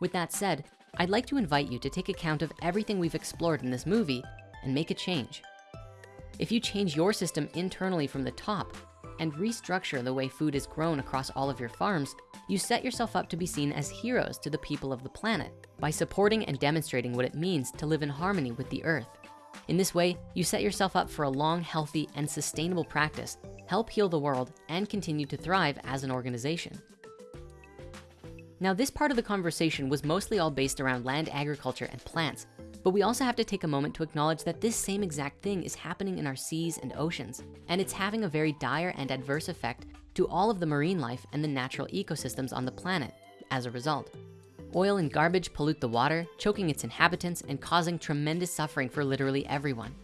With that said, I'd like to invite you to take account of everything we've explored in this movie and make a change. If you change your system internally from the top and restructure the way food is grown across all of your farms, you set yourself up to be seen as heroes to the people of the planet by supporting and demonstrating what it means to live in harmony with the earth. In this way, you set yourself up for a long, healthy, and sustainable practice, help heal the world, and continue to thrive as an organization. Now, this part of the conversation was mostly all based around land agriculture and plants, but we also have to take a moment to acknowledge that this same exact thing is happening in our seas and oceans, and it's having a very dire and adverse effect to all of the marine life and the natural ecosystems on the planet as a result. Oil and garbage pollute the water, choking its inhabitants and causing tremendous suffering for literally everyone.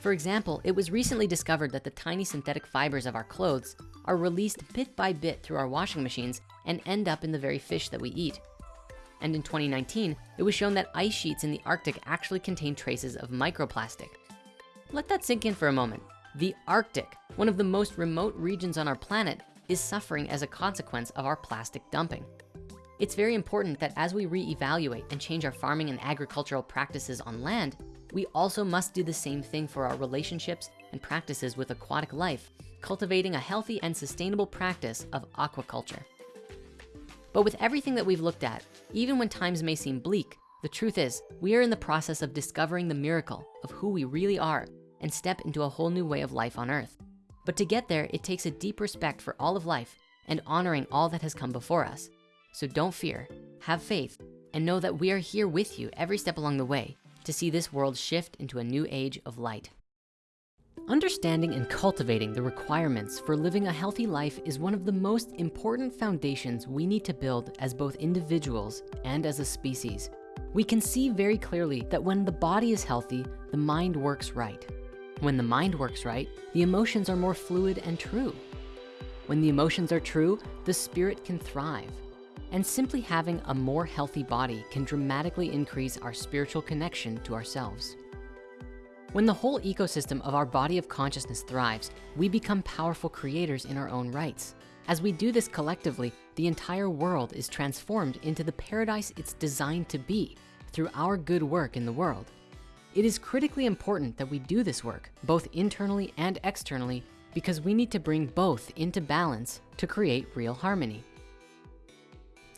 For example, it was recently discovered that the tiny synthetic fibers of our clothes are released bit by bit through our washing machines and end up in the very fish that we eat, and in 2019, it was shown that ice sheets in the Arctic actually contain traces of microplastic. Let that sink in for a moment. The Arctic, one of the most remote regions on our planet, is suffering as a consequence of our plastic dumping. It's very important that as we reevaluate and change our farming and agricultural practices on land, we also must do the same thing for our relationships and practices with aquatic life, cultivating a healthy and sustainable practice of aquaculture. But with everything that we've looked at, even when times may seem bleak, the truth is we are in the process of discovering the miracle of who we really are and step into a whole new way of life on earth. But to get there, it takes a deep respect for all of life and honoring all that has come before us. So don't fear, have faith, and know that we are here with you every step along the way to see this world shift into a new age of light. Understanding and cultivating the requirements for living a healthy life is one of the most important foundations we need to build as both individuals and as a species. We can see very clearly that when the body is healthy, the mind works right. When the mind works right, the emotions are more fluid and true. When the emotions are true, the spirit can thrive. And simply having a more healthy body can dramatically increase our spiritual connection to ourselves. When the whole ecosystem of our body of consciousness thrives, we become powerful creators in our own rights. As we do this collectively, the entire world is transformed into the paradise it's designed to be through our good work in the world. It is critically important that we do this work, both internally and externally, because we need to bring both into balance to create real harmony.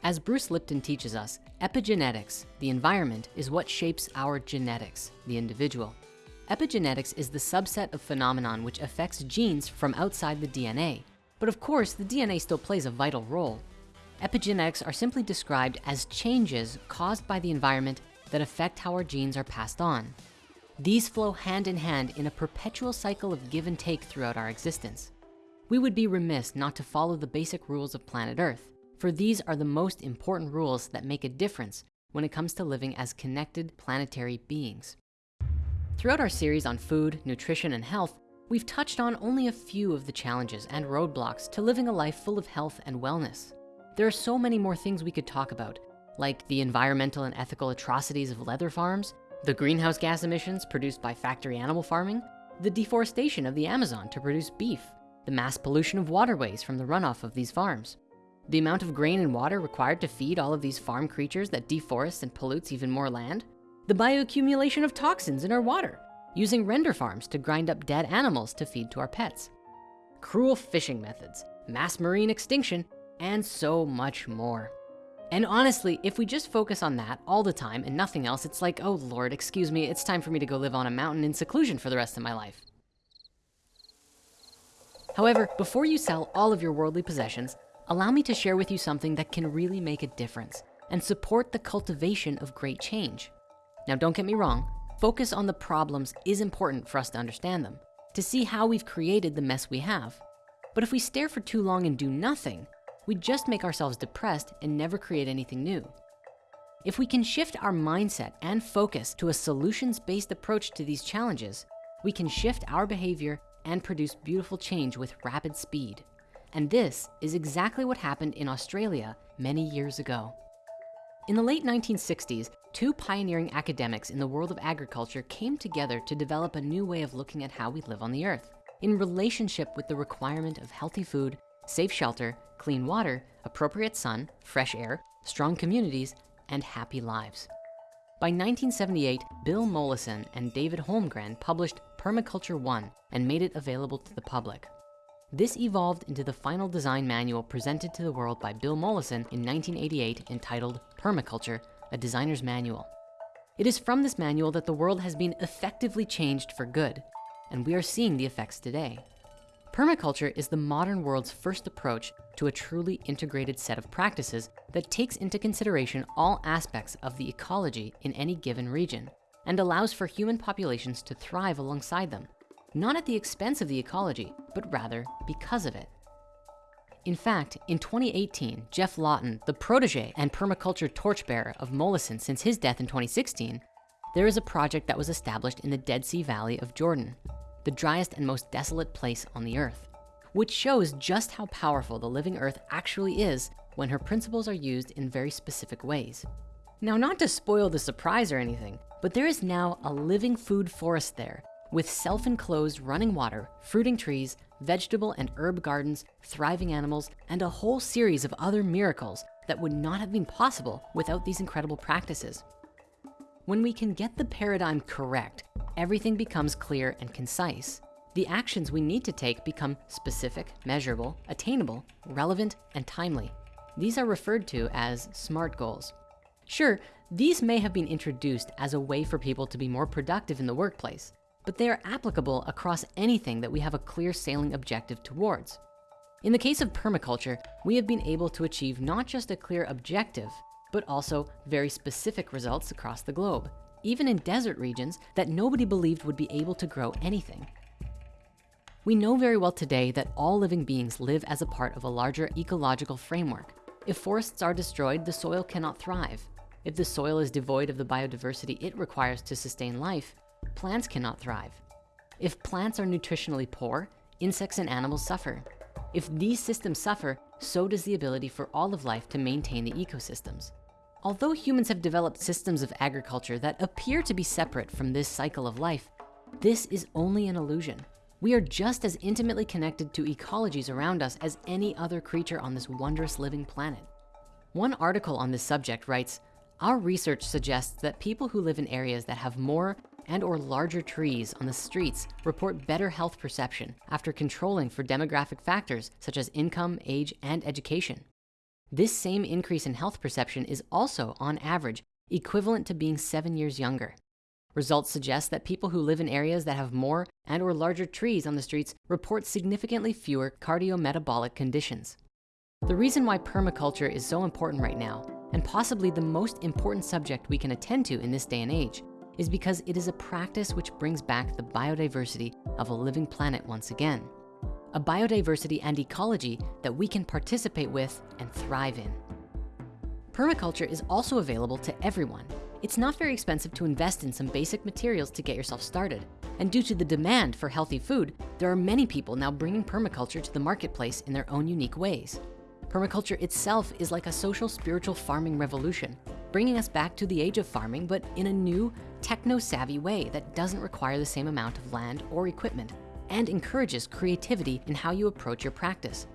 As Bruce Lipton teaches us, epigenetics, the environment, is what shapes our genetics, the individual. Epigenetics is the subset of phenomenon which affects genes from outside the DNA. But of course, the DNA still plays a vital role. Epigenetics are simply described as changes caused by the environment that affect how our genes are passed on. These flow hand in hand in a perpetual cycle of give and take throughout our existence. We would be remiss not to follow the basic rules of planet Earth, for these are the most important rules that make a difference when it comes to living as connected planetary beings. Throughout our series on food, nutrition, and health, we've touched on only a few of the challenges and roadblocks to living a life full of health and wellness. There are so many more things we could talk about, like the environmental and ethical atrocities of leather farms, the greenhouse gas emissions produced by factory animal farming, the deforestation of the Amazon to produce beef, the mass pollution of waterways from the runoff of these farms, the amount of grain and water required to feed all of these farm creatures that deforests and pollutes even more land, the bioaccumulation of toxins in our water, using render farms to grind up dead animals to feed to our pets, cruel fishing methods, mass marine extinction, and so much more. And honestly, if we just focus on that all the time and nothing else, it's like, oh Lord, excuse me, it's time for me to go live on a mountain in seclusion for the rest of my life. However, before you sell all of your worldly possessions, allow me to share with you something that can really make a difference and support the cultivation of great change. Now, don't get me wrong, focus on the problems is important for us to understand them, to see how we've created the mess we have. But if we stare for too long and do nothing, we just make ourselves depressed and never create anything new. If we can shift our mindset and focus to a solutions-based approach to these challenges, we can shift our behavior and produce beautiful change with rapid speed. And this is exactly what happened in Australia many years ago. In the late 1960s, two pioneering academics in the world of agriculture came together to develop a new way of looking at how we live on the earth in relationship with the requirement of healthy food, safe shelter, clean water, appropriate sun, fresh air, strong communities, and happy lives. By 1978, Bill Mollison and David Holmgren published Permaculture One and made it available to the public. This evolved into the final design manual presented to the world by Bill Mollison in 1988 entitled Permaculture, a designer's manual. It is from this manual that the world has been effectively changed for good, and we are seeing the effects today. Permaculture is the modern world's first approach to a truly integrated set of practices that takes into consideration all aspects of the ecology in any given region and allows for human populations to thrive alongside them, not at the expense of the ecology, but rather because of it. In fact, in 2018, Geoff Lawton, the protege and permaculture torchbearer of Mollison since his death in 2016, there is a project that was established in the Dead Sea Valley of Jordan the driest and most desolate place on the earth, which shows just how powerful the living earth actually is when her principles are used in very specific ways. Now, not to spoil the surprise or anything, but there is now a living food forest there with self-enclosed running water, fruiting trees, vegetable and herb gardens, thriving animals, and a whole series of other miracles that would not have been possible without these incredible practices. When we can get the paradigm correct, everything becomes clear and concise. The actions we need to take become specific, measurable, attainable, relevant, and timely. These are referred to as SMART goals. Sure, these may have been introduced as a way for people to be more productive in the workplace, but they are applicable across anything that we have a clear sailing objective towards. In the case of permaculture, we have been able to achieve not just a clear objective, but also very specific results across the globe even in desert regions that nobody believed would be able to grow anything. We know very well today that all living beings live as a part of a larger ecological framework. If forests are destroyed, the soil cannot thrive. If the soil is devoid of the biodiversity it requires to sustain life, plants cannot thrive. If plants are nutritionally poor, insects and animals suffer. If these systems suffer, so does the ability for all of life to maintain the ecosystems. Although humans have developed systems of agriculture that appear to be separate from this cycle of life, this is only an illusion. We are just as intimately connected to ecologies around us as any other creature on this wondrous living planet. One article on this subject writes, our research suggests that people who live in areas that have more and or larger trees on the streets report better health perception after controlling for demographic factors such as income, age, and education. This same increase in health perception is also, on average, equivalent to being seven years younger. Results suggest that people who live in areas that have more and or larger trees on the streets report significantly fewer cardiometabolic conditions. The reason why permaculture is so important right now, and possibly the most important subject we can attend to in this day and age, is because it is a practice which brings back the biodiversity of a living planet once again a biodiversity and ecology that we can participate with and thrive in. Permaculture is also available to everyone. It's not very expensive to invest in some basic materials to get yourself started. And due to the demand for healthy food, there are many people now bringing permaculture to the marketplace in their own unique ways. Permaculture itself is like a social spiritual farming revolution, bringing us back to the age of farming, but in a new techno-savvy way that doesn't require the same amount of land or equipment and encourages creativity in how you approach your practice.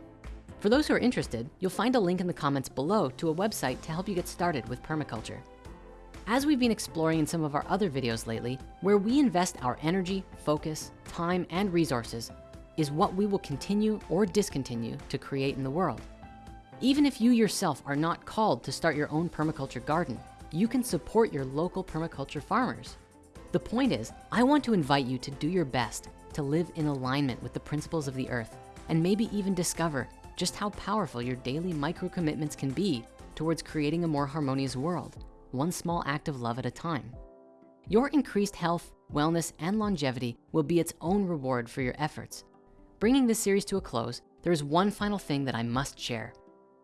For those who are interested, you'll find a link in the comments below to a website to help you get started with permaculture. As we've been exploring in some of our other videos lately, where we invest our energy, focus, time, and resources is what we will continue or discontinue to create in the world. Even if you yourself are not called to start your own permaculture garden, you can support your local permaculture farmers. The point is, I want to invite you to do your best to live in alignment with the principles of the earth and maybe even discover just how powerful your daily micro commitments can be towards creating a more harmonious world, one small act of love at a time. Your increased health, wellness, and longevity will be its own reward for your efforts. Bringing this series to a close, there is one final thing that I must share.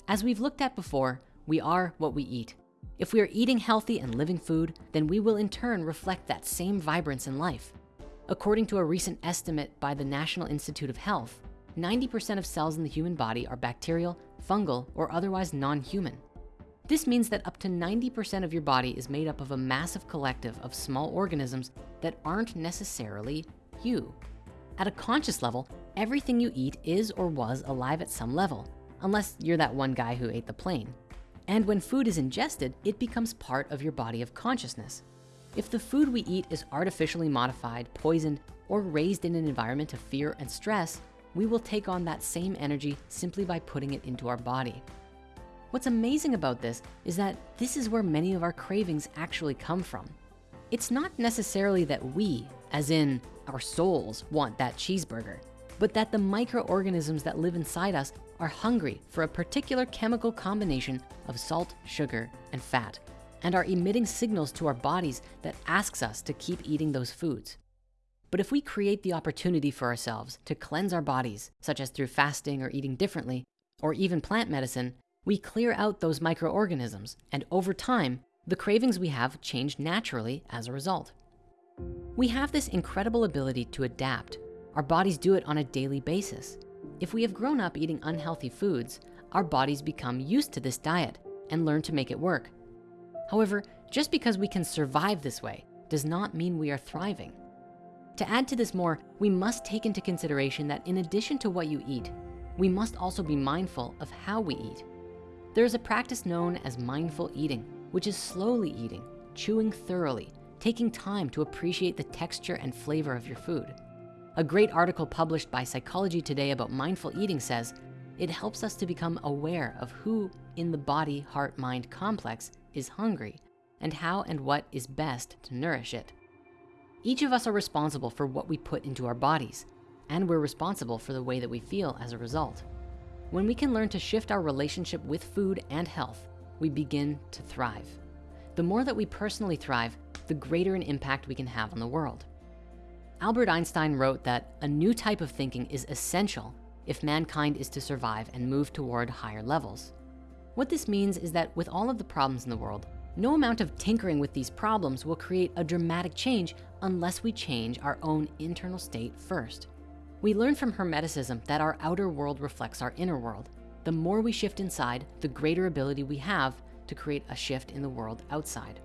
As we've looked at before, we are what we eat. If we are eating healthy and living food, then we will in turn reflect that same vibrance in life. According to a recent estimate by the National Institute of Health, 90% of cells in the human body are bacterial, fungal, or otherwise non-human. This means that up to 90% of your body is made up of a massive collective of small organisms that aren't necessarily you. At a conscious level, everything you eat is or was alive at some level, unless you're that one guy who ate the plane. And when food is ingested, it becomes part of your body of consciousness. If the food we eat is artificially modified, poisoned, or raised in an environment of fear and stress, we will take on that same energy simply by putting it into our body. What's amazing about this is that this is where many of our cravings actually come from. It's not necessarily that we, as in our souls, want that cheeseburger, but that the microorganisms that live inside us are hungry for a particular chemical combination of salt, sugar, and fat, and are emitting signals to our bodies that asks us to keep eating those foods. But if we create the opportunity for ourselves to cleanse our bodies, such as through fasting or eating differently, or even plant medicine, we clear out those microorganisms. And over time, the cravings we have change naturally as a result. We have this incredible ability to adapt. Our bodies do it on a daily basis. If we have grown up eating unhealthy foods, our bodies become used to this diet and learn to make it work. However, just because we can survive this way does not mean we are thriving. To add to this more, we must take into consideration that in addition to what you eat, we must also be mindful of how we eat. There is a practice known as mindful eating, which is slowly eating, chewing thoroughly, taking time to appreciate the texture and flavor of your food. A great article published by Psychology Today about mindful eating says, it helps us to become aware of who in the body, heart, mind complex is hungry and how and what is best to nourish it. Each of us are responsible for what we put into our bodies, and we're responsible for the way that we feel as a result. When we can learn to shift our relationship with food and health, we begin to thrive. The more that we personally thrive, the greater an impact we can have on the world. Albert Einstein wrote that a new type of thinking is essential if mankind is to survive and move toward higher levels. What this means is that with all of the problems in the world, no amount of tinkering with these problems will create a dramatic change unless we change our own internal state first. We learn from Hermeticism that our outer world reflects our inner world. The more we shift inside, the greater ability we have to create a shift in the world outside.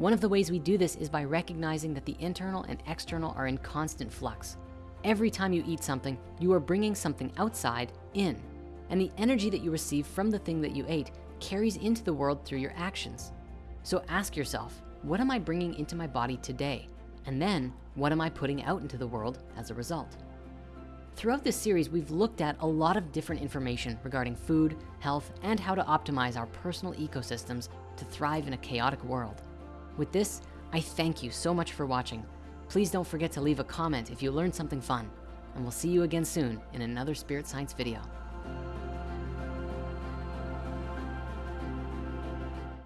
One of the ways we do this is by recognizing that the internal and external are in constant flux. Every time you eat something, you are bringing something outside in, and the energy that you receive from the thing that you ate carries into the world through your actions. So ask yourself, what am I bringing into my body today? And then what am I putting out into the world as a result? Throughout this series, we've looked at a lot of different information regarding food, health, and how to optimize our personal ecosystems to thrive in a chaotic world. With this, I thank you so much for watching. Please don't forget to leave a comment if you learned something fun, and we'll see you again soon in another Spirit Science video.